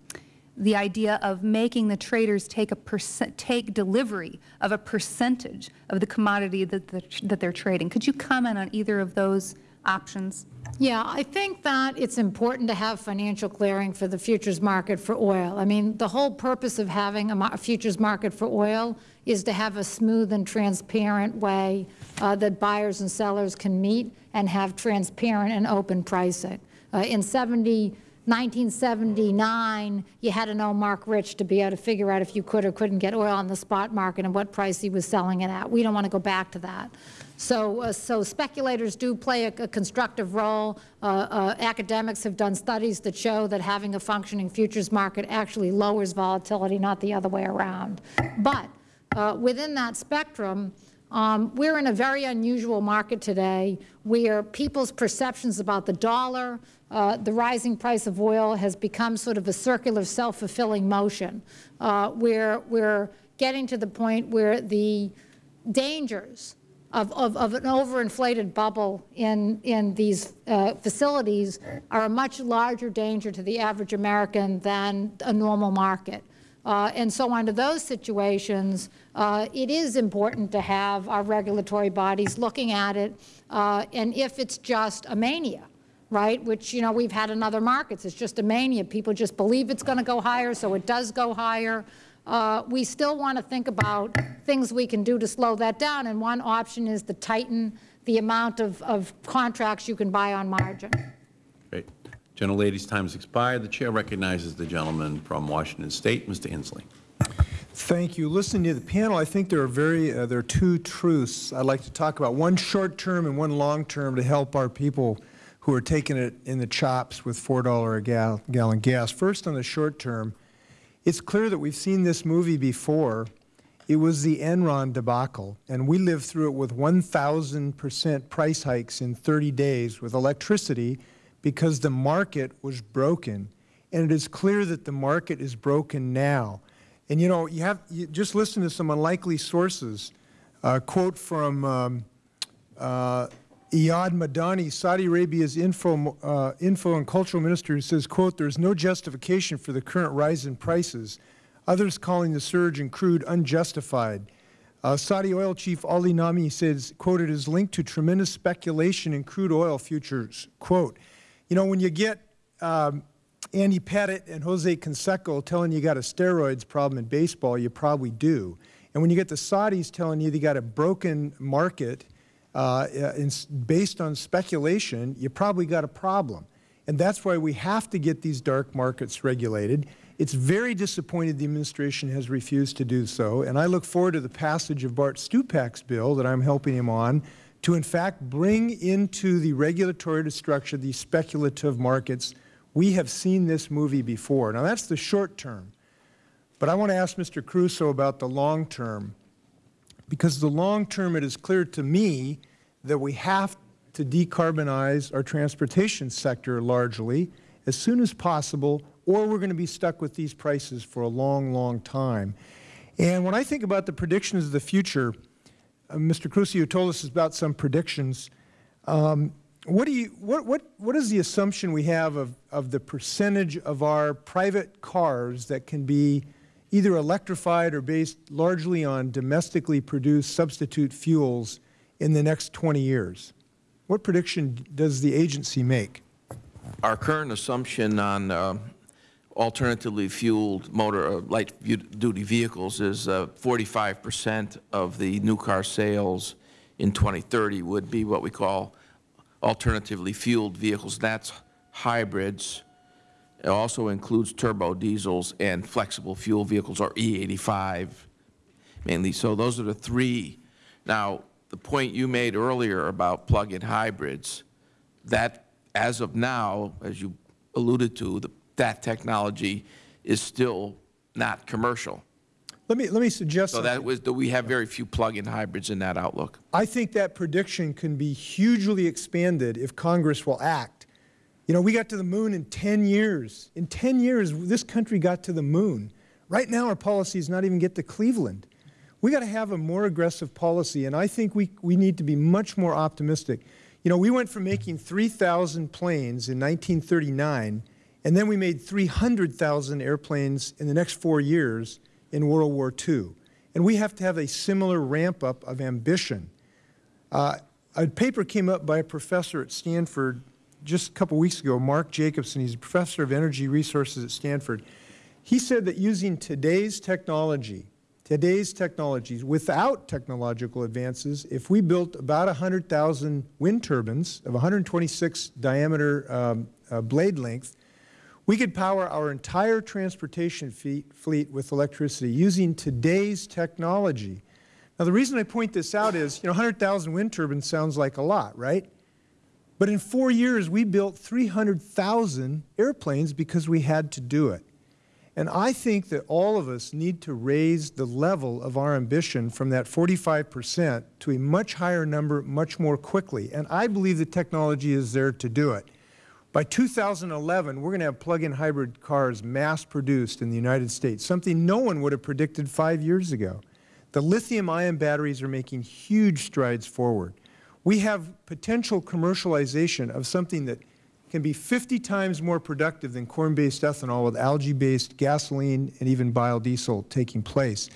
the idea of making the traders take a take delivery of a percentage of the commodity that, the, that they're trading. Could you comment on either of those options?
Yeah, I think that it's important to have financial clearing for the futures market for oil. I mean, the whole purpose of having a, a futures market for oil is to have a smooth and transparent way uh, that buyers and sellers can meet and have transparent and open pricing. Uh, in 70, 1979, you had to know Marc Rich to be able to figure out if you could or couldn't get oil on the spot market and what price he was selling it at. We don't want to go back to that. So, uh, so speculators do play a, a constructive role. Uh, uh, academics have done studies that show that having a functioning futures market actually lowers volatility, not the other way around. But uh, within that spectrum, um, we're in a very unusual market today where people's perceptions about the dollar, uh, the rising price of oil has become sort of a circular self-fulfilling motion, uh, where we're getting to the point where the dangers of, of, of an overinflated bubble in, in these uh, facilities are a much larger danger to the average American than a normal market. Uh, and so under those situations, uh, it is important to have our regulatory bodies looking at it, uh, and if it's just a mania, right, which, you know, we've had in other markets, it's just a mania. People just believe it's going to go higher, so it does go higher. Uh, we still want to think about things we can do to slow that down, and one option is to tighten the amount of, of contracts you can buy on margin.
Gentlelady's time has expired. The Chair recognizes the gentleman from Washington State, Mr. Inslee.
Thank you. Listening to the panel, I think there are very uh, there are two truths I'd like to talk about. One short term and one long term to help our people who are taking it in the chops with four dollar a gal gallon gas. First, on the short term, it's clear that we've seen this movie before. It was the Enron debacle, and we lived through it with 1,000 percent price hikes in 30 days with electricity because the market was broken. And it is clear that the market is broken now. And you know, you have you just listen to some unlikely sources. A quote from um, uh, Iyad Madani, Saudi Arabia's info, uh, info and cultural minister, who says, quote, there's no justification for the current rise in prices. Others calling the surge in crude unjustified. Uh, Saudi oil chief Ali Naimi says, quote, it is linked to tremendous speculation in crude oil futures. Quote, you know, when you get um, Andy Pettitte and Jose Canseco telling you you got a steroids problem in baseball, you probably do. And when you get the Saudis telling you they got a broken market uh, in, based on speculation, you probably got a problem. And that's why we have to get these dark markets regulated. It's very disappointed the administration has refused to do so, and I look forward to the passage of Bart Stupak's bill that I'm helping him on to, in fact, bring into the regulatory structure these speculative markets. We have seen this movie before. Now, that's the short term. But I want to ask Mr. Caruso about the long term, because the long term, it is clear to me that we have to decarbonize our transportation sector largely as soon as possible, or we're going to be stuck with these prices for a long, long time. And when I think about the predictions of the future, uh, Mr. Caruso told us about some predictions. Um, what, do you, what, what, what is the assumption we have of, of the percentage of our private cars that can be either electrified or based largely on domestically produced substitute fuels in the next 20 years? What prediction does the agency make?
Our current assumption on uh, alternatively fueled motor uh, light-duty vehicles is 45 uh, percent of the new car sales in 2030 would be what we call alternatively fueled vehicles. That's hybrids. It also includes turbo diesels and flexible fuel vehicles, or E85 mainly. So those are the three. Now, the point you made earlier about plug-in hybrids, that as of now, as you alluded to, the, that technology is still not commercial.
Let me, let me suggest
So that was, we have very few plug-in hybrids in that outlook.
I think that prediction can be hugely expanded if Congress will act. You know, we got to the moon in 10 years. In 10 years, this country got to the moon. Right now, our policy is not even get to Cleveland. We got to have a more aggressive policy, and I think we, we need to be much more optimistic. You know, we went from making 3,000 planes in 1939, and then we made 300,000 airplanes in the next four years in World War II. And we have to have a similar ramp up of ambition. Uh, a paper came up by a professor at Stanford just a couple weeks ago, Mark Jacobson. He's a professor of energy resources at Stanford. He said that using today's technology, today's technologies without technological advances, if we built about 100,000 wind turbines of 126 diameter um, uh, blade length, we could power our entire transportation fleet with electricity using today's technology. Now, the reason I point this out is, you know, 100,000 wind turbines sounds like a lot, right? But in four years, we built 300,000 airplanes because we had to do it. And I think that all of us need to raise the level of our ambition from that 45 percent to a much higher number much more quickly. And I believe the technology is there to do it. By 2011, we're going to have plug-in hybrid cars mass-produced in the United States, something no one would have predicted five years ago. The lithium-ion batteries are making huge strides forward. We have potential commercialization of something that can be 50 times more productive than corn-based ethanol with algae-based gasoline and even biodiesel taking place.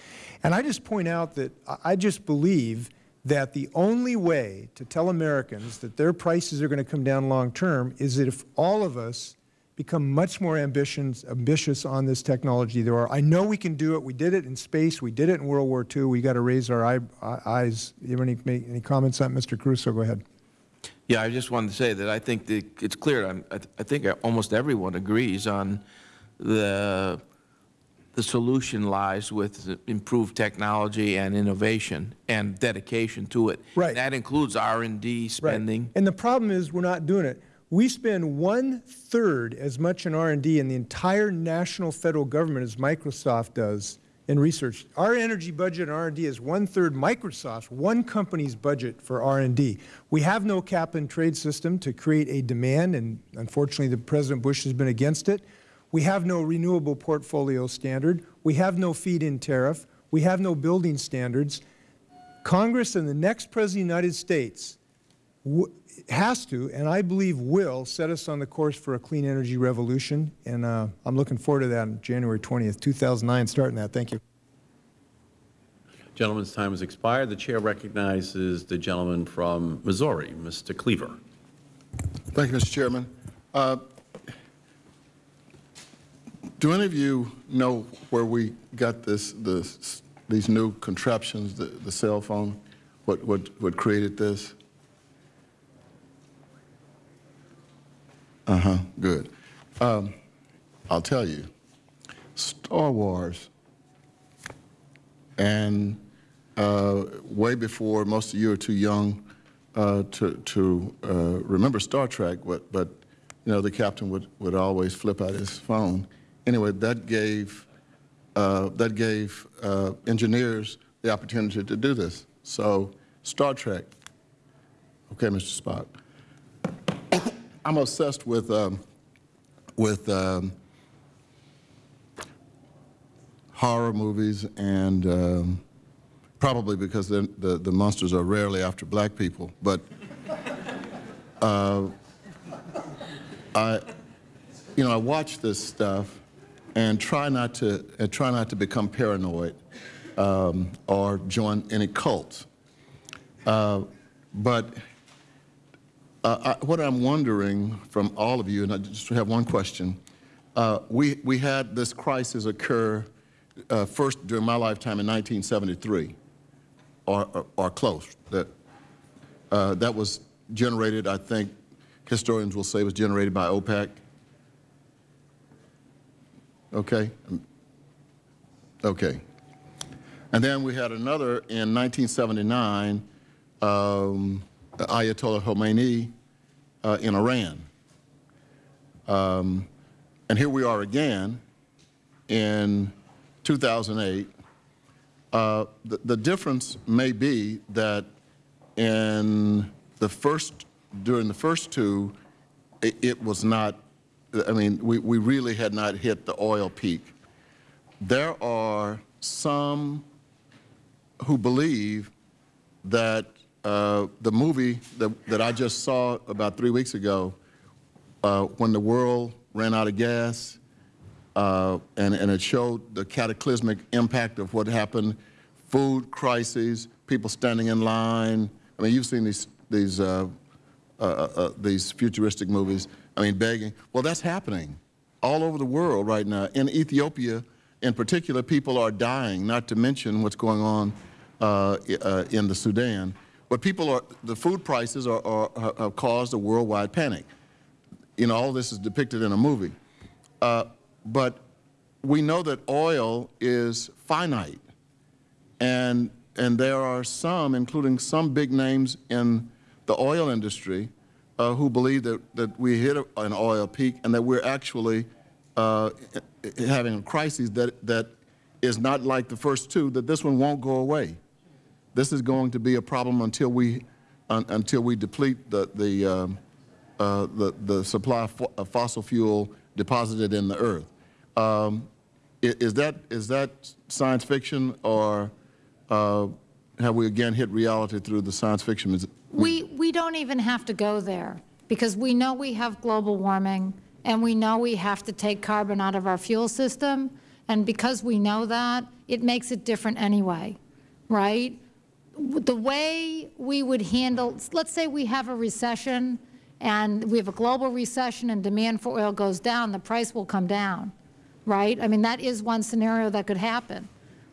And I just point out that I just believe that the only way to tell Americans that their prices are going to come down long term is that if all of us become much more ambitious, ambitious on this technology there are. I know we can do it. We did it in space. We did it in World War II. We got to raise our eye, eyes. You have any, any comments on Mr. Caruso? Go ahead.
Yeah, I just wanted to say that I think it's clear. I, I think almost everyone agrees on the the solution lies with improved technology and innovation and dedication to it.
Right.
That includes R&D spending.
Right. And the problem is we're not doing it. We spend one-third as much in R&D in the entire national federal government as Microsoft does in research. Our energy budget in R&D is one-third Microsoft's, one company's budget for R&D. We have no cap-and-trade system to create a demand, and unfortunately the President Bush has been against it. We have no renewable portfolio standard. We have no feed-in tariff. We have no building standards. Congress and the next President of the United States has to, and I believe will, set us on the course for a clean energy revolution. And uh, I'm looking forward to that on January 20th, 2009, starting that. Thank you.
Gentleman's time has expired. The Chair recognizes the gentleman from Missouri, Mr. Cleaver.
Thank you, Mr. Chairman. Uh, do any of you know where we got this, this these new contraptions, the, the cell phone, what, what, what created this? Uh-huh, good. Um, I'll tell you, Star Wars, and uh, way before, most of you are too young uh, to, to uh, remember Star Trek, but, but you know, the captain would, would always flip out his phone. Anyway, that gave, uh, that gave uh, engineers the opportunity to do this. So Star Trek Okay, Mr. Spock. I'm obsessed with, um, with um, horror movies and um, probably because the, the, monsters are rarely after black people, but uh, I, you know, I watch this stuff and try not to, try not to become paranoid um, or join any cults. Uh, but uh, I, what I'm wondering from all of you, and I just have one question, uh, we, we had this crisis occur uh, first during my lifetime in 1973, or, or, or close. That, that was generated, I think, historians will say was generated by OPEC. Okay? Okay. And then we had another in 1979, um, Ayatollah Khomeini uh, in Iran. Um, and here we are again in 2008. Uh, the, the difference may be that in the first, during the first two, it, it was not, I mean, we, we really had not hit the oil peak. There are some who believe that uh, the movie that, that I just saw about three weeks ago, uh, when the world ran out of gas, uh, and, and it showed the cataclysmic impact of what happened, food crises, people standing in line. I mean, you've seen these, these, uh, uh, uh, these futuristic movies, I mean, begging. Well, that's happening all over the world right now. In Ethiopia, in particular, people are dying, not to mention what's going on uh, uh, in the Sudan. But people are, the food prices are, are, have caused a worldwide panic. You know, all this is depicted in a movie. Uh, but we know that oil is finite. And, and there are some, including some big names in the oil industry, uh, who believe that, that we hit an oil peak and that we're actually uh, having a crisis that, that is not like the first two, that this one won't go away. This is going to be a problem until we, un, until we deplete the, the, um, uh, the, the supply of, of fossil fuel deposited in the earth. Um, is, that, is that science fiction or uh, have we again hit reality through the science fiction?
We, we don't even have to go there because we know we have global warming and we know we have to take carbon out of our fuel system. And because we know that, it makes it different anyway, right? The way we would handle, let's say we have a recession and we have a global recession and demand for oil goes down, the price will come down right? I mean, that is one scenario that could happen,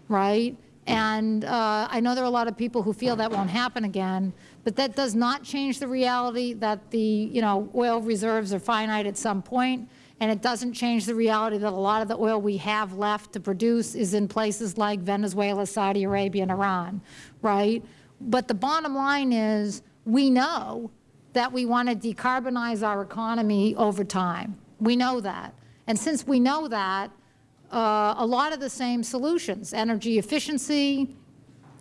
right? And uh, I know there are a lot of people who feel that won't happen again, but that does not change the reality that the, you know, oil reserves are finite at some point, and it doesn't change the reality that a lot of the oil we have left to produce is in places like Venezuela, Saudi Arabia, and Iran, right? But the bottom line is we know that we want to decarbonize our economy over time. We know that. And since we know that, uh, a lot of the same solutions, energy efficiency,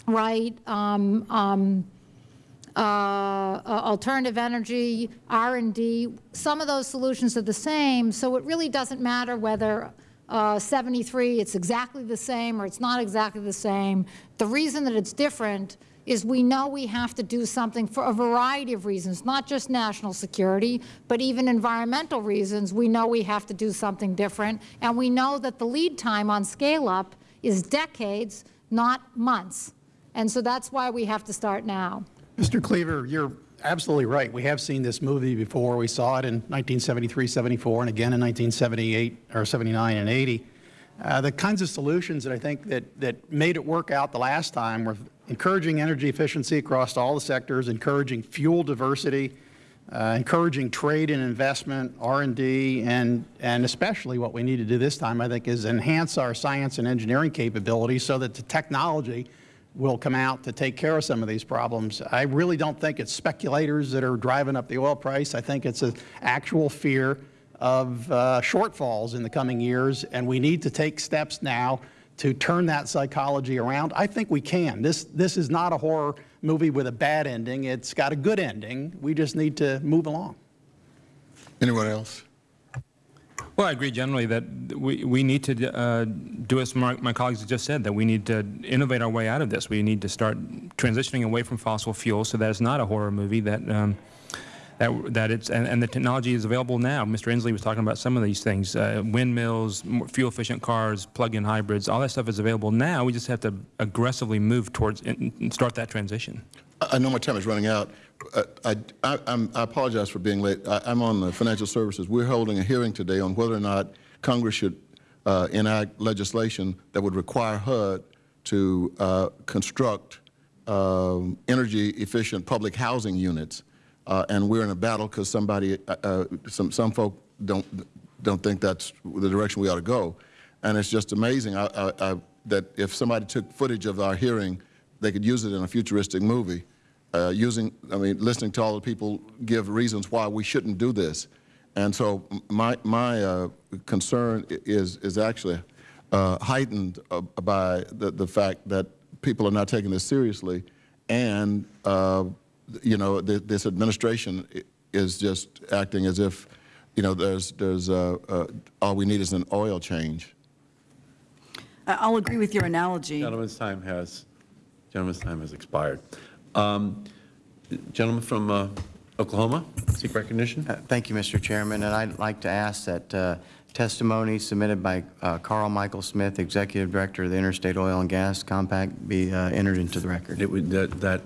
right, um, um, uh, alternative energy, R&D, some of those solutions are the same, so it really doesn't matter whether uh, 73, it's exactly the same or it's not exactly the same. The reason that it's different is we know we have to do something for a variety of reasons, not just national security, but even environmental reasons. We know we have to do something different, and we know that the lead time on scale-up is decades, not months. And so that's why we have to start now.
Mr. Cleaver, you're absolutely right. We have seen this movie before. We saw it in 1973, 74, and again in 1978 or 79 and 80. Uh, the kinds of solutions that I think that, that made it work out the last time were encouraging energy efficiency across all the sectors, encouraging fuel diversity, uh, encouraging trade and investment, R&D, and, and especially what we need to do this time, I think, is enhance our science and engineering capabilities so that the technology will come out to take care of some of these problems. I really don't think it's speculators that are driving up the oil price. I think it's an actual fear of uh, shortfalls in the coming years, and we need to take steps now to turn that psychology around? I think we can. This, this is not a horror movie with a bad ending. It's got a good ending. We just need to move along.
Anyone else?
Well, I agree generally that we, we need to uh, do as my, my colleagues have just said, that we need to innovate our way out of this. We need to start transitioning away from fossil fuels so that it's not a horror movie, that, um, that, that it's, and, and the technology is available now. Mr. Inslee was talking about some of these things, uh, windmills, fuel-efficient cars, plug-in hybrids, all that stuff is available now. We just have to aggressively move towards and start that transition.
I know my time is running out. I, I, I, apologize for being late. I, am on the financial services. We're holding a hearing today on whether or not Congress should uh, enact legislation that would require HUD to uh, construct um, energy-efficient public housing units. Uh, and we're in a battle because somebody, uh, uh, some, some folk don't, don't think that's the direction we ought to go. And it's just amazing I, that if somebody took footage of our hearing, they could use it in a futuristic movie uh, using, I mean, listening to all the people give reasons why we shouldn't do this. And so my, my uh, concern is, is actually uh, heightened uh, by the, the fact that people are not taking this seriously and, uh, you know, th this administration is just acting as if, you know, there's, there's, uh, all we need is an oil change.
I'll agree with your analogy.
Gentleman's time has, gentleman's time has expired. Um, gentleman from uh, Oklahoma, seek recognition.
Uh, thank you, Mr. Chairman. And I'd like to ask that uh, testimony submitted by uh, Carl Michael Smith, Executive Director of the Interstate Oil and Gas Compact, be uh, entered into the record.
It would, that, that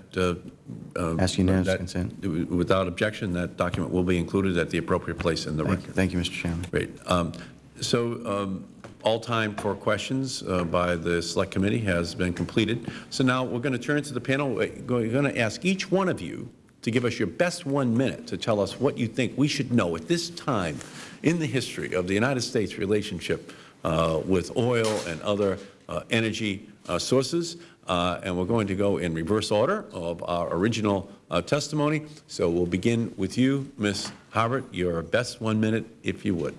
uh,
Ask unanimous
that-
consent.
Without objection, that document will be included at the appropriate place in the
Thank
record.
you, thank you Mr. Chairman.
Great. Um, So um, all time for questions uh, by the Select Committee has been completed. So now we're going to turn to the panel. We're going to ask each one of you to give us your best one minute to tell us what you think we should know at this time in the history of the United States relationship uh, with oil and other uh, energy uh, sources. Uh, and we're going to go in reverse order of our original uh, testimony. So we'll begin with you, Ms. Harbert. Your best one minute, if you would.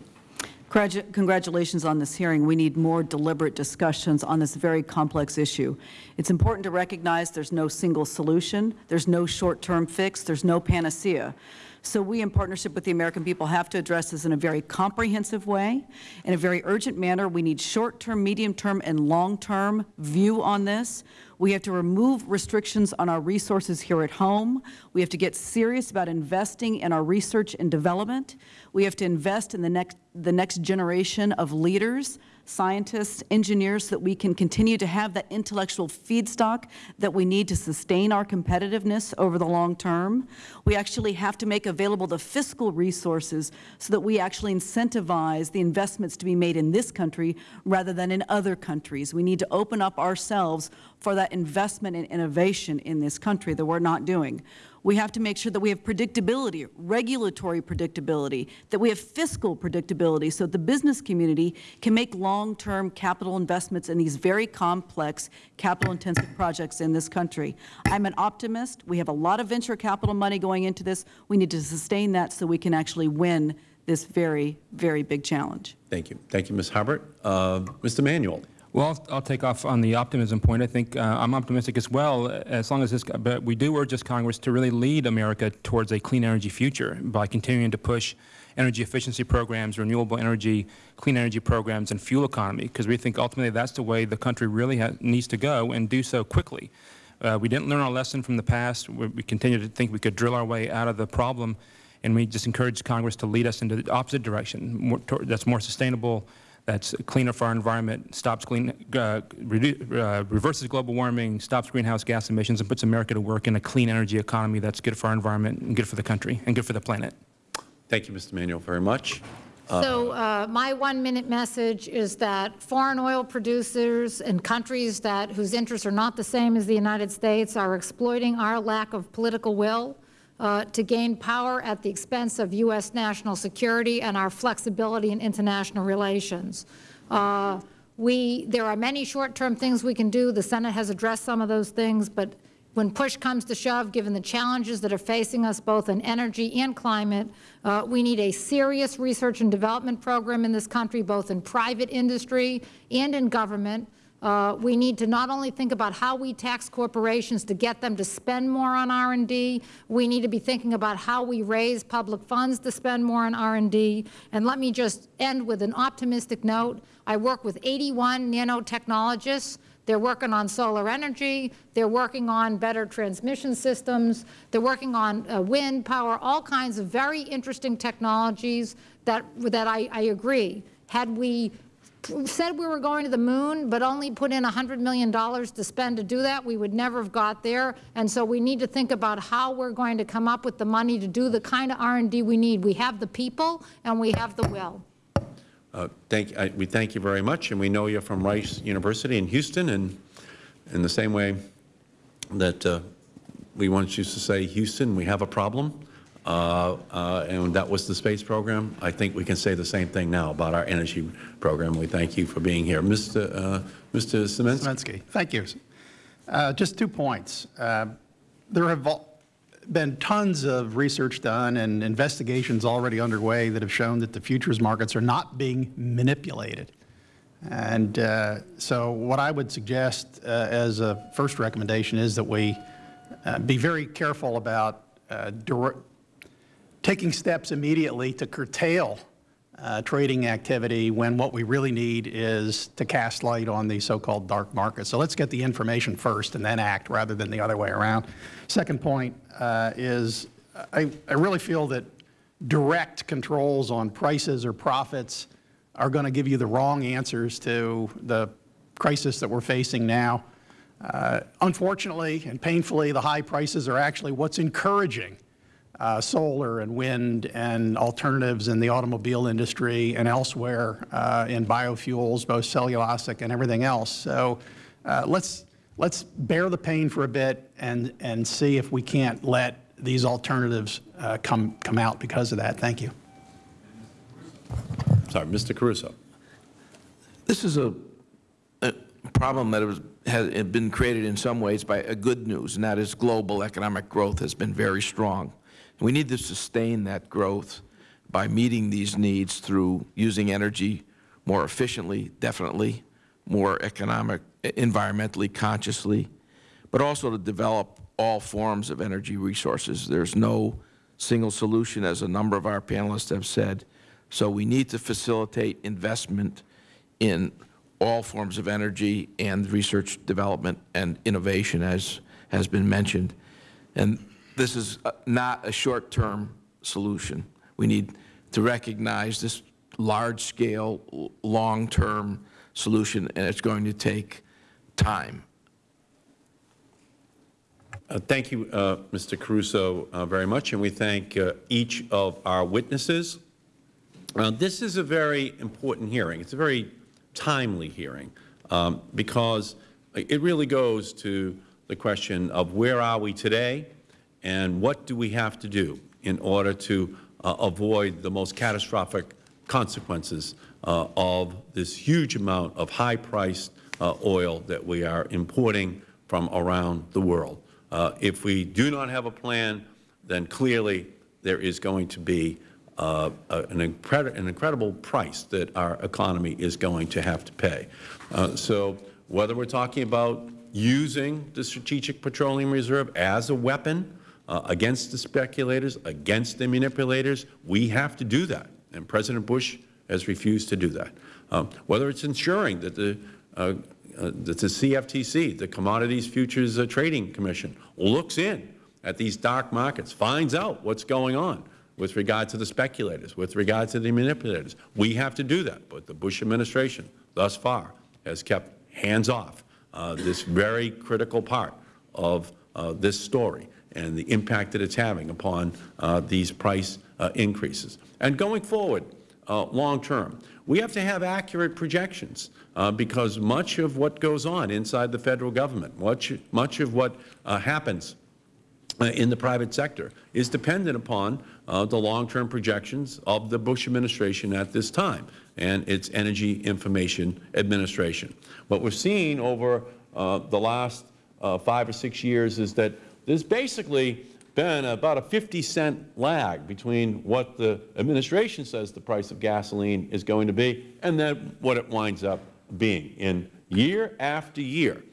Congratulations on this hearing. We need more deliberate discussions on this very complex issue. It's important to recognize there's no single solution, there's no short-term fix, there's no panacea. So we, in partnership with the American people, have to address this in a very comprehensive way, in a very urgent manner. We need short-term, medium-term, and long-term view on this. We have to remove restrictions on our resources here at home. We have to get serious about investing in our research and development. We have to invest in the next, the next generation of leaders scientists, engineers, so that we can continue to have that intellectual feedstock that we need to sustain our competitiveness over the long term. We actually have to make available the fiscal resources so that we actually incentivize the investments to be made in this country rather than in other countries. We need to open up ourselves for that investment and innovation in this country that we're not doing. We have to make sure that we have predictability, regulatory predictability, that we have fiscal predictability so that the business community can make long-term capital investments in these very complex, capital-intensive projects in this country. I'm an optimist. We have a lot of venture capital money going into this. We need to sustain that so we can actually win this very, very big challenge.
Thank you. Thank you, Ms. Harbert. Uh, Mr. Manuel.
Well, I'll, take off on the optimism point. I think uh, I'm optimistic as well, as long as this, but we do urge this Congress to really lead America towards a clean energy future by continuing to push energy efficiency programs, renewable energy, clean energy programs, and fuel economy, because we think ultimately that's the way the country really needs to go and do so quickly. Uh, we didn't learn our lesson from the past. We, we continue to think we could drill our way out of the problem, and we just encourage Congress to lead us into the opposite direction, more, that's more sustainable, that's cleaner for our environment, stops clean, uh, uh, reverses global warming, stops greenhouse gas emissions, and puts America to work in a clean energy economy that's good for our environment and good for the country and good for the planet.
Thank you, Mr. Manuel, very much.
Uh, so uh, my one-minute message is that foreign oil producers and countries that whose interests are not the same as the United States are exploiting our lack of political will uh, to gain power at the expense of U.S. national security and our flexibility in international relations. Uh, we, there are many short-term things we can do. The Senate has addressed some of those things, but when push comes to shove, given the challenges that are facing us both in energy and climate, uh, we need a serious research and development program in this country, both in private industry and in government, Uh, we need to not only think about how we tax corporations to get them to spend more on R&D, we need to be thinking about how we raise public funds to spend more on R&D. And let me just end with an optimistic note. I work with 81 nanotechnologists. They're working on solar energy. They're working on better transmission systems. They're working on uh, wind power, all kinds of very interesting technologies that, that I, I agree. Had we said we were going to the moon, but only put in $100 million to spend to do that, we would never have got there. And so we need to think about how we're going to come up with the money to do the kind of R&D we need. We have the people and we have the will.
Uh, thank, I, we thank you very much, and we know you're from Rice University in Houston, and in the same way that uh, we once used to say, Houston, we have a problem, and that was the space program. I think we can say the same thing now about our energy program. We thank you for being here. Mr. Uh, Mr. Sieminski.
Sieminski. Thank you. Uh, just two points. Uh, there have been tons of research done and investigations already underway that have shown that the futures markets are not being manipulated. And uh, so what I would suggest uh, as a first recommendation is that we uh, be very careful about uh, taking steps immediately to curtail uh, trading activity when what we really need is to cast light on the so-called dark market. So let's get the information first and then act rather than the other way around. Second point uh, is I, I really feel that direct controls on prices or profits are going to give you the wrong answers to the crisis that we're facing now. Uh, unfortunately and painfully, the high prices are actually what's encouraging uh, solar and wind and alternatives in the automobile industry and elsewhere uh, in biofuels, both cellulosic and everything else. So uh, let's, let's bear the pain for a bit and, and see if we can't let these alternatives uh, come, come out because of that. Thank you.
Sorry, Mr. Caruso.
This is a, a problem that was, has been created in some ways by a good news, and that is global economic growth has been very strong. We need to sustain that growth by meeting these needs through using energy more efficiently, definitely, more economic, environmentally consciously, but also to develop all forms of energy resources. There's no single solution, as a number of our panelists have said. So we need to facilitate investment in all forms of energy and research development and innovation, as has been mentioned. And this is uh, not a short-term solution. We need to recognize this large-scale, long-term solution, and it's going to take time.
Uh, thank you, uh, Mr. Caruso, uh, very much, and we thank uh, each of our witnesses. This is a very important hearing. It's a very timely hearing um, because it really goes to the question of where are we today and what do we have to do in order to uh, avoid the most catastrophic consequences uh, of this huge amount of high-priced uh, oil that we are importing from around the world. Uh, if we do not have a plan, then clearly there is going to be uh, an, an, incredible price that our economy is going to have to pay. Uh, so whether we're talking about using the Strategic Petroleum Reserve as a weapon uh, against the speculators, against the manipulators. We have to do that, and President Bush has refused to do that. Um, whether it's ensuring that the, uh, uh, that the CFTC, the Commodities Futures uh, Trading Commission, looks in at these dark markets, finds out what's going on with regard to the speculators, with regard to the manipulators. We have to do that, but the Bush administration thus far has kept hands off uh, this very critical part of uh, this story and the impact that it's having upon uh, these price uh, increases. And going forward, uh, long term, we have to have accurate projections uh, because much of what goes on inside the Federal Government, much, much of what uh, happens uh, in the private sector is dependent upon the long-term projections of the Bush administration at this time and its Energy Information Administration. What we're seeing over the last five or six years is that there's basically been about a 50 cent lag between what the administration says the price of gasoline is going to be and then what it winds up being in, year after year.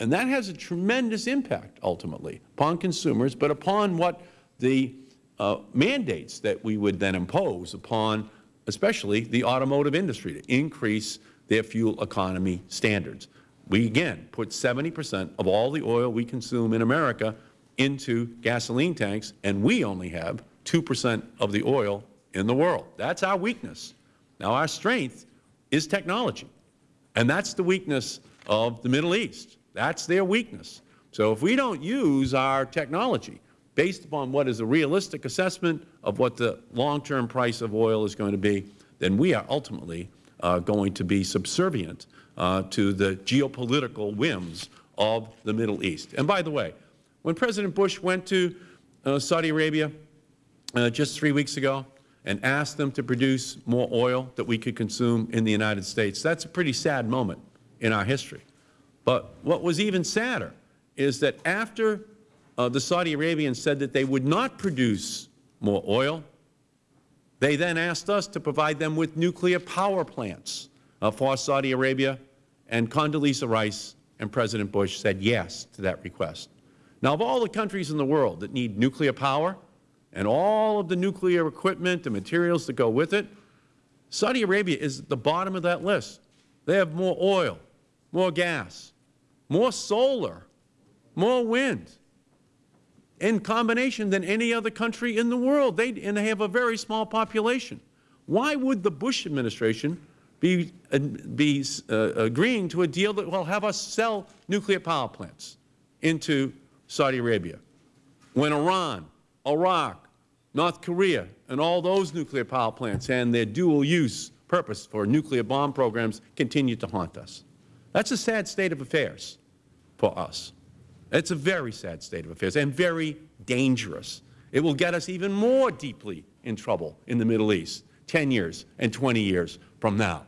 And that has a tremendous impact, ultimately, upon consumers, but upon what the uh, mandates that we would then impose upon especially the automotive industry to increase their fuel economy standards. We, again, put 70 percent of all the oil we consume in America into gasoline tanks, and we only have 2 percent of the oil in the world. That's our weakness. Now, our strength is technology, and that's the weakness of the Middle East. That's their weakness. So if we don't use our technology based upon what is a realistic assessment of what the long-term price of oil is going to be, then we are ultimately uh, going to be subservient uh, to the geopolitical whims of the Middle East. And by the way, when President Bush went to uh, Saudi Arabia uh, just three weeks ago and asked them to produce more oil that we could consume in the United States, that's a pretty sad moment in our history. But what was even sadder is that after uh, the Saudi Arabians said that they would not produce more oil, they then asked us to provide them with nuclear power plants uh, for Saudi Arabia, and Condoleezza Rice and President Bush said yes to that request. Now, of all the countries in the world that need nuclear power and all of the nuclear equipment and materials that go with it, Saudi Arabia is at the bottom of that list. They have more oil, more gas, more solar, more wind in combination than any other country in the world. They, and they have a very small population. Why would the Bush administration be, uh, be uh, agreeing to a deal that will have us sell nuclear power plants into Saudi Arabia when Iran, Iraq, North Korea, and all those nuclear power plants and their dual-use purpose for nuclear bomb programs continue to haunt us? That's a sad state of affairs for us. It's a very sad state of affairs and very dangerous. It will get us even more deeply in trouble in the Middle East 10 years and 20 years from now.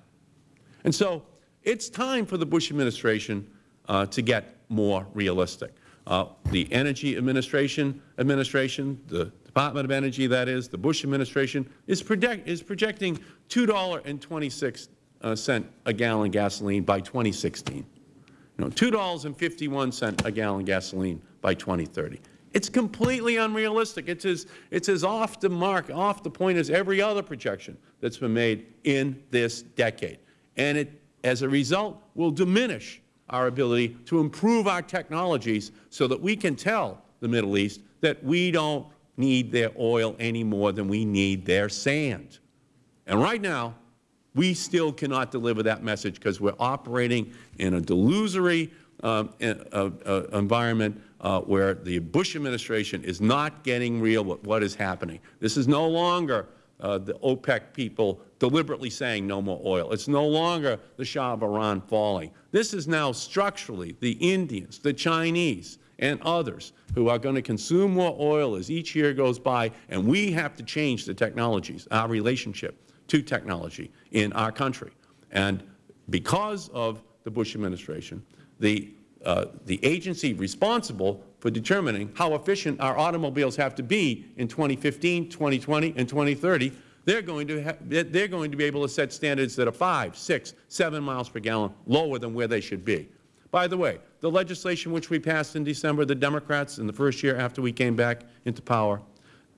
And so it's time for the Bush administration uh, to get more realistic. Uh, the Energy Administration, administration, the Department of Energy, that is, the Bush administration, is, project, is projecting $2.26 uh, a gallon gasoline by 2016 you know, $2.51 a gallon gasoline by 2030. It's completely unrealistic. It's as, it's as off the mark, off the point as every other projection that's been made in this decade. And it, as a result, will diminish our ability to improve our technologies so that we can tell the Middle East that we don't need their oil any more than we need their sand. And right now, we still cannot deliver that message because we are operating in a delusory uh, uh, uh, environment uh, where the Bush administration is not getting real with what is happening. This is no longer uh, the OPEC people deliberately saying no more oil. It's no longer the Shah of Iran falling. This is now structurally the Indians, the Chinese, and others who are going to consume more oil as each year goes by, and we have to change the technologies, our relationship to technology in our country. And because of the Bush administration, the, uh, the agency responsible for determining how efficient our automobiles have to be in 2015, 2020, and 2030, they're going to they're going to be able to set standards that are five, six, seven miles per gallon lower than where they should be. By the way, the legislation which we passed in December, the Democrats, in the first year after we came back into power,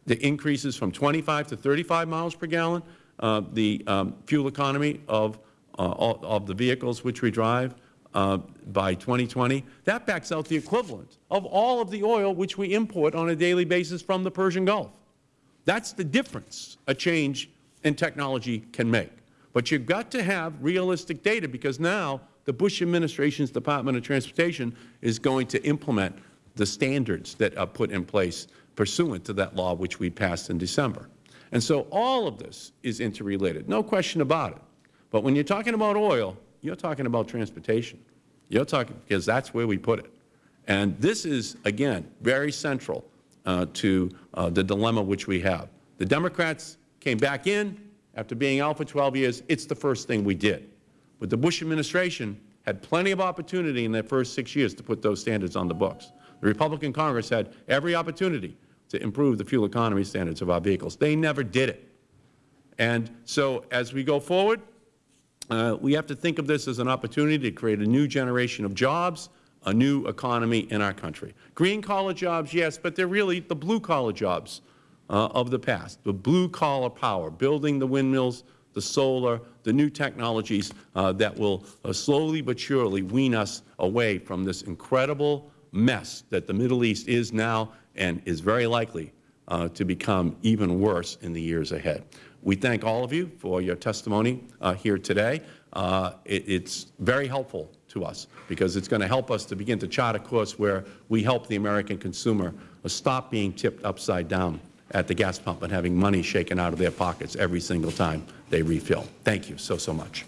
the increases from 25 to 35 miles per gallon, uh, the um, fuel economy of, uh, of the vehicles which we drive uh, by 2020, that backs out the equivalent of all of the oil which we import on a daily basis from the Persian Gulf. That's the difference a change in technology can make. But you've got to have realistic data because now the Bush administration's Department of Transportation is going to implement the standards that are put in place pursuant to that law which we passed in December. And so all of this is interrelated, no question about it. But when you're talking about oil, you're talking about transportation. You're talking, because that's where we put it. And this is, again, very central uh, to uh, the dilemma which we have. The Democrats came back in after being out for 12 years. It's the first thing we did. But the Bush administration had plenty of opportunity in their first six years to put those standards on the books. The Republican Congress had every opportunity to improve the fuel economy standards of our vehicles. They never did it. And so as we go forward, uh, we have to think of this as an opportunity to create a new generation of jobs, a new economy in our country. Green-collar jobs, yes, but they're really the blue-collar jobs uh, of the past, the blue-collar power, building the windmills, the solar, the new technologies uh, that will uh, slowly but surely wean us away from this incredible mess that the Middle East is now and is very likely uh, to become even worse in the years ahead. We thank all of you for your testimony uh, here today. Uh, it, it's very helpful to us because it's going to help us to begin to chart a course where we help the American consumer uh, stop being tipped upside down at the gas pump and having money shaken out of their pockets every single time they refill. Thank you so, so much.